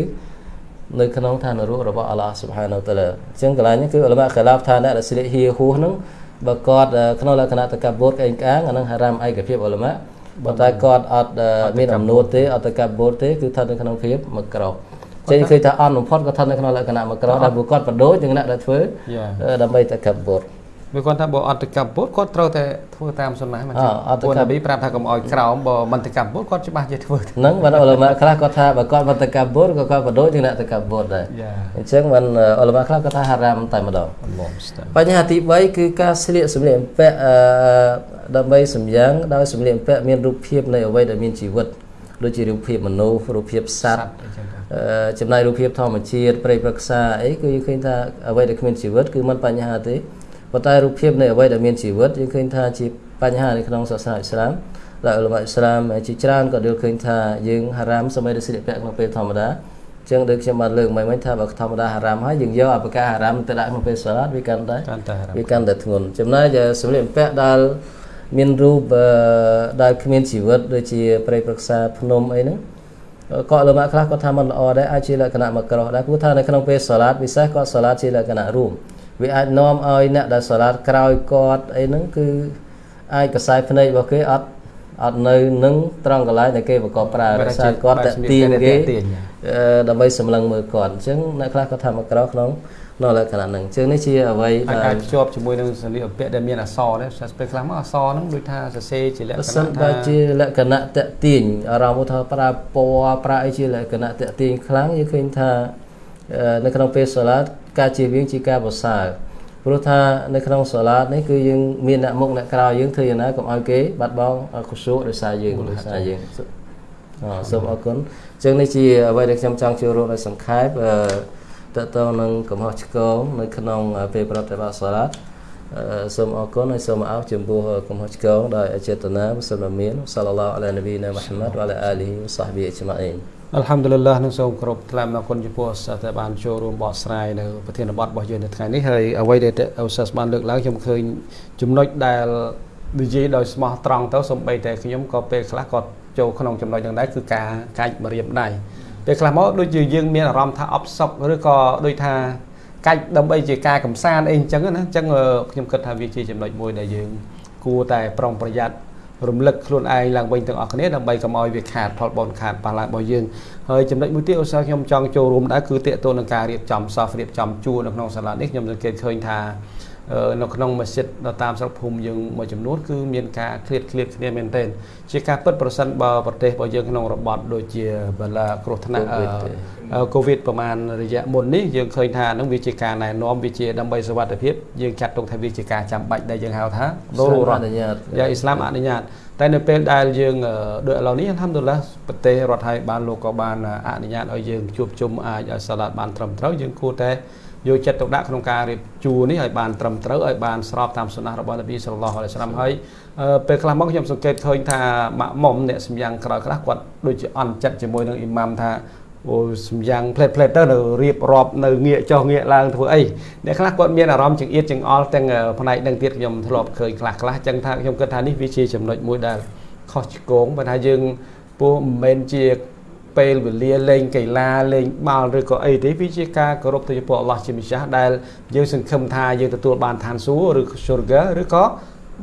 នៅក្នុងឋាននរករបស់អល់ឡោះស៊ុបហានតាឡាអញ្ចឹងកន្លែងនេះគឺអលម៉ាខឡាបថាអ្នកដែលស្លៀកហៀហួសហ្នឹងបើគាត់ក្នុងលក្ខណៈតកបូតក្អេងក្អាងអាហ្នឹងហារ៉ាមឯកភាពអលម៉ាបើតែគាត់អត់មានអំណួតទេអត់តកបូតទេគឺស្ថិតនៅក្នុងភាពមកក្រោះ ចេញឃើញថាអន់បំផុតក៏ស្ថិតនៅក្នុងលក្ខណៈមកក្រោះដែលពួកគាត់បដូរជាងអ្នកដែលធ្វើ យ៉ា ដើម្បីតកបូត វាគាត់ថាបើអត់ទៅកັບពុតគាត់ត្រូវតែធ្វើតាមសុណាស់មក អ่าអត់ទៅ ពួក កាប់ នប៊ីប្រាប់ថាកុំឲ្យក្រោមបើមិនទៅកັບពុតគាត់ច្បាស់ជាធ្វើទៅ ហ្នឹងបានអលម៉ាខ្លះគាត់ថាបើគាត់មិនតកបូតក៏គាត់បដូរជាងអ្នកតកបូតដែរ យ៉ា អញ្ចឹងបានអលម៉ាខ្លះគាត់ថាហារ៉ាមតែម្ដង អល់ឡោះស្តា បញ្ហាទី3គឺការស្លៀកសម្លៀកបំពាក់អឺដើម្បីសម្យ៉ាងដោយសម្លៀកបំពាក់មានរូបភាពនៃអ្វីដែលមានជីវិតដូចជារូបភាពមនុស្សរូបភាពសត្វ អញ្ ចឹងទៅអឺចំណែករូបភាពធម្មជាតិព្រៃព្រឹក្សាអីគឺយើងឃើញថាអ្វីដែលគ្មានជីវិតគឺមិនបញ្ហាទេប៉ុន្តែរូបភាពនៃអ្វីដែលមានជីវិតយើងឃើញថាជាបញ្ហានៅក្នុងសាសនាអ៊ីស្លាមដែលអ៊ុលម៉ាអ៊ីស្លាមជាច្រើនក៏យល់ឃើញថាយើងហារ៉ាមសម័យដែលស្លៀកពាក់ក្នុងពេលធម្មតាអញ្ចឹងដូចខ្ញុំបានលើកមិញមិញថាបើធម្មតាហារ៉ាមហើយយើងយកអបការហារ៉ាមទៅដាក់ក្នុងពេលសាឡាតវាកាន់តែកាន់តែរ៉ាំវាកាន់តែធ្ងន់ចំណែកឯសម្លៀកបំពាក់ដែលមានរូបអឺដែលគ្មានជីវិតដូចជាព្រៃព្រឹក្សាភ្នំអីហ្នឹង ក៏លំបាកខ្លះគាត់ថាมันល្អដែរអាចជាលក្ខណៈមកក្រោះដែរព្រោះថានៅក្នុងពេលសាឡាតពិសេសគាត់សាឡាតជាលក្ខណៈរួមវាអាចនាំឲ្យអ្នកដែលសាឡាតក្រោយគាត់អីហ្នឹងគឺអាចកសែភ្នែករបស់គេអត់អត់នៅនឹងត្រង់កន្លែងដែលគេប្រកបប្រើដោយសារគាត់តាក់ទាញគេទាញអឺដើម្បីសម្លឹងមើលគាត់អញ្ចឹងអ្នកខ្លះគាត់ថាមកក្រោះក្នុងក្នុងលក្ខណៈហ្នឹងអញ្ចឹងនេះជាអ្វីអាចដែលអាចភ្ជាប់ជាមួយនឹងសម្លៀកបំពាក់ដែលមានអក្សរដែរសាស្ត្រខ្លះមកអក្សរហ្នឹងដូចថាសរសេរជាលក្ខបើណៈសិនបើថាជាលក្ខណៈតេទាញអារម្មណ៍ថាប្រើពណ៌ប្រើអីជាលក្ខណៈតេទាញខ្លាំងយើងឃើញថាអឺនៅក្នុងពេលសាឡាតការជៀសវាងជាការប្រសើរព្រោះថានៅក្នុងសាឡាតនេះគឺយើងមានអ្នកមុខអ្នកក្រោយយើងធ្វើយ៉ាងណាកុំឲ្យគេបាត់បង់ខុសដោយសារយើងដោយសារយើងអឺសូមអរគុណអញ្ចឹងនេះជាអ្វីដែលខ្ញុំចង់ចូលរួមដោយសង្ខេបអឺ តើតើនឹងកំហុសឆ្គងនៅក្នុងពេលប្រតិបត្តិសាឡាតអឺសូមអរគុណហើយសូមអោបចំពោះកំហុសឆ្គងដោយអចេតនាសូមមានសាឡឡោះអាឡានប៊ីណាមូហាម៉ាត់វ៉ាឡាអាលីហ៊ីវ៉ាសាហ្ប៊ីអ៊ីជ្ម៉ាអ៊ីនអល់ហាំឌុលឡានឹងសូមគោរពថ្លែងអំណរគុណចំពោះសាស្ត្រដែលបានចូលរួមបកស្រាយនៅប្រធានបទរបស់យើងនៅថ្ងៃនេះហើយអ្វីដែលអូសាសបានលើកឡើងខ្ញុំឃើញចំណុចដែលនិយាយដោយស្មោះត្រង់ទៅសំបីតែខ្ញុំក៏ពេលខ្លះក៏ចូលក្នុងចំណុចហ្នឹងដែរគឺការកាច់ម្រាមដៃ ពេលខ្លះមកដូចជាយើងមានអារម្មណ៍ថាអបសុកឬក៏ដូចថាកាច់ដើម្បីជាការកំសាន្តអីអញ្ចឹងណាអញ្ចឹងខ្ញុំគិតថាវាជាចំណុចមួយដែលយើងគួរតែប្រុងប្រយ័ត្នរំលឹកខ្លួនឯងឡើងវិញទាំងអស់គ្នាដើម្បីកុំឲ្យវាខាតផលបនខាតប៉ះឡើងរបស់យើងហើយចំណុចមួយទៀតឧស្សាហ៍ខ្ញុំចង់ចូលរួមដែរគឺតេតទៅនឹងការរៀបចំសោះរៀបចំជួរនៅក្នុងសាលានេះខ្ញុំសង្កេតឃើញថាអ នៅក្នុងមស្ជីតនៅតាមស្រុកភូមិយើងមួយចំនួនគឺមានការឃ្លាតឃ្លាតគ្នាមែនទែនជាការពិតប្រសិនបើប្រទេសរបស់យើងក្នុងរបបដូចជាបលាគ្រោះថ្នាក់កូវីដប្រហែលរយៈមុននេះយើងឃើញថានឹងវាជាការណែនាំវាជាដើម្បីសុវត្ថិភាពយើងចាត់ទុកថាវាជាការចាំបាច់ដែលយើងហៅថាដូររ៉ាយ៉ាអ៊ីស្លាមអនុញ្ញាតតែនៅពេលដែលយើងដូចឥឡូវនេះអល់ហាំឌុលឡាប្រទេសរដ្ឋហើយបានលោកក៏បានអនុញ្ញាតឲ្យយើងជួបជុំអាចឲ្យសាឡាតបានត្រឹមត្រូវយើងគួរតែ យកចិត្តទុកដាក់ក្នុងការរៀបជួរនេះឲ្យបានត្រឹមត្រូវឲ្យបានស្របតាមសុណារបស់នប៊ីសល្លឡោះអាឡៃសាឡាមហើយពេលខ្លះមកខ្ញុំសង្កេតឃើញថាម៉ាក់មុំអ្នកសម្យ៉ាងក្រោយខ្លះគាត់ដូចជាអន់ចិត្តជាមួយនឹងអ៊ីម៉ាំថាអូសម្យ៉ាងផ្លេតផ្លេតទៅនៅរៀបរាប់នៅងាកចុះងាកឡើងធ្វើអីអ្នកខ្លះគាត់មានអារម្មណ៍ចង្អៀតចង្អល់ទាំងផ្នែកនឹងទៀតខ្ញុំធ្លាប់ឃើញខ្លះខ្លះចឹងថាខ្ញុំគិតថានេះវាជាចំណុចមួយដែលខុសឆ្គងបើថាយើងពោះមិនមែនជា ពេលវេលាលេងកីឡាលេងបាល់ឬក៏អីទេវាជាការគោរពទៅចំពោះអល់ឡោះជាម្ចាស់ដែលយើងសង្ឃឹមថាយើងទទួលបានឋានសួគ៌ឬ syurga ឬក៏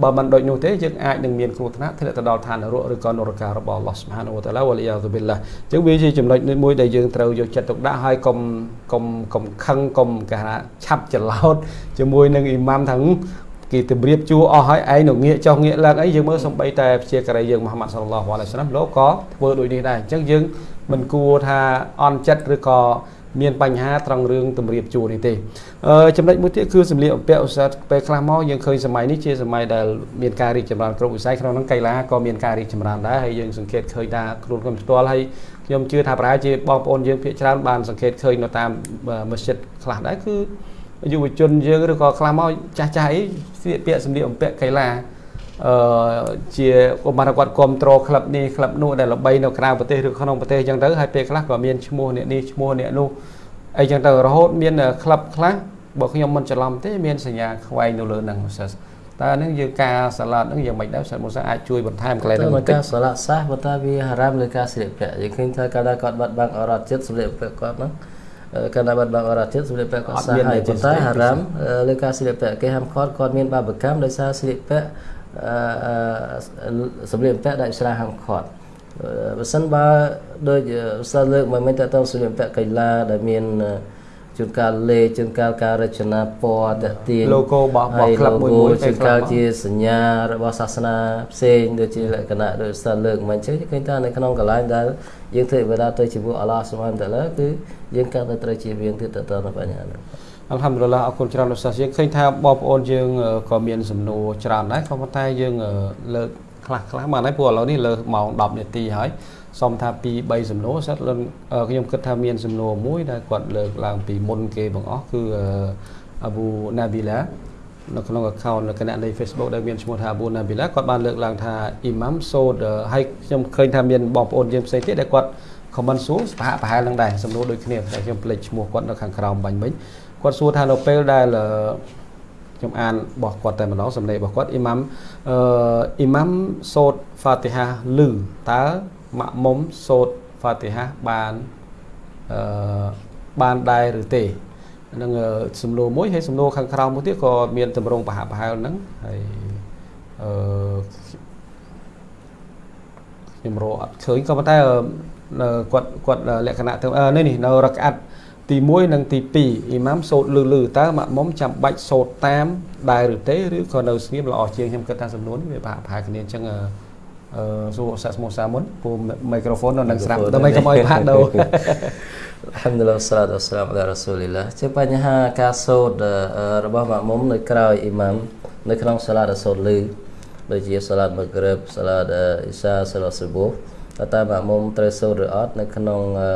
បើមិនដូចនោះទេយើងអាចនឹងមានគ្រោះថ្នាក់ធ្លាក់ទៅដល់ឋាននរកឬក៏នរការបស់អល់ឡោះស៊ុបហានវតាឡាវលីយ៉ាហ្សុប៊ីឡាអញ្ចឹងវាជាចំណុចមួយដែលយើងត្រូវយកចិត្តទុកដាក់ហើយកុំកុំកុំខឹងកុំគេថាឆាប់ច្រឡោតជាមួយនឹងអ៊ីម៉ាំថាគេទម្រាបជួអស់ហើយឯងនៅងាកចុះងាកឡើងអីយើងមើលសំបីតែព្យាការីយើងមហាម៉ាត់សល្លឡោះអាឡៃសាឡាមលោកក៏ធ្វើដូចនេះដែរអញ្ចឹងយើង មិនគួរថាអន់ចិត្តឬក៏មានបញ្ហាត្រង់រឿងតម្រៀបជួរនេះទេអឺចំណុចមួយទៀតគឺសម្លៀកបំពាក់ឧស្សាហ៍ពេលខ្លះមកយើងឃើញសម័យនេះជាសម័យដែលមានការរីកចម្រើនគ្រប់វិស័យក្នុងនោះកីឡាក៏មានការរីកចម្រើនដែរហើយយើងសង្កេតឃើញថាខ្លួនខ្ញុំផ្ទាល់ហើយខ្ញុំជឿថាប្រហែលជាបងប្អូនយើងភាគច្រើនបានសង្កេតឃើញនៅតាមមស្ជីតខ្លះដែរគឺយុវជនយើងឬក៏ខ្លះមកចាស់ចាស់អីស្លៀកពាក់សម្លៀកបំពាក់កីឡា អឺជាឧបមាគាត់គ្រប់គ្រងក្លឹបនេះក្លឹបនោះដែលល្បីនៅក្រៅប្រទេសឬក្នុងប្រទេសអញ្ចឹងទៅហើយពេលខ្លះក៏មានឈ្មោះអ្នកនេះឈ្មោះអ្នកនោះអីចឹងទៅរហូតមានក្លឹបខ្លះបើខ្ញុំមិនច្រឡំទេមានសញ្ញាខ្វែងនៅលើហ្នឹងសិស្សតើហ្នឹងយើងការសាឡាត់ហ្នឹងយ៉ាងម៉េចដែរសិស្សមុសាអាចជួយបន្ថែមកន្លែងហ្នឹងបន្តិចការសាឡាត់សះបើតាវាហារ៉ាមលើការស្លៀកពាក់យើងឃើញថាកាលណាគាត់បាត់បង់អរ៉ាត់ចិត្តស្លៀកពាក់គាត់ហ្នឹងកាលណាបាត់បង់អរ៉ាត់ចិត្តស្លៀកពាក់គាត់សះហើយប៉ុន្តែហារ៉ាមលើការស្លៀកពាក់គេហាមឃាត់គាត់មានបាបកម្មដោយសារស្លៀកពាក់ សម្លៀកបំពាក់ដែលស្រាហាមឃាត់បើសិនបើដូចសិស្សលើកមកមិនតទៅសម្លៀកបំពាក់កីឡាដែលមានជួនកាលលេជួនកាលការរចនាពណ៌តទាញ logo របស់របស់ក្លឹបមួយមួយជួនកាលជាសញ្ញារបស់សាសនាផ្សេងដូចជាលក្ខណៈដូចសិស្សលើកមិនចឹងឃើញថានៅក្នុងកន្លែងដែលយើងធ្វើវិបាទៅជាមួយអល់ឡោះស៊ុបហានតាឡាគឺយើងកាន់តែត្រូវជាវៀងទៀតទៅដល់បញ្ហាហ្នឹង អល់ហាំឌុលឡាអរគុណច្រើនលោកសាសយើងឃើញថាបងប្អូនយើងក៏មានសំណួរច្រើនដែរក៏ប៉ុន្តែយើងលើកខ្លះខ្លះបានហើយព្រោះឥឡូវនេះលើម៉ោង10នាទីហើយសុំថាពី3សំណួរសិតខ្ញុំគិតថាមានសំណួរមួយដែលគាត់លើកឡើងពីមុនគេបងអស់គឺអាប៊ូណាប៊ីឡានៅក្នុង account នៅគណៈនៃ Facebook ដែលមានឈ្មោះថា Abu Nabila គាត់បានលើកឡើងថាអ៊ីម៉ាំសូតហើយខ្ញុំឃើញថាមានបងប្អូនយើងផ្សេងទៀតដែលគាត់ comment សួរប្រហាក់ប្រហែលនឹងដែរសំណួរដូចគ្នាតែខ្ញុំភ្លេចឈ្មោះគាត់នៅខាងក្រោមបាញ់មិញ គាត់សួរថានៅពេលដែលខ្ញុំអានរបស់គាត់តែម្ដងសំឡេងរបស់គាត់អ៊ីម៉ាំអឺអ៊ីម៉ាំសូត្រហ្វាទីហាលឺតើម៉ាក់មុំសូត្រហ្វាទីហាបានអឺបានដែរឬទេនឹងសំណួរមួយហើយសំណួរខាងក្រោមមួយទៀតក៏មានតម្រងប្រហាក់ប្រហែលហ្នឹងហើយអឺខ្ញុំរកអត់ឃើញក៏ប៉ុន្តែគាត់គាត់លក្ខណៈទៅនេះនេះនៅរកអាត់ ទី1និងទី2អ៊ីម៉ាមសូត្រលឺលឺតើម៉ាក់មុំចាំបាច់សូត្រតាមដែរឬទេឬក៏នៅស្ងៀមល្អជាងខ្ញុំគិតថាសំណួរនេះវាប្រហែលគ្នាអញ្ចឹងអឺសួរសាក់ស្មោះសាមុនពូមីក្រូហ្វូននៅនឹងស្រាប់ដើម្បីកុំឲ្យផាកដូរ Alhamdulillah wassalatu wassalamu ala rasulillah ជាបញ្ហាការសូត្ររបស់ម៉ាក់មុំនៅក្រោយអ៊ីម៉ាមនៅក្នុងសាឡាតសូត្រលឺដូចជាសាឡាតម៉ាក្រិបសាឡាតអ៊ីសាសាឡាតស៊ូបូតើម៉ាក់មុំត្រូវសូត្រឬអត់នៅក្នុងអឺ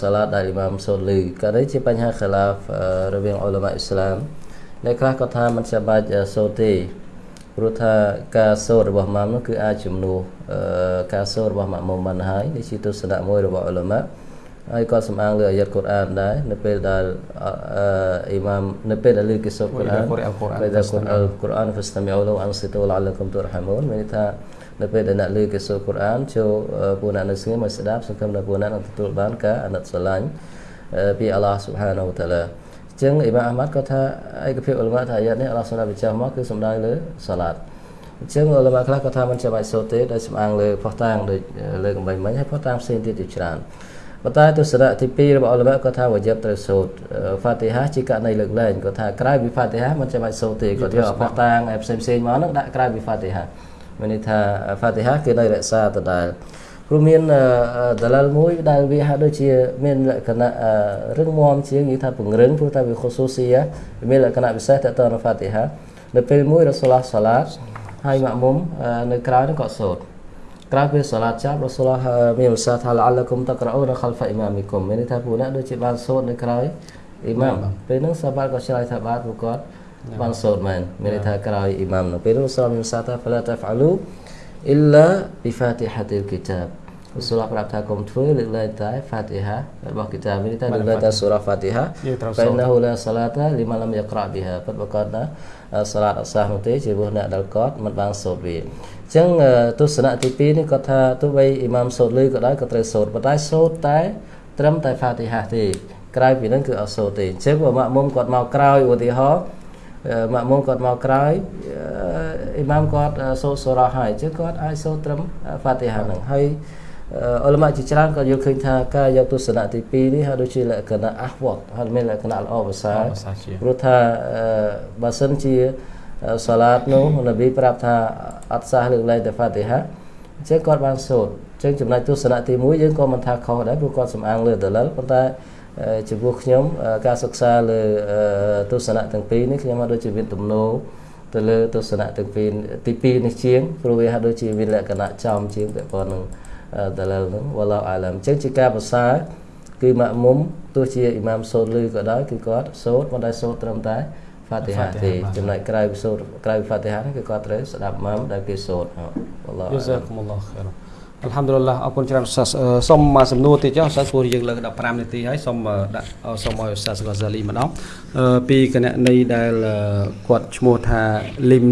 សាឡាតដែលអ៊ីម៉ាមសូលីក៏នេះជាបញ្ហាខឡាហ្វរវាងអ៊ុលម៉ាអ៊ីស្លាមអ្នកខ្លះក៏ថាមិនចាំបាច់សូទេព្រោះថាការសូត្ររបស់ម៉ាំនោះគឺអាចជំនួសការសូត្ររបស់ម៉ាក់មុំបានហើយនេះជាទស្សនៈមួយរបស់អ៊ុលម៉ា ហើយគាត់សំអាងលើអាយ៉ាត់កូរ៉ានដែរនៅពេលដែលអ៊ីម៉ាមនៅពេលដែលលើគេសូត្រកូរ៉ានពេលដែលកូរ៉ានកូរ៉ានហ្វស្តាមីអ៊ូលូអានស៊ីតូលអាឡាគុំទូរហាមូនមានន័យថានៅពេលដែលអ្នកលើគេសូត្រកូរ៉ានចូលពួកអ្នកនៅស្ងៀមមកស្ដាប់សង្ឃឹមថាពួកអ្នកនឹងទទួលបានការអាណិតស្រឡាញ់ពីអាឡោះស៊ុបហានូតាឡាចឹងអ៊ីម៉ាមអាម៉ាត់គាត់ថាឯកភាពអ៊ុលម៉ាថាអាយ៉ាត់នេះអាឡោះសម្រាប់បញ្ចប់មកគឺសំដៅលើសាឡាត់អញ្ចឹងអ៊ុលម៉ាខ្លះគាត់ថាមិនចាំបាច់សូត្រទេដោយសំអាងលើផោះតាងដូចលើកំបាញ់មិញហើយផោះតាងផ្សេងទៀតជាច្រើន ប៉ុន្តែទស្សនៈទី2របស់អ៊ុលម៉ាគាត់ថាវ៉ាជីបត្រូវសូត្រហ្វាទីហាជាករណីលើកលែងគាត់ថាក្រៅពីហ្វាទីហាមិនចាំបាច់សូត្រទេគាត់យកអបតាងផ្សេងផ្សេងៗមកហ្នឹងដាក់ក្រៅពីហ្វាទីហាមានន័យថាហ្វាទីហាគឺនៅរក្សាដដែលព្រោះមានដលលមួយដែលវាហាក់ដូចជាមានលក្ខណៈរឹងមាំជាងនិយាយថាពង្រឹងព្រោះតែវាខុសស៊ូស៊ីមានលក្ខណៈពិសេសទៅទៅហ្វាទីហានៅពេលមួយរ៉ាស៊ូលឡោះសាឡាតហើយម៉ាក់មុំនៅក្រៅហ្នឹងក៏សូត្រ Kerabat salat jam Rasulullah eh, Mirsa Thalalakum tak kerau nak khalfa imamikum. Mereka tak puna ada cipan sod ni kerau imam. Penuh sabar kau cerai sabar bukan pan main. Mereka tak kerau imam. Penang salam Mirsa tak pernah tak falu. Illa bifatihati kitab. Rasulullah kerap tak kum tu lillahi ta'ala fatihah. Berbah kitab ini tak lillahi surah fatihah. Penang hula salat lima lam yakra dia. Berbah kata salat sah nanti cibuh nak dalkot mat bang sobi. ចឹងទស្សនៈទី2នេះគាត់ថាទោះបីអ៊ីម៉ាមសូត្រលឺក៏ដោយក៏ត្រូវសូត្រប៉ុន្តែសូត្រតែត្រឹមតែ Fatiha ទេក្រៅពីហ្នឹងគឺអត់សូត្រទេអញ្ចឹងបើម៉ាក់មុំគាត់មកក្រោយឧទាហរណ៍ម៉ាក់មុំគាត់មកក្រោយអ៊ីម៉ាមគាត់សូត្រសូរ៉ាហើយអញ្ចឹងគាត់អាចសូត្រត្រឹម Fatiha ហ្នឹងហើយអ៊ុលម៉ាជាច្រើនក៏យល់ឃើញថាការយកទស្សនៈទី2នេះហើយដូចជាលក្ខណៈអះវត្តហើយមានលក្ខណៈល្អប្រសើរព្រោះថាបើសិនជា សាឡាតនោះនប៊ីប្រាប់ថាអត់សះលើកលែងតែហ្វាទីហាអញ្ចឹងគាត់បានសូត្រអញ្ចឹងចំណុចទស្សនៈទី1យើងក៏មិនថាខុសដែរព្រោះគាត់សំអាងលើដលិលប៉ុន្តែចំពោះខ្ញុំការសិក្សាលើទស្សនៈទាំងពីរនេះខ្ញុំមកដូចជាមានទំនោរទៅលើទស្សនៈទាំងពីរទី2នេះជាងព្រោះវាហាក់ដូចជាមានលក្ខណៈចំជាងពាក់ព័ន្ធនឹងដលលហ្នឹងវ៉ាឡោអាឡាមអញ្ចឹងជាការប្រសើរគឺម៉ាក់មុំទោះជាអ៊ីម៉ាមសូត្រលឺក៏ដោយគឺគាត់សូត្រមិនដែលសូត្រត្រឹមតែ ហ្វាទីហាទេចំណែកក្រៅសូត្រក្រៅហ្វាទីហានេះគឺគាត់ត្រូវស្ដាប់ម៉ាមដែលគេសូត្រវ៉ាឡោយូសាគុំអល់ឡោះខែរអល់ហាំឌុលឡាអរគុណច្រើនសាសសុំមកសំណួរទៀតចុះសាសព្រោះយើងលើក15នាទីហើយសុំដាក់សុំឲ្យសាសកសាលីម្ដងពីគណៈនៃដែលគាត់ឈ្មោះថាលឹម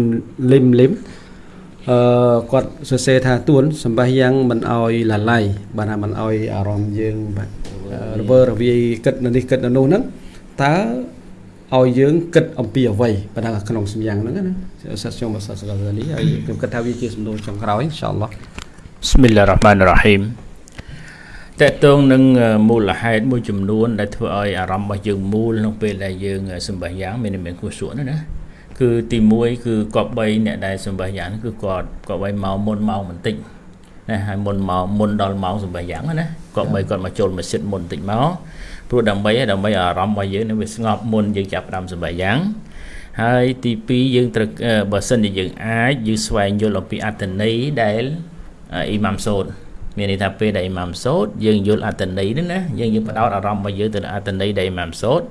លឹមលឹមអឺគាត់សរសេរថាទួនសម្បះយ៉ាងមិនអោយឡាឡៃបាទថាមិនអោយអារម្មណ៍យើងបាទរវើរវាយគិតនៅនេះគិតនៅនោះហ្នឹងតើ ឲ្យយើងគិតអំពីអ្វីបាទថាក្នុងសម្យ៉ាងហ្នឹងណាសិតខ្ញុំសាស្ត្រកាលីហើយខ្ញុំគិតថាវាជាសំណួរចុងក្រោយអ៊ីនសាអល់ឡោះ Bismillahirrahmanirrahim តកតងនឹងមូលហេតុមួយចំនួន ដែលធ្វើឲ្យអារម្មណ៍របស់យើងមូលក្នុងពេលដែលយើងសម្បះយ៉ាងមានមានគួរសួរណាគឺទី1គឺគប្បីអ្នកដែលសម្បះយ៉ាងគឺគាត់គប្បីមកមុនម៉ោងបន្តិចណាហើយមុនមកមុនដល់ម៉ោងសម្បះយ៉ាងណាគប្បីគាត់មកចូលម៉ាស៊ីនមុនបន្តិចមក ព្រោះដើម្បីដើម្បីអារម្មណ៍របស់យើងនឹងវាស្ងប់មុនយើងចាប់ផ្ដើមសម្បះយ៉ាងហើយទី2យើងត្រូវបើសិនជាយើងអាចយើងស្វែងយល់អំពីអត្តន័យដែលអ៊ីម៉ាំសូត្រមានន័យថាពេលដែលអ៊ីម៉ាំសូត្រយើងយល់អត្តន័យនេះណាយើងយើងបដោតអារម្មណ៍របស់យើងទៅលើអត្តន័យដែលអ៊ីម៉ាំសូត្រ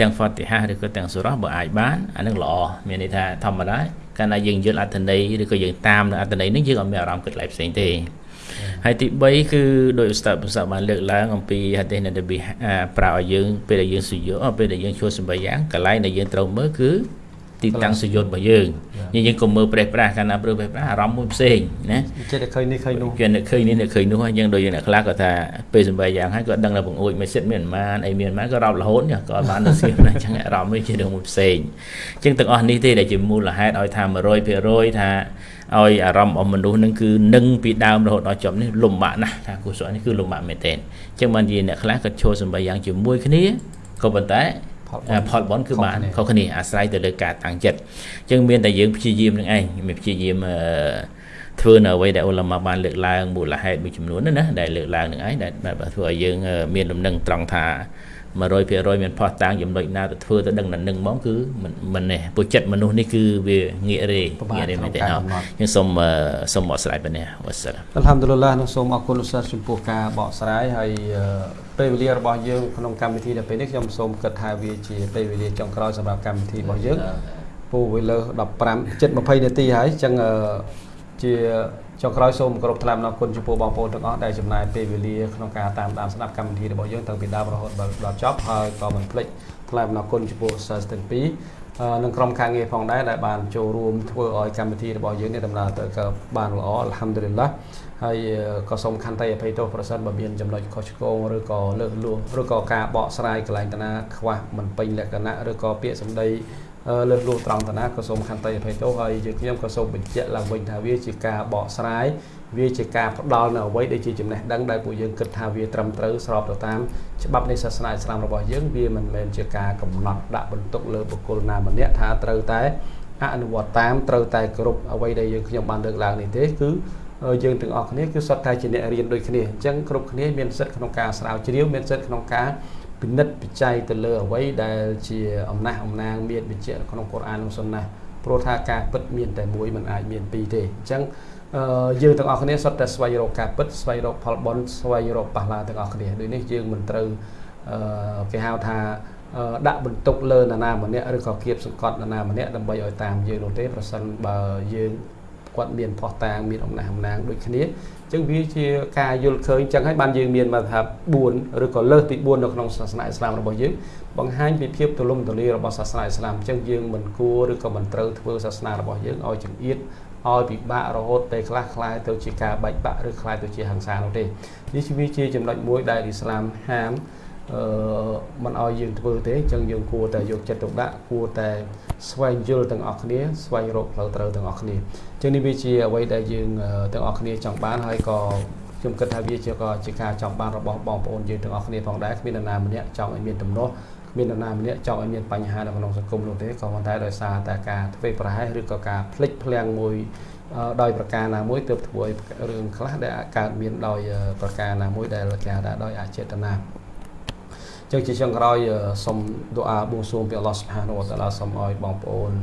ទាំងហ្វាទីហាឬក៏ទាំងសូរ៉ាបើអាចបានអានឹងល្អមានន័យថាធម្មតាកាលណាយើងយល់អត្ថន័យឬក៏យើងតាមនៅអត្ថន័យនេះយើងអត់មានអារម្មណ៍គិតឡៃផ្សេងទេ ហើយទី3គឺដោយឧស្សាហ៍ប្រសាបានលើកឡើងអំពីហាឌីសនៃនប៊ីប្រើឲ្យយើងពេលដែលយើងសុយោពេលដែលយើងជួសម្បាយយ៉ាងកន្លែងដែលយើងត្រូវមើលគឺទីតាំងសយុទ្ធរបស់យើងយើងយើងក៏មើលប្រេះប្រាស់កាលណាព្រឺប្រេះប្រាស់អារម្មណ៍មួយផ្សេងណាចិត្តតែឃើញនេះឃើញនោះគេនឹកឃើញនេះនឹកឃើញនោះហើយយើងដូចយើងអ្នកខ្លះក៏ថាពេលសំបីយ៉ាងហើយក៏ដឹងថាបង្អួចមួយសិតមានប៉ុន្មានអីមានប៉ុន្មានក៏រោបរហូតក៏បានទៅស្គៀមណាអញ្ចឹងអារម្មណ៍នេះជារឿងមួយផ្សេងអញ្ចឹងទាំងអស់នេះទេដែលជាមូលហេតុឲ្យថា100%ថា ឲ្យអារម្មណ៍របស់មនុស្សនឹងគឺនឹងពីដើមរហូតដល់ចប់នេះលំបាកណាស់ថាគូសក់នេះគឺលំបាកមែនទែនអញ្ចឹងបានជាអ្នកខ្លះក៏ឈរសំបីយ៉ាងជាមួយគ្នាក៏ប៉ុន្តែផលបនគឺបានខុសគ្នាអាស្រ័យទៅលើការតាំងចិត្តអញ្ចឹងមានតែយើងព្យាយាមនឹងឯងមានព្យាយាមធ្វើនៅអ្វីដែលអ៊ុលម៉ាបានលើកឡើងមូលហេតុមួយចំនួនណាដែលលើកឡើងនឹងឯងដែលធ្វើឲ្យយើងមានលំនឹងត្រង់ថា 100%មានផោះតាំងចំណុចណាទៅធ្វើទៅដឹងដល់នឹងហ្មងគឺមិនមិនទេពួកចិត្តមនុស្សនេះគឺវាងាករេងាករេមែនទេអត់ខ្ញុំសូមសូមបកស្រាយប៉ុណ្ណេះវ៉ាសាឡាអល់ហាំឌុលឡានោះសូមអរគុណលោកសាស្ត្រចំពោះការបកស្រាយហើយពេលវេលារបស់យើងក្នុងកម្មវិធីដល់ពេលនេះខ្ញុំសូមគិតថាវាជាពេលវេលាចុងក្រោយសម្រាប់កម្មវិធីរបស់យើងពូវាលើ15 7 20នាទីហើយអញ្ចឹងជា ចុងក្រោយសូមគោរពថ្លែងអំណរគុណចំពោះបងប្អូនទាំងអស់ដែលចំណាយពេលវេលាក្នុងការតាមដានស្ដាប់កម្មវិធីរបស់យើងតាំងពីដើមរហូតដល់ចប់ហើយក៏មិនភ្លេចថ្លែងអំណរគុណចំពោះសិស្សទាំងពីរនិងក្រុមការងារផងដែរដែលបានចូលរួមធ្វើឲ្យកម្មវិធីរបស់យើងនេះដំណើរទៅក៏បានល្អអល់ហាំឌុលីឡាហើយក៏សូមខន្តីអភ័យទោសប្រសិនបើមានចំណុចខុសឆ្គងឬក៏លើសលួសឬក៏ការបកស្រាយកន្លែងតាណាខ្វះមិនពេញលក្ខណៈឬក៏ពាក្យសម្ដី លើសលួសត្រង់តាណាក៏សូមខន្តីអភ័យទោសហើយយើងខ្ញុំក៏សូមបញ្ជាក់ឡើងវិញថាវាជាការបកស្រាយវាជាការផ្ដល់នៅអ្វីដែលជាចំណេះដឹងដែលពួកយើងគិតថាវាត្រឹមត្រូវស្របទៅតាមច្បាប់នៃសាសនាអ៊ីស្លាមរបស់យើងវាមិនមែនជាការកំណត់ដាក់បន្ទុកលើបុគ្គលណាម្នាក់ថាត្រូវតែអនុវត្តតាមត្រូវតែគ្រប់អ្វីដែលយើងខ្ញុំបានលើកឡើងនេះទេគឺយើងទាំងអស់គ្នាគឺសុទ្ធតែជាអ្នករៀនដូចគ្នាអញ្ចឹងគ្រប់គ្នាមានសិទ្ធិក្នុងការស្រាវជ្រាវមានសិទ្ធិក្នុងការ ពិនិត្យពិច័យទៅលើអ្វីដែលជាអំណះអំណាងមានបញ្ជាក់ក្នុងកូរ៉ាននិងសុនណាព្រោះថាការពិតមានតែមួយមិនអាចមានពីរទេអញ្ចឹងយើងទាំងអស់គ្នាសុទ្ធតែស្វែងរកការពិតស្វែងរកផលបុណ្យស្វែងរកប៉ះឡាទាំងអស់គ្នាដូចនេះយើងមិនត្រូវគេហៅថាដាក់បន្ទុកលើនរណាម្នាក់ឬក៏គៀបសង្កត់នរណាម្នាក់ដើម្បីឲ្យតាមយើងនោះទេប្រសិនបើយើង គាត់មានផោះតាងមានអំណះអំណាងដូចគ្នាអញ្ចឹងវាជាការយល់ឃើញអញ្ចឹងហើយបានយើងមានមកថា4ឬក៏លើសពី4នៅក្នុងសាសនាអ៊ីស្លាមរបស់យើងបង្ហាញពីភាពទូលំទូលាយរបស់សាសនាអ៊ីស្លាមអញ្ចឹងយើងមិនគួរឬក៏មិនត្រូវធ្វើសាសនារបស់យើងឲ្យចង្អៀតឲ្យពិបាករហូតពេលខ្លះคล้ายទៅជាការបែកបាក់ឬคล้ายទៅជាហិង្សានោះទេនេះវាជាចំណុចមួយដែលអ៊ីស្លាមហាម អឺមិនឲ្យយើងធ្វើទេអញ្ចឹងយើងគួរតែយកចិត្តទុកដាក់គួរតែស្វែងយល់ទាំងអស់គ្នាស្វែងរកផ្លូវត្រូវទាំងអស់គ្នាអញ្ចឹងនេះវាជាអ្វីដែលយើងទាំងអស់គ្នាចង់បានហើយក៏ខ្ញុំគិតថាវាជាក៏ជាការចង់បានរបស់បងប្អូនយើងទាំងអស់គ្នាផងដែរគ្មាននរណាម្នាក់ចង់ឲ្យមានទំនាស់មាននរណាម្នាក់ចង់ឲ្យមានបញ្ហានៅក្នុងសង្គមនោះទេក៏ប៉ុន្តែដោយសារតែការធ្វើប្រហែសឬក៏ការភ្លេចភ្លាំងមួយដោយប្រការណាមួយទើបធ្វើឲ្យរឿងខ្លះដែលកើតមានដោយប្រការណាមួយដែលគេហៅថាដោយអចេតនា ចឹងជាចុងក្រោយសូមដុអាបួងសួងពីអល់ឡោះសុបហានវតាឡាសូមឲ្យបងប្អូន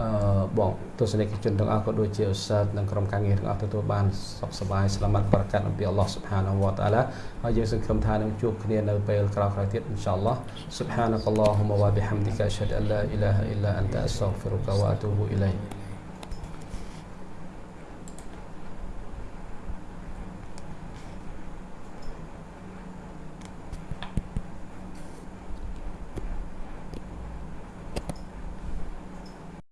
អឺបងទស្សនិកជនទាំងអស់ក៏ដូចជាឧស្សាហ៍និងក្រុមការងារទាំងអស់ទទួលបានសុខសប្បាយស្លាមាត់ប្រកាសអំពីអល់ឡោះសុបហានវតាឡាហើយយើងសង្ឃឹមថានឹងជួបគ្នានៅពេលក្រោយៗទៀតអ៊ីនសាអល់ឡោះ سبحانك اللهم وبحمدك اشهد ان لا اله الا انت استغفرك واتوب اليك